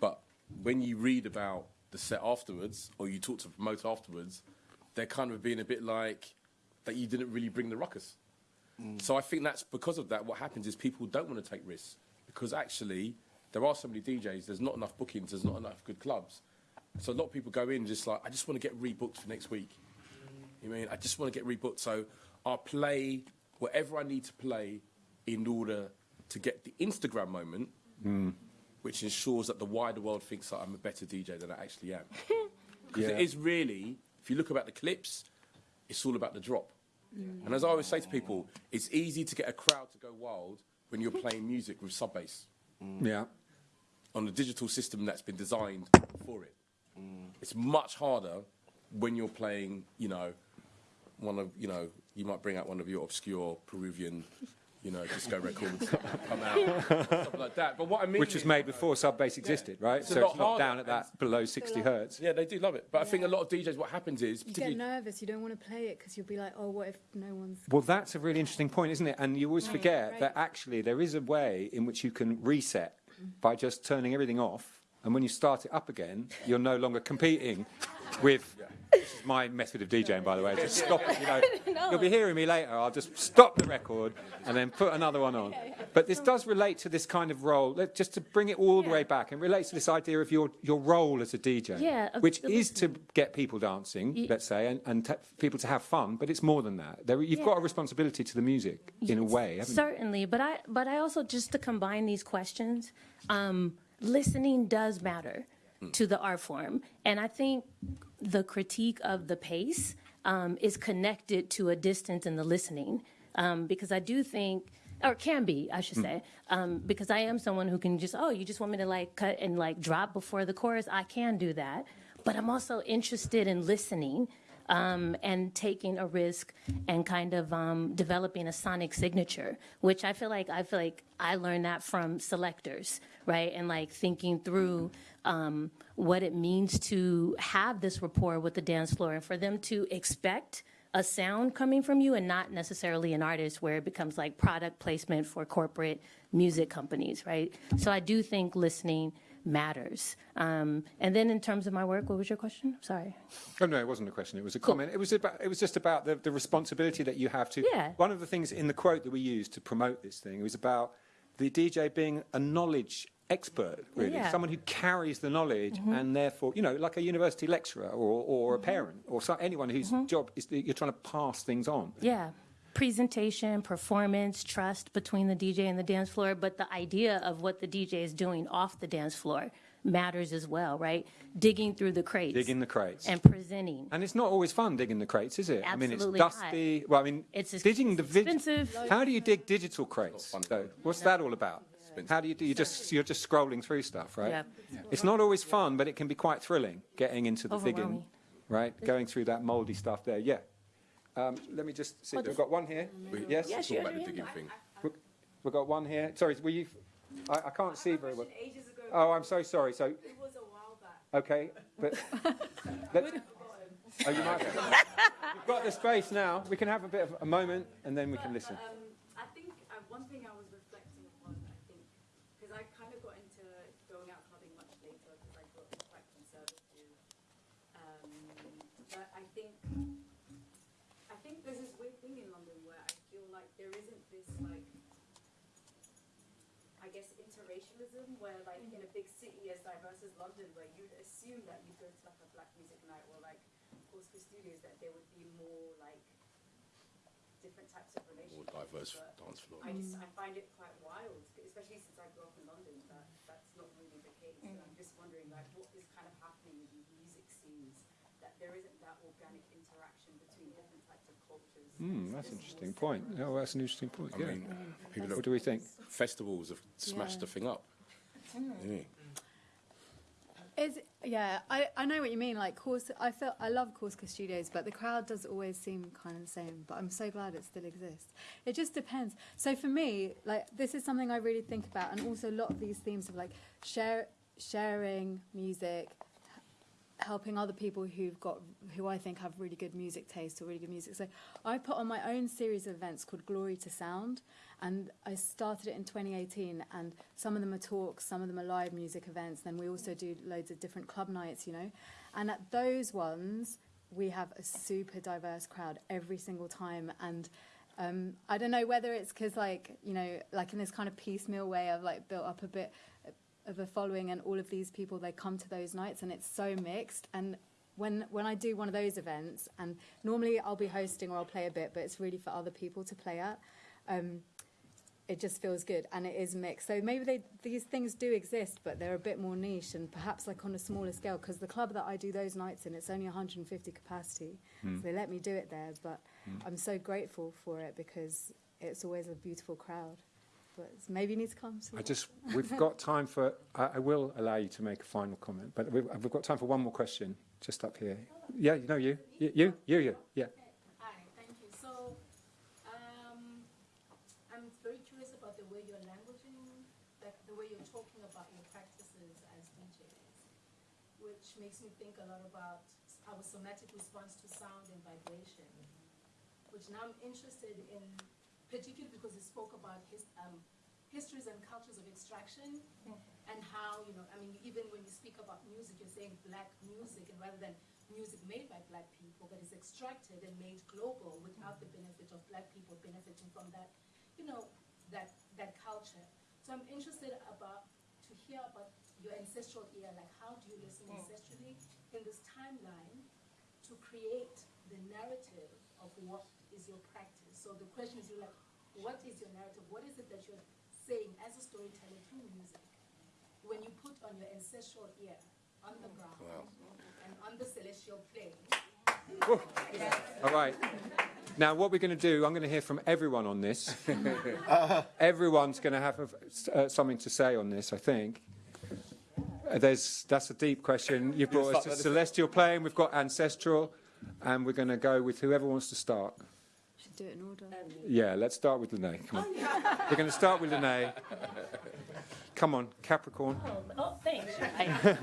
but when you read about the set afterwards or you talk to the promoter afterwards, they're kind of being a bit like that you didn't really bring the ruckus. Mm. So I think that's because of that. What happens is people don't want to take risks because actually there are so many DJs. There's not enough bookings. There's not enough good clubs. So a lot of people go in just like I just want to get rebooked for next week. You mean I just want to get rebooked. So I'll play whatever I need to play in order to get the Instagram moment, mm. which ensures that the wider world thinks that I'm a better DJ than I actually am. [laughs] Because Yeah. it is really, if you look about the clips, it's all about the drop. Mm. And as I always say to people, it's easy to get a crowd to go wild when you're playing music with sub bass Yeah. on a digital system that's been designed for it. Mm. It's much harder when you're playing, you know, one of, you know, you might bring out one of your obscure Peruvian, you know, disco [laughs] records come out, stuff like that. But what I mean Which was made before sub bass existed, right? It's so it's not down at that below 60 hertz. Yeah, they do love it. But I think a lot of DJs, what happens is, You get nervous. You don't want to play it because you'll be like, oh, what if no one's. Well, that's a really interesting point, isn't it? And you always forget Right. that actually there is a way in which you can reset mm. by just turning everything off. And when you start it up again, you're no longer competing with. This is my method of DJing, by the way. Just [laughs] stop it. You know, [laughs] you'll be hearing me later. I'll just stop the record and then put another one on. But this does relate to this kind of role. Just to bring it all the way back, it relates to this idea of your, your role as a DJ, Yeah, which is to get people dancing, let's say, and, and t- people to have fun. But it's more than that. There, you've got a responsibility to the music in a way, haven't you? Certainly, but I but I also just to combine these questions, um, listening does matter to the art form, and I think the critique of the pace um, is connected to a distance in the listening, um, because I do think. Or can be, I should say, um, because I am someone who can just, oh, you just want me to like cut and like drop before the chorus. I can do that, but I'm also interested in listening um, and taking a risk and kind of um, developing a sonic signature, which I feel like I feel like I learned that from selectors, right? And like thinking through um, what it means to have this rapport with the dance floor and for them to expect a sound coming from you and not necessarily an artist where it becomes like product placement for corporate music companies, right? So I do think listening matters. Um, and then in terms of my work, what was your question? Sorry. Oh, no, it wasn't a question. It was a comment. It was about. It was just about the, the responsibility that you have to. Yeah. One of the things in the quote that we used to promote this thing was about the DJ being a knowledge expert, really, Yeah. someone who carries the knowledge, Mhm. and therefore, you know, like a university lecturer or, or a parent or so, anyone whose job is that you're trying to pass things on. Yeah. Presentation, performance, trust between the DJ and the dance floor, but the idea of what the DJ is doing off the dance floor matters as well, right? Digging through the crates. Digging the crates. And presenting. And it's not always fun digging the crates, is it? Absolutely I mean, it's not. dusty. Well, I mean, It's digging the expensive. How do you dig digital crates? though? What's that all about? How do you do? You just you're just scrolling through stuff, right? Yeah. It's not always fun, but it can be quite thrilling getting into the digging, right? Going through that mouldy stuff there. Yeah. Um, let me just see. Oh, We've got one here. We- Yes. Yes, talk about the digging thing. We've got one here. Sorry, were you? I, I can't see very well. Oh, I'm so sorry. So. It was a while back. Okay, but. [laughs] let- oh, you might. You've got the space now. We can have a bit of a moment, and then we can listen. Um, I think uh, one thing I was reflecting upon, I think, because I kind of got into going out clubbing much later because I grew up quite conservative. Um, but I think, I think there's this weird thing in London where I feel like there isn't this like, I guess interracialism where like in a big city as diverse as London where you'd assume that you'd go to like a black music night or like Corsica Studios that there would be more like different types of relationships. diverse but dance floor. I just mm. I find it quite wild, especially since I grew up in London. That that's not really the case. And I'm mm. just wondering, like, what is kind of happening in these music scenes that there isn't that organic interaction between different types of cultures. Hmm, that's an interesting point. Oh, that's an interesting point. I Yeah. mean, mm. people what do we think? Festivals have smashed Yeah. the thing up. Yeah. Is yeah, I, I know what you mean. Like course, I feel I love Corsica Studios, but the crowd does always seem kind of the same. But I'm so glad it still exists. It just depends. So for me, like this is something I really think about, and also a lot of these themes of like share sharing music, helping other people who've got who I think have really good music taste or really good music. So I put on my own series of events called Glory to Sound, and I started it in 2018. And some of them are talks, some of them are live music events. Then we also do loads of different club nights, you know. And at those ones, we have a super diverse crowd every single time, and um, I don't know whether it's because like you know, like in this kind of piecemeal way, I've like built up a bit of a following, and all of these people they come to those nights, and it's so mixed. And when when I do one of those events, and normally I'll be hosting or I'll play a bit, but it's really for other people to play at. Um, it just feels good and it is mixed. So maybe they, these things do exist, but they're a bit more niche and perhaps like on a smaller scale. Because the club that I do those nights in, it's only 150 capacity, Mm. so they let me do it there. But Mm. I'm so grateful for it because it's always a beautiful crowd. But maybe you need to come. To I just, we've got time for, I, I will allow you to make a final comment, but we've, we've got time for one more question, just up here. Yeah, you know you, you, you, you, you, yeah. Hi, thank you. So, um, I'm very curious about the way you're languaging, like the way you're talking about your practices as DJs, which makes me think a lot about our somatic response to sound and vibration, which now I'm interested in, particularly because he spoke about his, um, histories and cultures of extraction and how, you know, I mean, even when you speak about music, you're saying black music, and rather than music made by black people, but it's extracted and made global without the benefit of black people benefiting from that, you know, that that culture. So I'm interested about to hear about your ancestral ear, like how do you listen ancestrally in this timeline to create the narrative of what is your practice. So the question is, you're like, what is your narrative? What is it that you're saying as a storyteller through music? When you put on your ancestral ear on the ground and on the celestial plane. All right. Now, what we're going to do, I'm going to hear from everyone on this. [laughs] Everyone's going to have a, uh, something to say on this, I think. Uh, There's, that's a deep question. You've brought us to celestial plane, we've got ancestral, and we're going to go with whoever wants to start. Should do it in order. Yeah, let's start with Lynnée. Come on. We're going to start with Lynnée. Come on, Capricorn. Oh, thanks. [laughs]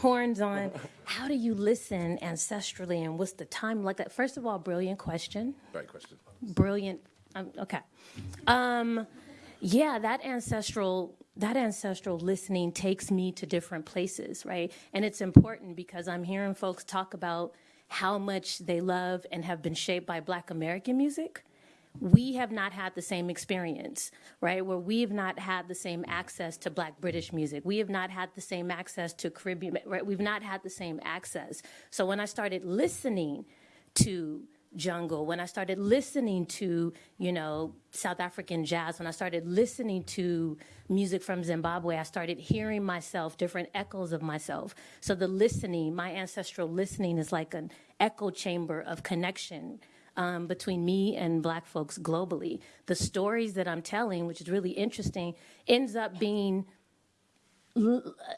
Horns on. How do you listen ancestrally, and what's the time like that? First of all, brilliant question. Great question. Brilliant. Um, okay. Um, yeah, that ancestral that ancestral listening takes me to different places, right? And it's important because I'm hearing folks talk about how much they love and have been shaped by Black American music we have not had the same experience, right? Where we have not had the same access to Black British music. We have not had the same access to Caribbean, right? We've not had the same access. So when I started listening to jungle, when I started listening to, you know, South African jazz, when I started listening to music from Zimbabwe, I started hearing myself, different echoes of myself. So the listening, my ancestral listening is like an echo chamber of connection um, between me and black folks globally. The stories that I'm telling, which is really interesting, ends up being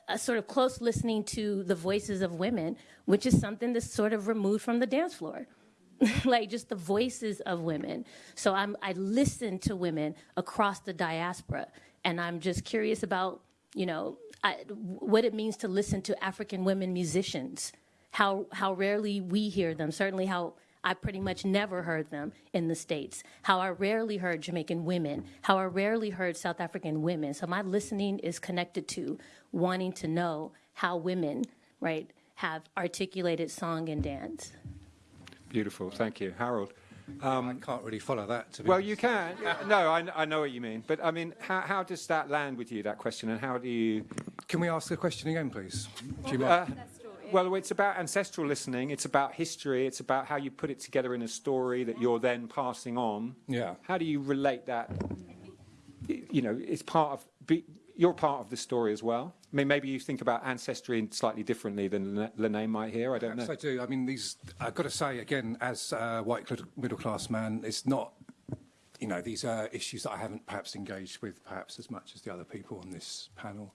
a sort of close listening to the voices of women, which is something that's sort of removed from the dance floor. [laughs] like just the voices of women. So I'm, I listen to women across the diaspora, and I'm just curious about, you know, I, what it means to listen to African women musicians. How how rarely we hear them. Certainly, how I pretty much never heard them in the States. How I rarely heard Jamaican women. How I rarely heard South African women. So my listening is connected to wanting to know how women, right, have articulated song and dance. Beautiful, thank you. Harold. I can't really follow that. To be Well, honest. you can. No, I, I know what you mean. But I mean, how, how does that land with you, that question, and how do you. Can we ask the question again, please? Do you Uh, well, it's about ancestral listening, it's about history, it's about how you put it together in a story that you're then passing on. Yeah. How do you relate that? You know, it's part of. Be, you're part of the story as well. I mean, maybe you think about ancestry slightly differently than Lynnée- Lynnée might here. I don't know. Perhaps I do. I mean, these. I've got to say again, as a white middle class man, it's not. You know, these are issues that I haven't perhaps engaged with perhaps as much as the other people on this panel.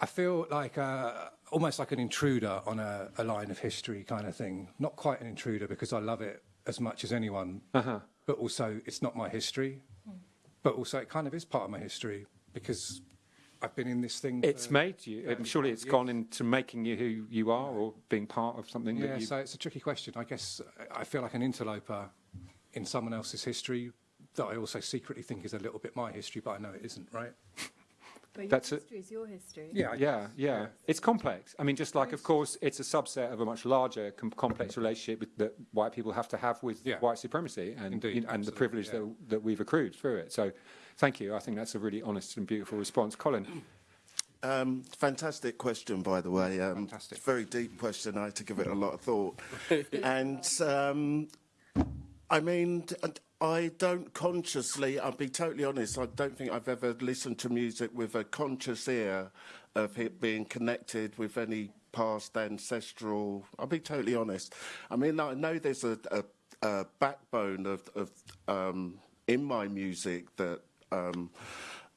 I feel like uh, almost like an intruder on a, a line of history kind of thing. Not quite an intruder because I love it as much as anyone, Uh-huh. but also it's not my history. But also it kind of is part of my history because I've been in this thing. It's for made you. I'm um, 30 surely it's years. gone into making you who you are, or being part of something. Yeah, that you, so it's a tricky question. I guess uh, I feel like an interloper in someone else's history that I also secretly think is a little bit my history, but I know it isn't, right? But your That's a- history is your history. Yeah, yeah, yeah. It's complex. I mean, just like, of course, it's a subset of a much larger, com- complex relationship with, that white people have to have with Yeah. white supremacy and, Indeed, you know, and the privilege yeah. that, that we've accrued through it. So, thank you. I think that's a really honest and beautiful response, Colin. Um, fantastic question, by the way. Um, Fantastic. Very deep question. I had to give it a lot of thought. [laughs] and um, I mean, and I don't consciously, I'll be totally honest, I don't think I've ever listened to music with a conscious ear of it being connected with any past ancestral. I'll be totally honest. I mean, I know there's a, a, a backbone of, of um, in my music that. Um,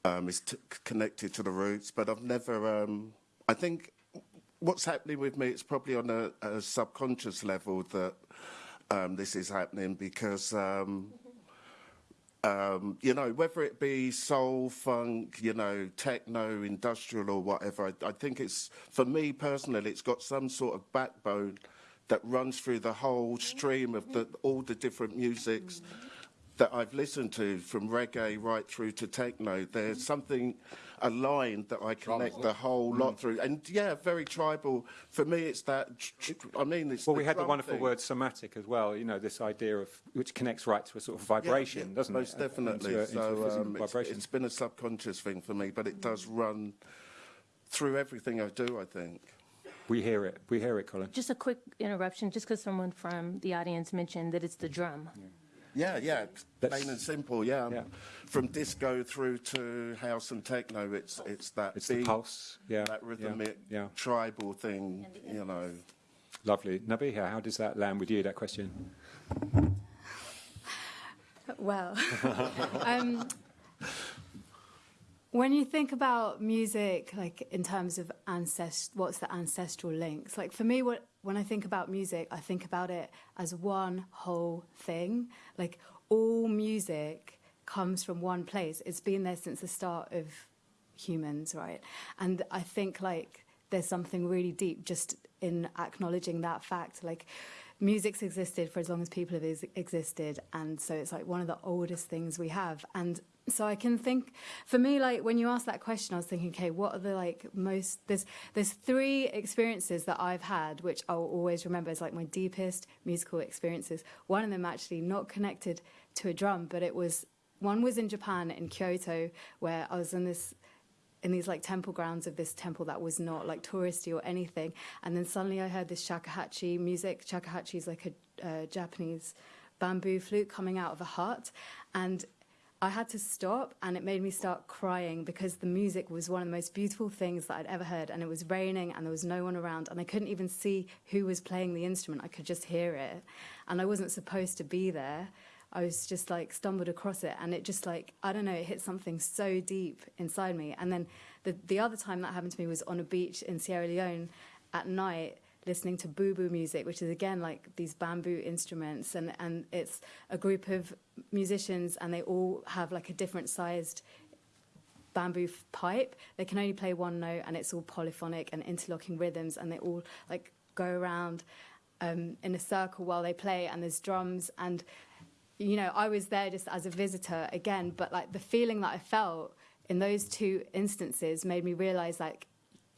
um, is t- connected to the roots, but I've never. Um, I think what's happening with me, it's probably on a, a subconscious level that um, this is happening because. Um, um, you know, whether it be soul, funk, you know, techno, industrial, or whatever, I, I think it's, for me personally, it's got some sort of backbone that runs through the whole stream of the, all the different musics that I've listened to, from reggae right through to techno. There's mm-hmm. something aligned that I connect the whole lot mm. through. And yeah, very tribal. For me, it's that, tr- tr- I mean, it's Well, the we had the wonderful thing. word somatic as well. You know, this idea of which connects right to a sort of vibration, Yeah, doesn't most it? definitely. Into a, into so um, it's, it's been a subconscious thing for me, but it does mm. run through everything I do. I think. we hear it. We hear it, Colin. Just a quick interruption, just because someone from the audience mentioned that it's the mm. drum. Yeah, yeah, yeah. That's- plain and simple. Yeah. Yeah. from disco through to house and techno, it's it's that It's the beat, pulse. Yeah. that rhythmic, Yeah. tribal thing. You know. Lovely. Nabihah, how does that land with you, that question? Well, [laughs] [laughs] um, when you think about music, like in terms of ancest, what's the ancestral links? Like for me, what when I think about music, I think about it as one whole thing. Like all music comes from one place. It's been there since the start of humans, right? And I think like there's something really deep just in acknowledging that fact. Like music's existed for as long as people have ex- existed, and so it's like one of the oldest things we have. And so I can think, for me, like when you asked that question, I was thinking, okay, what are the like most? There's there's three experiences that I've had, which I'll always remember as like my deepest musical experiences. One of them actually not connected to a drum, but it was one was in Japan in Kyoto, where I was in this in these like temple grounds of this temple that was not like touristy or anything. And then suddenly I heard this shakuhachi music. Shakuhachi is like a uh, Japanese bamboo flute coming out of a hut. And I had to stop and it made me start crying because the music was one of the most beautiful things that I'd ever heard. And it was raining and there was no one around and I couldn't even see who was playing the instrument. I could just hear it. And I wasn't supposed to be there. I was just like stumbled across it and it just like I don't know it hit something so deep inside me and then the the other time that happened to me was on a beach in Sierra Leone at night listening to bubu music which is again like these bamboo instruments and and it's a group of musicians and they all have like a different sized bamboo pipe. They can only play one note and it's all polyphonic and interlocking rhythms and they all like go around um, in a circle while they play and there's drums and you know, I was there just as a visitor again, but like the feeling that I felt in those two instances made me realize like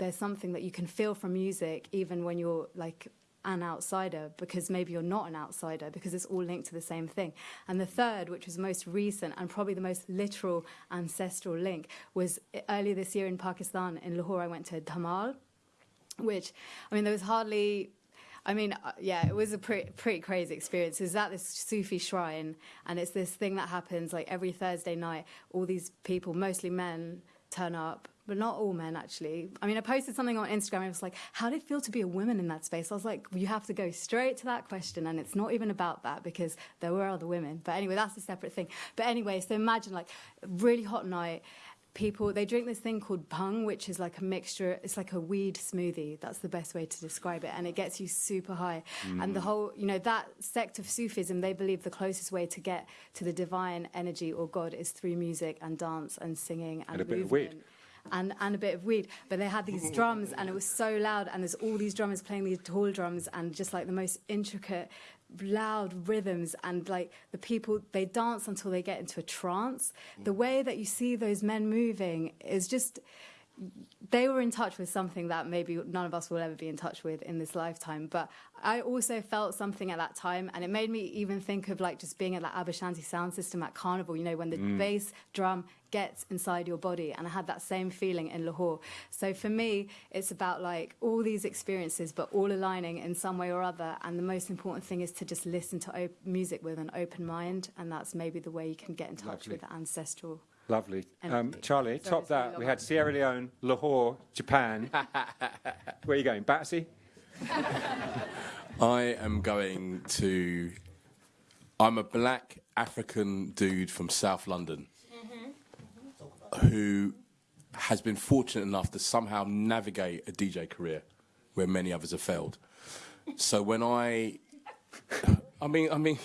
there's something that you can feel from music even when you're like an outsider because maybe you're not an outsider because it's all linked to the same thing. And the third, which was most recent and probably the most literal ancestral link, was earlier this year in Pakistan in Lahore. I went to Dhamal, which I mean there was hardly I mean, uh, yeah, it was a pretty, pretty crazy experience. Is at this Sufi shrine, and it's this thing that happens like every Thursday night. All these people, mostly men, turn up, but not all men actually. I mean, I posted something on Instagram. And I was like, "How did it feel to be a woman in that space?" I was like, "You have to go straight to that question, and it's not even about that because there were other women." But anyway, that's a separate thing. But anyway, so imagine like a really hot night people they drink this thing called bhang which is like a mixture it's like a weed smoothie that's the best way to describe it and it gets you super high and the mm. whole you know that sect of sufism they believe the closest way to get to the divine energy or god is through music and dance and singing and, And a bit of movement weed. And, and a bit of weed. But they had these drums, and it was so loud, and there's all these drummers playing these tall drums, and just like the most intricate, loud rhythms, and like the people they dance until they get into a trance. The mm. way that you see those men moving is just they were in touch with something that maybe none of us will ever be in touch with in this lifetime. But I also felt something at that time, and it made me even think of like just being at that Aba Shanti sound system at Carnival, you know, when the Mm. bass drum gets inside your body. And I had that same feeling in Lahore. So for me, it's about like all these experiences, but all aligning in some way or other. And the most important thing is to just listen to op- music with an open mind. And that's maybe the way you can get in touch Lovely. with the ancestral. Lovely. Um, Charlie, Sorry, top that. We had Sierra Leone, Lahore, Japan. [laughs] Where are you going? Batsy? [laughs] I am going to. I'm a black African dude from South London who has been fortunate enough to somehow navigate a DJ career where many others have failed. So when I, [laughs] I mean, I mean,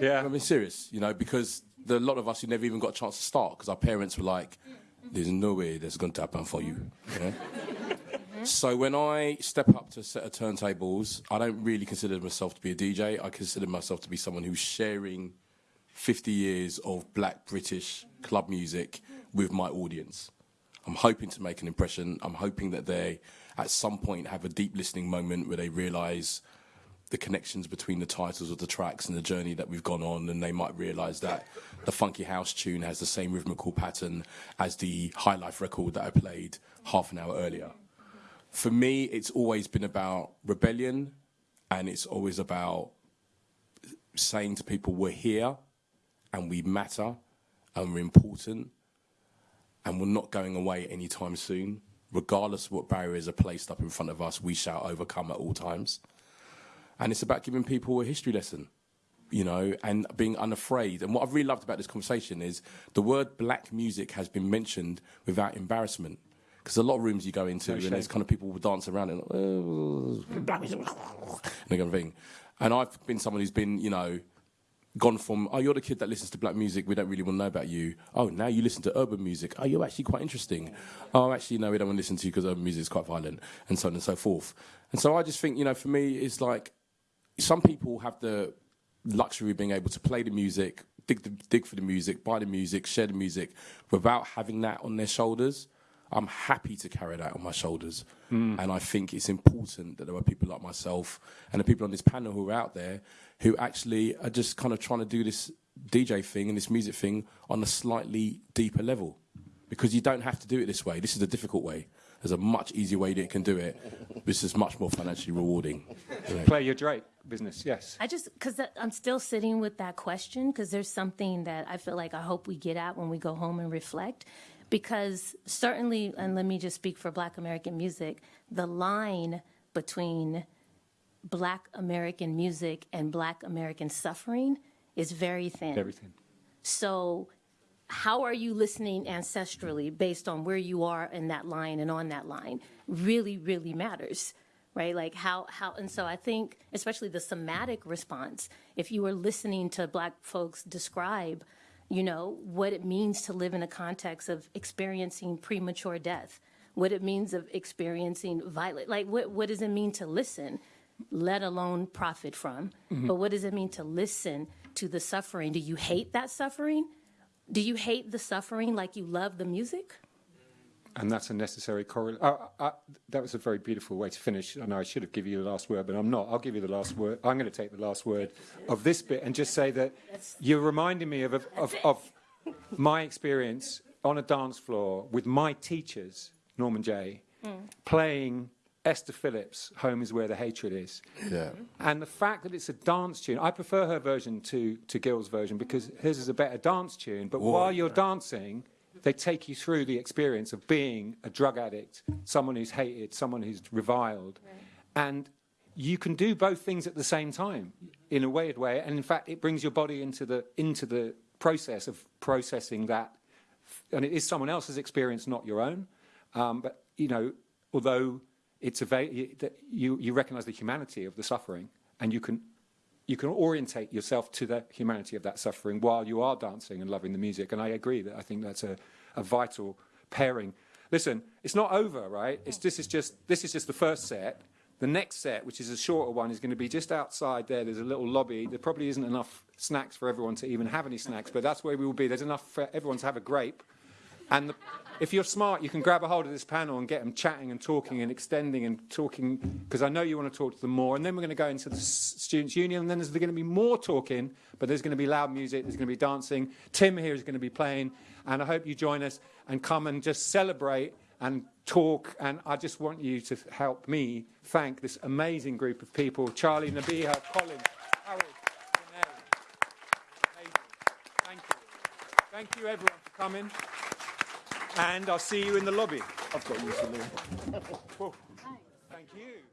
yeah, I mean, serious, you know, because there are a lot of us who never even got a chance to start because our parents were like, "There's no way that's going to happen for you." you know? Mm-hmm. So when I step up to a set of turntables, I don't really consider myself to be a DJ. I consider myself to be someone who's sharing 50 years of black British club music with my audience. I'm hoping to make an impression. I'm hoping that they, at some point, have a deep listening moment where they realise the connections between the titles of the tracks and the journey that we've gone on, and they might realise that the funky house tune has the same rhythmical pattern as the high life record that I played half an hour earlier. For me, it's always been about rebellion, and it's always about saying to people, we're here, and we matter, and we're important, and we're not going away anytime soon. Regardless of what barriers are placed up in front of us, we shall overcome at all times. And it's about giving people a history lesson, you know, and being unafraid. And what I've really loved about this conversation is the word black music has been mentioned without embarrassment. Because a lot of rooms you go into, No and there's kind of people will dance around and, oh, black music, and kind of thing. And I've been someone who's been, you know, gone from, oh, you're the kid that listens to black music, we don't really want to know about you. Oh, now you listen to urban music. Oh, you're actually quite interesting. Oh, actually, no, we don't want to listen to you because urban music is quite violent, and so on and so forth. And so I just think, you know, for me, it's like some people have the luxury of being able to play the music, dig, the, dig for the music, buy the music, share the music without having that on their shoulders. I'm happy to carry that on my shoulders. Mm. And I think it's important that there are people like myself and the people on this panel who are out there who actually are just kind of trying to do this DJ thing and this music thing on a slightly deeper level. Because you don't have to do it this way. This is a difficult way. There's a much easier way that you can do it. This is much more financially rewarding. you. Play your Drake business, yes. I just because I'm still sitting with that question because there's something that I feel like I hope we get at when we go home and reflect. Because certainly, and let me just speak for Black American music, the line between Black American music and Black American suffering is very thin. Everything. So, how are you listening ancestrally based on where you are in that line and on that line? Really, really matters, right? Like how how and so I think especially the somatic response. If you were listening to Black folks describe, you know, what it means to live in a context of experiencing premature death, what it means of experiencing violent, like what what does it mean to listen? let alone profit from. Mhm. But what does it mean to listen to the suffering? Do you hate that suffering? Do you hate the suffering like you love the music? And that's a necessary correlation. Uh, uh, that was a very beautiful way to finish. I know I should have given you the last word, but I'm not. I'll give you the last word. I'm going to take the last word of this bit and just say that you're reminding me of, of, of my experience on a dance floor with my teachers, Norman Jay, playing Esther Phillips' Home is Where the Hatred Is. Yeah. And the fact that it's a dance tune, I prefer her version to, to Gil's version because hers is a better dance tune. But Whoa. while you're dancing, they take you through the experience of being a drug addict, someone who's hated, someone who's reviled. And you can do both things at the same time in a weird way. And in fact, it brings your body into the, into the process of processing that. And it is someone else's experience, not your own. Um, but, you know, although it's a you, you recognize the humanity of the suffering and you can you can orientate yourself to the humanity of that suffering while you are dancing and loving the music and i agree that i think that's a, a vital pairing Listen, it's not over, right? It's, this, is just, this is just the first set. The next set, which is a shorter one, is going to be just outside there. There's a little lobby. There probably isn't enough snacks for everyone to even have any snacks, but that's where we will be. There's enough for everyone to have a grape. And the, if you're smart, you can grab a hold of this panel and get them chatting and talking and extending and talking, because I know you want to talk to them more. And then we're going to go into the Students' Union, and then there's going to be more talking, but there's going to be loud music, there's going to be dancing. Tim here is going to be playing, and I hope you join us and come and just celebrate and talk. And I just want you to help me thank this amazing group of people Charlie, Nabihah, Colin, Harold. Thank you. Thank you, everyone, for coming. And I'll see you in the lobby. I've got you. Thank you.